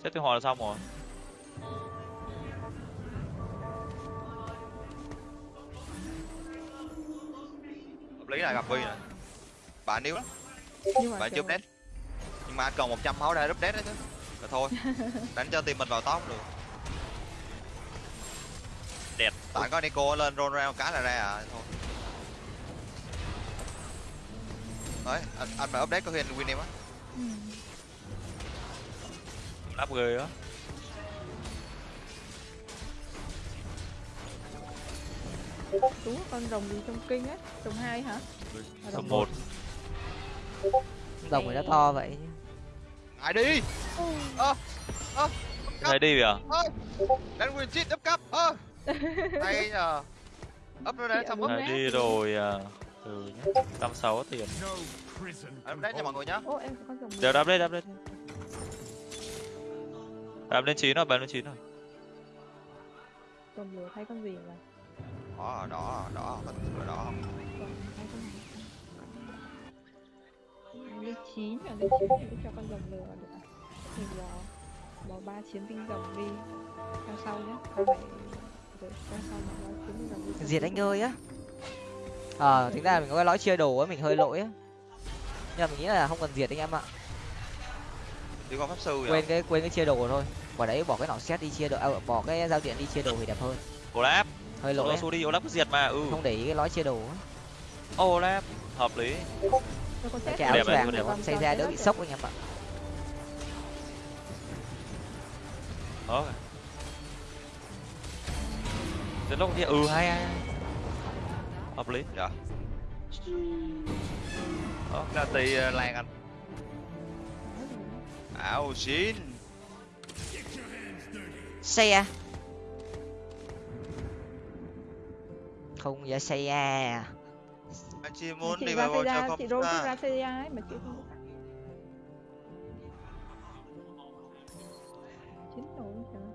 Xếp tên họ là xong rồi lý này gặp vi này bạn yếu lắm. Kiểu chụp nét nhưng mà anh cần 100 máu để đúp đét đấy chứ. Là thôi. Đánh cho team mình vào top được đẹp. Tại có Nico lên roll ra một cái là ra à thôi. Đấy anh anh mà update có khi anh win em á. Ừ. lắp ghê á đúng con rồng gì trong kinh ấy rồng hai hả? À, số một. rồng này nó to vậy. Ai đi. Ơ ơ thấy đi à? Ơ đánh win cheat up cấp. Ơ hay nhờ. Up rồi đấy xong Này đi rồi à. Từ nhá trăm sáu tiền. Can update cho mọi người nhá. Ô em có con rồng đều đáp lên đáp lên. Đáp lên chín rồi bán lên chín rồi. Rồng lửa thay con gì mà đỏ đỏ đỏ mình đỏ đỏ rồng thay con gì lên chín à lên chín thì cho con rồng lửa được à? Mình bỏ bỏ ba chiến binh rồng đi. Theo sau nhé theo sau mà ba chiến binh rồng đi. Diệt anh ơi á. Ờ tính ra mình có cái lõi chia đồ á mình hơi lỗi á. Nhưng mà mình nghĩ là không cần diệt anh em ạ. Đi con pháp sư quên vậy cái quên cái chia đồ thôi. Quả đấy bỏ cái nỏ xét đi chia đồ à, bỏ cái giao diện đi chia đồ thì đẹp hơn. Olaf hơi lỗi á. Olaf đi Olaf cứ diệt mà ừ. Không để ý cái lõi chia đồ Olaf hợp lý. Cái áo choàng để con xây ra đỡ bị sốc anh em ạ đó. Đến lúc kia ừ hay hay hợp lý. Dạ. Đó là tì ờ, lan anh. Ảo xin. Xe không giờ xe à anh chỉ muốn chị đi vào xây cho ra không? chị đôi ra ra xây ấy mà chị không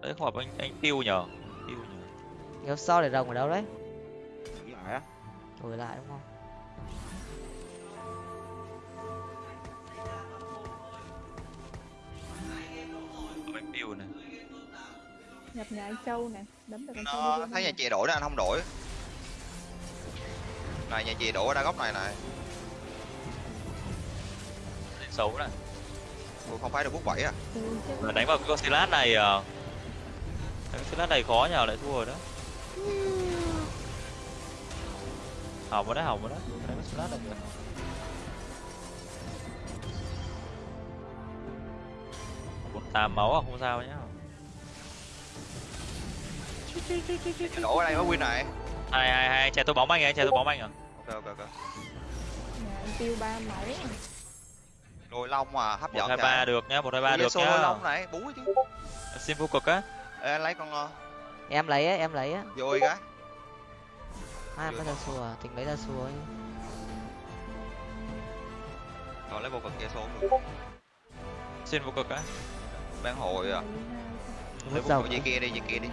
đấy không phải anh anh tiêu nhờ. Tiêu nhờ. Nhớ so để rồng ở đâu đấy? Lại á. Đổi lại đúng không? Anh tiêu này. Nhập nhà anh châu này đấm được con châu nó thấy nhà chị đổi đó anh không đổi này nhà chị đổi ra góc này này. Xấu này Ủa, không phải được bút bảy à? Ừ, đánh vào cái con Silas này à đánh Silas này khó nhờ lại thua rồi đó. Hỏng rồi đấy hỏng rồi đấy đánh con Silas này. Kìa một tám máu à không sao nhá. Đổi ở đây mới win này. Hai hai hai chạy tôi bóng anh à chạy tôi bóng anh à ok ok ok. Nhà anh tiêu ba máu đôi long mà hấp dẫn hai ba được nhá một hai ba được đôi nhá long này búi chứ. Xin vô cực á. Ê, anh lấy con ờ, em lấy á em lấy á. Vô cái. Ai em có ra xua à? tính lấy ra xua ấy còn lấy vô cực kia số được xin vô cực á. Bán hội à. Lấy vô dầu cực gì kia đi gì kia đi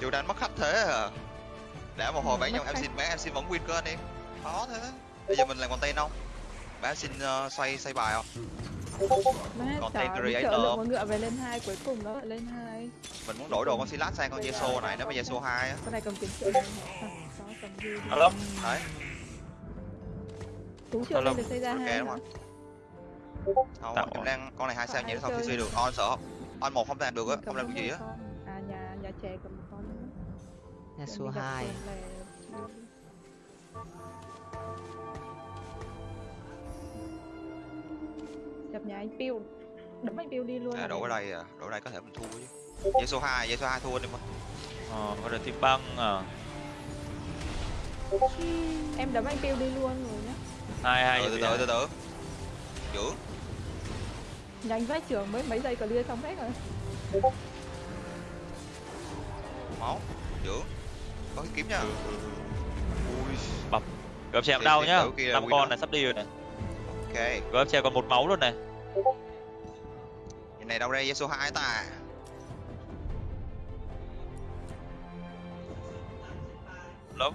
dù đánh mất khách thế à. Đã một hồi bán nhau em xin bán em xin vẫn win cơ anh em khó thế. Bây giờ mình làm content không? Bán xin ờ, xoay xoay bài không? Content creator. con ngựa về lên hai cuối cùng nó lại lên hai. Mình muốn đổi đồ con Silas sang con Yeso này nếu mà Yeso 2 á. Con này cầm kiếm triệu này à, có cầm đi. alo đấy. Tú triệu lên được xây ra ok hai đúng hả? không không Tạo em đang con này hai sao nhảy hai khi chơi. suy được? On sợ. Không on một không làm được á. Không làm được gì á. à nhà nhà trẻ cầm nhà xua bị gặp nhà anh Piu đấm anh Piu đi luôn à, đổi ở đây à. Đổi ở đây có thể mình thua chứ. Yeso 2 Yeso 2 thua đi mà. Ờ có được team băng à. Em đấm anh Piu đi luôn rồi nhá. Hai hai từ từ từ từ từ. Giữ. Nhà anh vách trưởng mới mấy giây clear xong hết rồi. Máu. Giữ có cái kiếm nha. Ui. Gấp chém Thì- đau thì nhá. kiểu kia là năm con đó. này sắp đi rồi này. Ok. Gấp chém còn một máu luôn này. Nhìn này đâu ra Yeso 2 ta. Lắm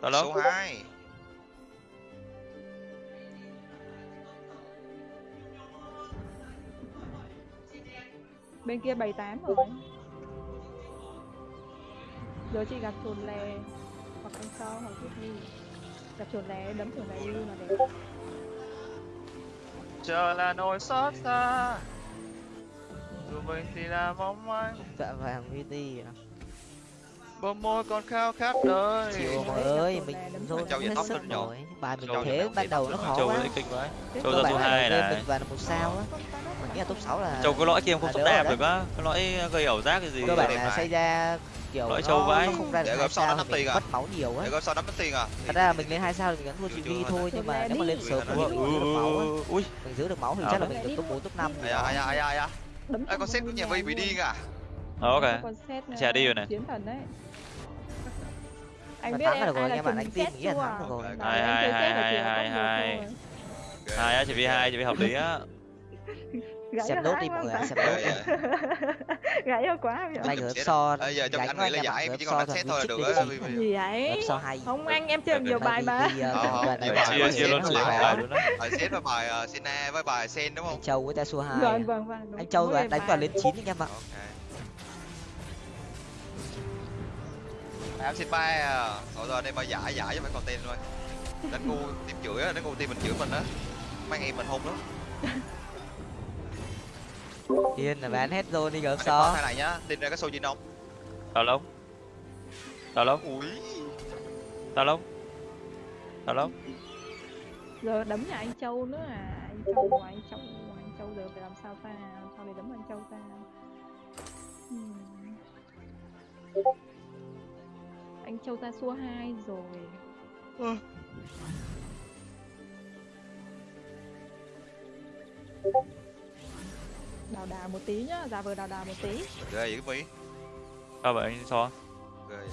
đó lắm Yeso 2 bên kia 78 rồi giờ chị gặp chuồn lè hoặc anh sau hoặc chút đi gặp chuồn lè đấm chuồn lè lưu là đẹp chờ là nỗi xót xa. Dù mình thì là mong manh. Dạ vàng VT à bờ môi còn khao khát đời. Chịu mọi gặp ơi mình rồi hết tóc sức rồi bài mình thế ban đầu nó khó châu quá. Châu ra số là hai này. mình vào là một sao á. Mình nghĩ là top 6 là châu cái lõi kia em không đạp rồi được á. Cái lõi gây ảo giác cái gì cơ bản đẹp là mà. xây ra kiểu Loại nó, trâu vãi. nó không ra được Để hai sao nó thì à? mất máu nhiều á. Để sao đấm mất tiền à thật ra là mình lên hai sao thì mình vẫn thua GV chưa thôi nhưng mà nếu mà lên sớm ừ, mình giữ được máu ui mình giữ được máu thì À, chắc là mình được top 4 top 5 ai à ai à ai à ai đấm Ê, con xét của nhà vây bị điên à Ờ, ok xét Chà đi rồi này. chiến thần đấy. Anh biết em rồi, ai là anh em bạn, trùm anh tin xét nghĩ là chưa thắng được rồi. Đấy, Hai, hai, hai, có hai, hai. thôi. hai. Á chỉ vi hai chỉ vi hợp lý á Gãy xem cho nốt hai đi mọi người nốt dạ. gãy quá bây giờ so Bây giờ trong anh nghĩ là giải chỉ còn đánh xét thôi là được vì- gì vậy? So hay không anh em chơi nhiều bài mà. Ờ, Ờ, ờ, chia chia luôn là bài bài xét với bài ờ, Sena với bài Sen đúng anh không Châu với ta xua hai. Vâng vâng vâng đúng. anh Châu Mỗi đánh vào lên. 9 anh em ạ em xin ba à rồi rồi đây mà giải giải cho mấy content thôi. Đánh ngu tìm chửi á đánh ngu tìm mình chửi mình á. Mấy em mình hung lắm Yên là bán hết rồi đi gỡ so thay này nhá tin ra cái show gì không đào lông đào lông ui. Đào lông đào lông giờ đấm nhà anh Châu nữa à? Anh Châu ngoài anh Châu ngoài anh Châu giờ phải làm sao ta? Làm sao để đấm anh Châu ta? Hmm. anh Châu ta xua hai rồi đào đào một tí nhá giả vờ đào đào một tí. Ghê vậy cái mỹ sao vậy? Anh so ghê vậy.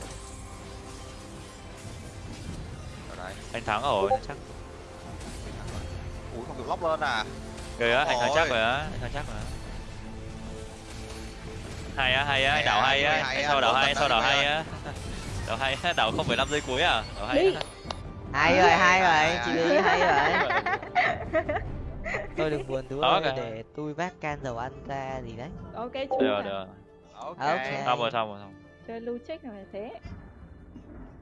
Rồi đây anh thắng rồi chắc. Ui không được lóc lên à? Ghê á anh thắng chắc rồi á anh thắng chắc rồi á. Hay á hay á anh Hay đảo á, hay á. hay anh so đảo hay anh thật đảo hay á? Đảo hay á đảo không phải năm giây cuối à? Đảo hay hay rồi hay Hay, rồi chị hay rồi tôi đừng buồn tú ơi để tôi vác can dầu ăn ra gì đấy. Ok chú được được. Ok. Ok. xong rồi xong rồi xong chơi lưu trích là phải thế.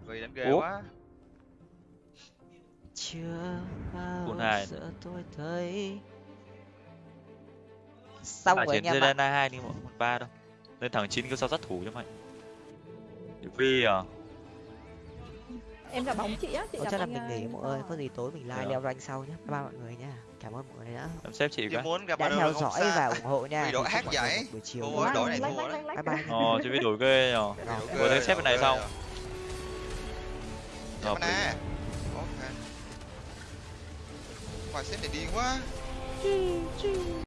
Vì đánh ghê Ủa? quá. Chưa bao Cuốn hai. giờ tôi thấy. Xong à, rồi anh chiến em ạ Zidane hai đi một một ba đâu lên thằng chín cứ sao sát thủ cho mày. Vi à. Em gặp bóng chị á chị gặp chắc là mình nghỉ à, mọi người có gì tối mình live Được. leo rank sau nhé bye bye mọi người nha cảm ơn mọi người đã em xếp chị cái muốn gặp đã theo dõi và xa ủng hộ nha. Đội hát vậy. buổi chiều Ôi, đội này thua. Bye bye. ờ chứ biết đổi ghê nhở Rồi. vừa thấy xếp bên này xong Hợp lý. Khoai xếp này điên quá.